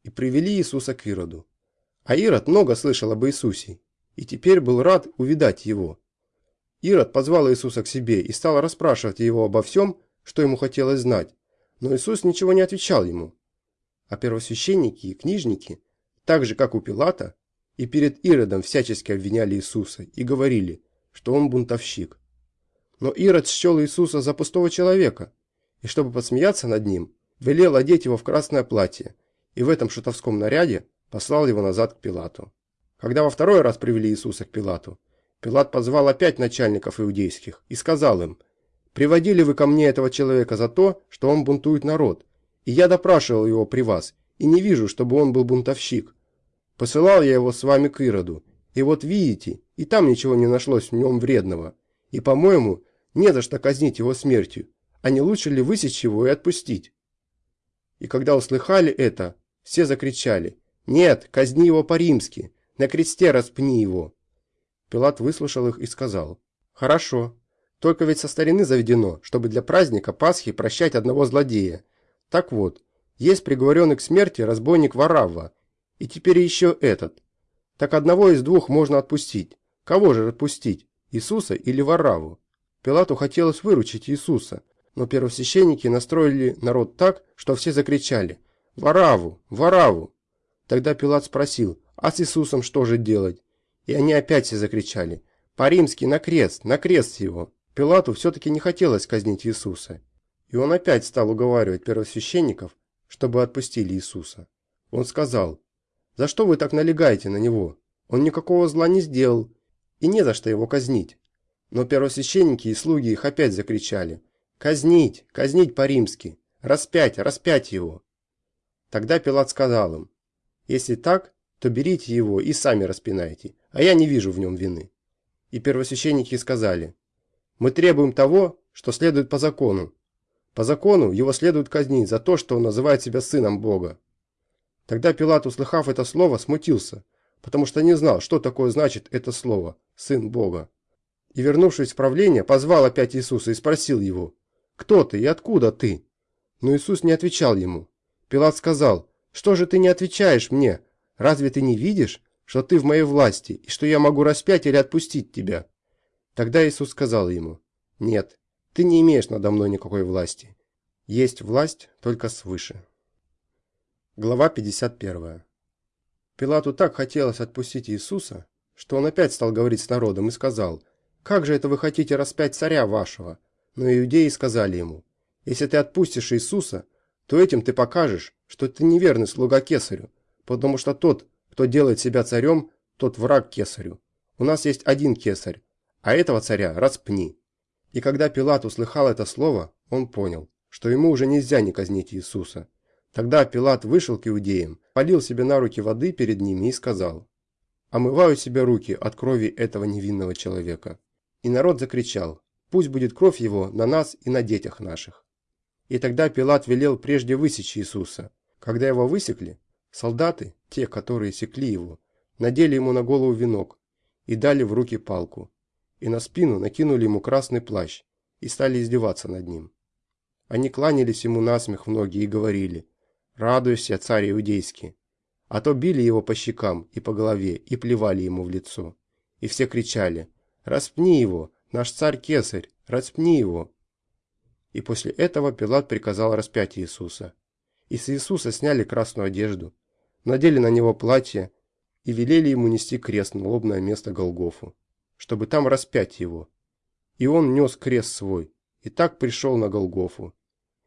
И привели Иисуса к Ироду. А Ирод много слышал об Иисусе, и теперь был рад увидать его. Ирод позвал Иисуса к себе и стал расспрашивать его обо всем, что ему хотелось знать, но Иисус ничего не отвечал ему. А первосвященники и книжники, так же как у Пилата, и перед Иродом всячески обвиняли Иисуса и говорили, что он бунтовщик. Но Ирод счел Иисуса за пустого человека, и чтобы посмеяться над ним, велел одеть его в красное платье, и в этом шутовском наряде послал его назад к Пилату. Когда во второй раз привели Иисуса к Пилату, Пилат позвал опять начальников иудейских и сказал им, «Приводили вы ко мне этого человека за то, что он бунтует народ, и я допрашивал его при вас, и не вижу, чтобы он был бунтовщик. Посылал я его с вами к Ироду, и вот видите, и там ничего не нашлось в нем вредного, и, по-моему, не за что казнить его смертью, а не лучше ли высечь его и отпустить? И когда услыхали это, все закричали, «Нет, казни его по-римски, на кресте распни его!» Пилат выслушал их и сказал, «Хорошо, только ведь со старины заведено, чтобы для праздника Пасхи прощать одного злодея. Так вот, Есть приговоренный к смерти разбойник Варавва, и теперь еще этот. Так одного из двух можно отпустить. Кого же отпустить, Иисуса или Вараву? Пилату хотелось выручить Иисуса, но первосвященники настроили народ так, что все закричали «Вараву! Вараву!». Тогда Пилат спросил, а с Иисусом что же делать? И они опять все закричали «По-римски, на крест, на крест его!». Пилату все-таки не хотелось казнить Иисуса. И он опять стал уговаривать первосвященников, чтобы отпустили Иисуса. Он сказал, «За что вы так налегаете на него? Он никакого зла не сделал, и не за что его казнить». Но первосвященники и слуги их опять закричали, «Казнить, казнить по-римски, распять, распять его». Тогда Пилат сказал им, «Если так, то берите его и сами распинайте, а я не вижу в нем вины». И первосвященники сказали, «Мы требуем того, что следует по закону, по закону его следует казнить за то, что он называет себя сыном Бога. Тогда Пилат, услыхав это слово, смутился, потому что не знал, что такое значит это слово «сын Бога». И, вернувшись в правление, позвал опять Иисуса и спросил его, «Кто ты и откуда ты?» Но Иисус не отвечал ему. Пилат сказал, «Что же ты не отвечаешь мне? Разве ты не видишь, что ты в моей власти, и что я могу распять или отпустить тебя?» Тогда Иисус сказал ему, «Нет, ты не имеешь надо мной никакой власти. Есть власть только свыше. Глава 51. Пилату так хотелось отпустить Иисуса, что он опять стал говорить с народом и сказал, «Как же это вы хотите распять царя вашего?» Но иудеи сказали ему, «Если ты отпустишь Иисуса, то этим ты покажешь, что ты неверный слуга кесарю, потому что тот, кто делает себя царем, тот враг кесарю. У нас есть один кесарь, а этого царя распни». И когда Пилат услыхал это слово, он понял, что ему уже нельзя не казнить Иисуса. Тогда Пилат вышел к иудеям, полил себе на руки воды перед ними и сказал, «Омываю себе руки от крови этого невинного человека». И народ закричал, «Пусть будет кровь его на нас и на детях наших». И тогда Пилат велел прежде высечь Иисуса. Когда его высекли, солдаты, те, которые секли его, надели ему на голову венок и дали в руки палку и на спину накинули ему красный плащ и стали издеваться над ним. Они кланялись ему насмех в ноги и говорили «Радуйся, царь иудейский!» А то били его по щекам и по голове и плевали ему в лицо. И все кричали «Распни его! Наш царь-кесарь! Распни его!» И после этого Пилат приказал распять Иисуса. И с Иисуса сняли красную одежду, надели на него платье и велели ему нести крест на лобное место Голгофу чтобы там распять его. И он нес крест свой, и так пришел на Голгофу.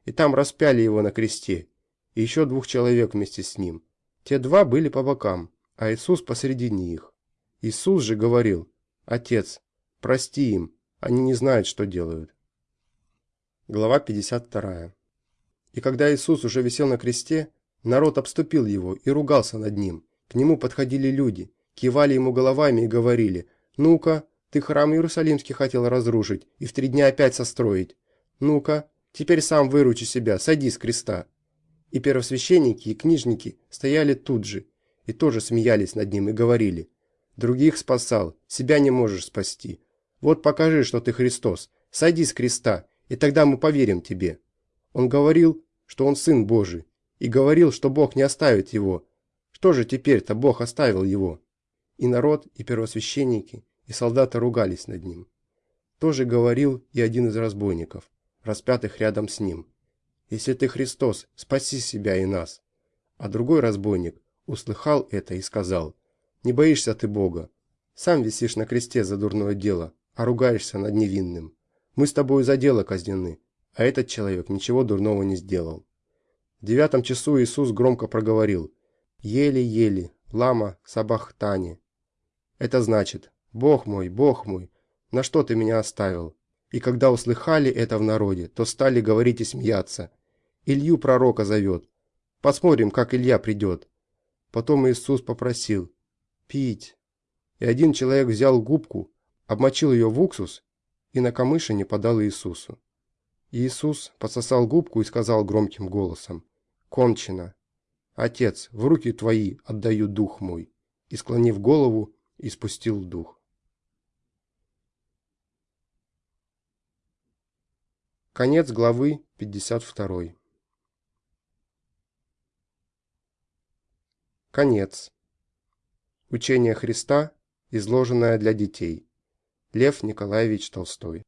И там распяли его на кресте, и еще двух человек вместе с ним. Те два были по бокам, а Иисус посредине их. Иисус же говорил, «Отец, прости им, они не знают, что делают». Глава 52. И когда Иисус уже висел на кресте, народ обступил его и ругался над ним. К нему подходили люди, кивали ему головами и говорили, ну-ка, ты храм Иерусалимский хотел разрушить и в три дня опять состроить. Ну-ка, теперь сам выручи себя, сади с креста. И первосвященники, и книжники стояли тут же, и тоже смеялись над ним и говорили, «Других спасал, себя не можешь спасти. Вот покажи, что ты Христос, сойди с креста, и тогда мы поверим тебе». Он говорил, что он Сын Божий, и говорил, что Бог не оставит его. Что же теперь-то Бог оставил его? И народ, и первосвященники, и солдаты ругались над ним. Тоже говорил и один из разбойников, распятых рядом с ним. «Если ты Христос, спаси себя и нас». А другой разбойник услыхал это и сказал, «Не боишься ты Бога? Сам висишь на кресте за дурное дело, а ругаешься над невинным. Мы с тобой за дело казнены, а этот человек ничего дурного не сделал». В девятом часу Иисус громко проговорил, «Еле-еле, лама сабахтани, это значит, «Бог мой, Бог мой, на что ты меня оставил?» И когда услыхали это в народе, то стали говорить и смеяться. Илью пророка зовет. Посмотрим, как Илья придет. Потом Иисус попросил «Пить». И один человек взял губку, обмочил ее в уксус и на камышине подал Иисусу. Иисус пососал губку и сказал громким голосом «Кончено! Отец, в руки твои отдаю дух мой!» И, склонив голову, и спустил дух. Конец главы 52. Конец. Учение Христа, изложенное для детей. Лев Николаевич Толстой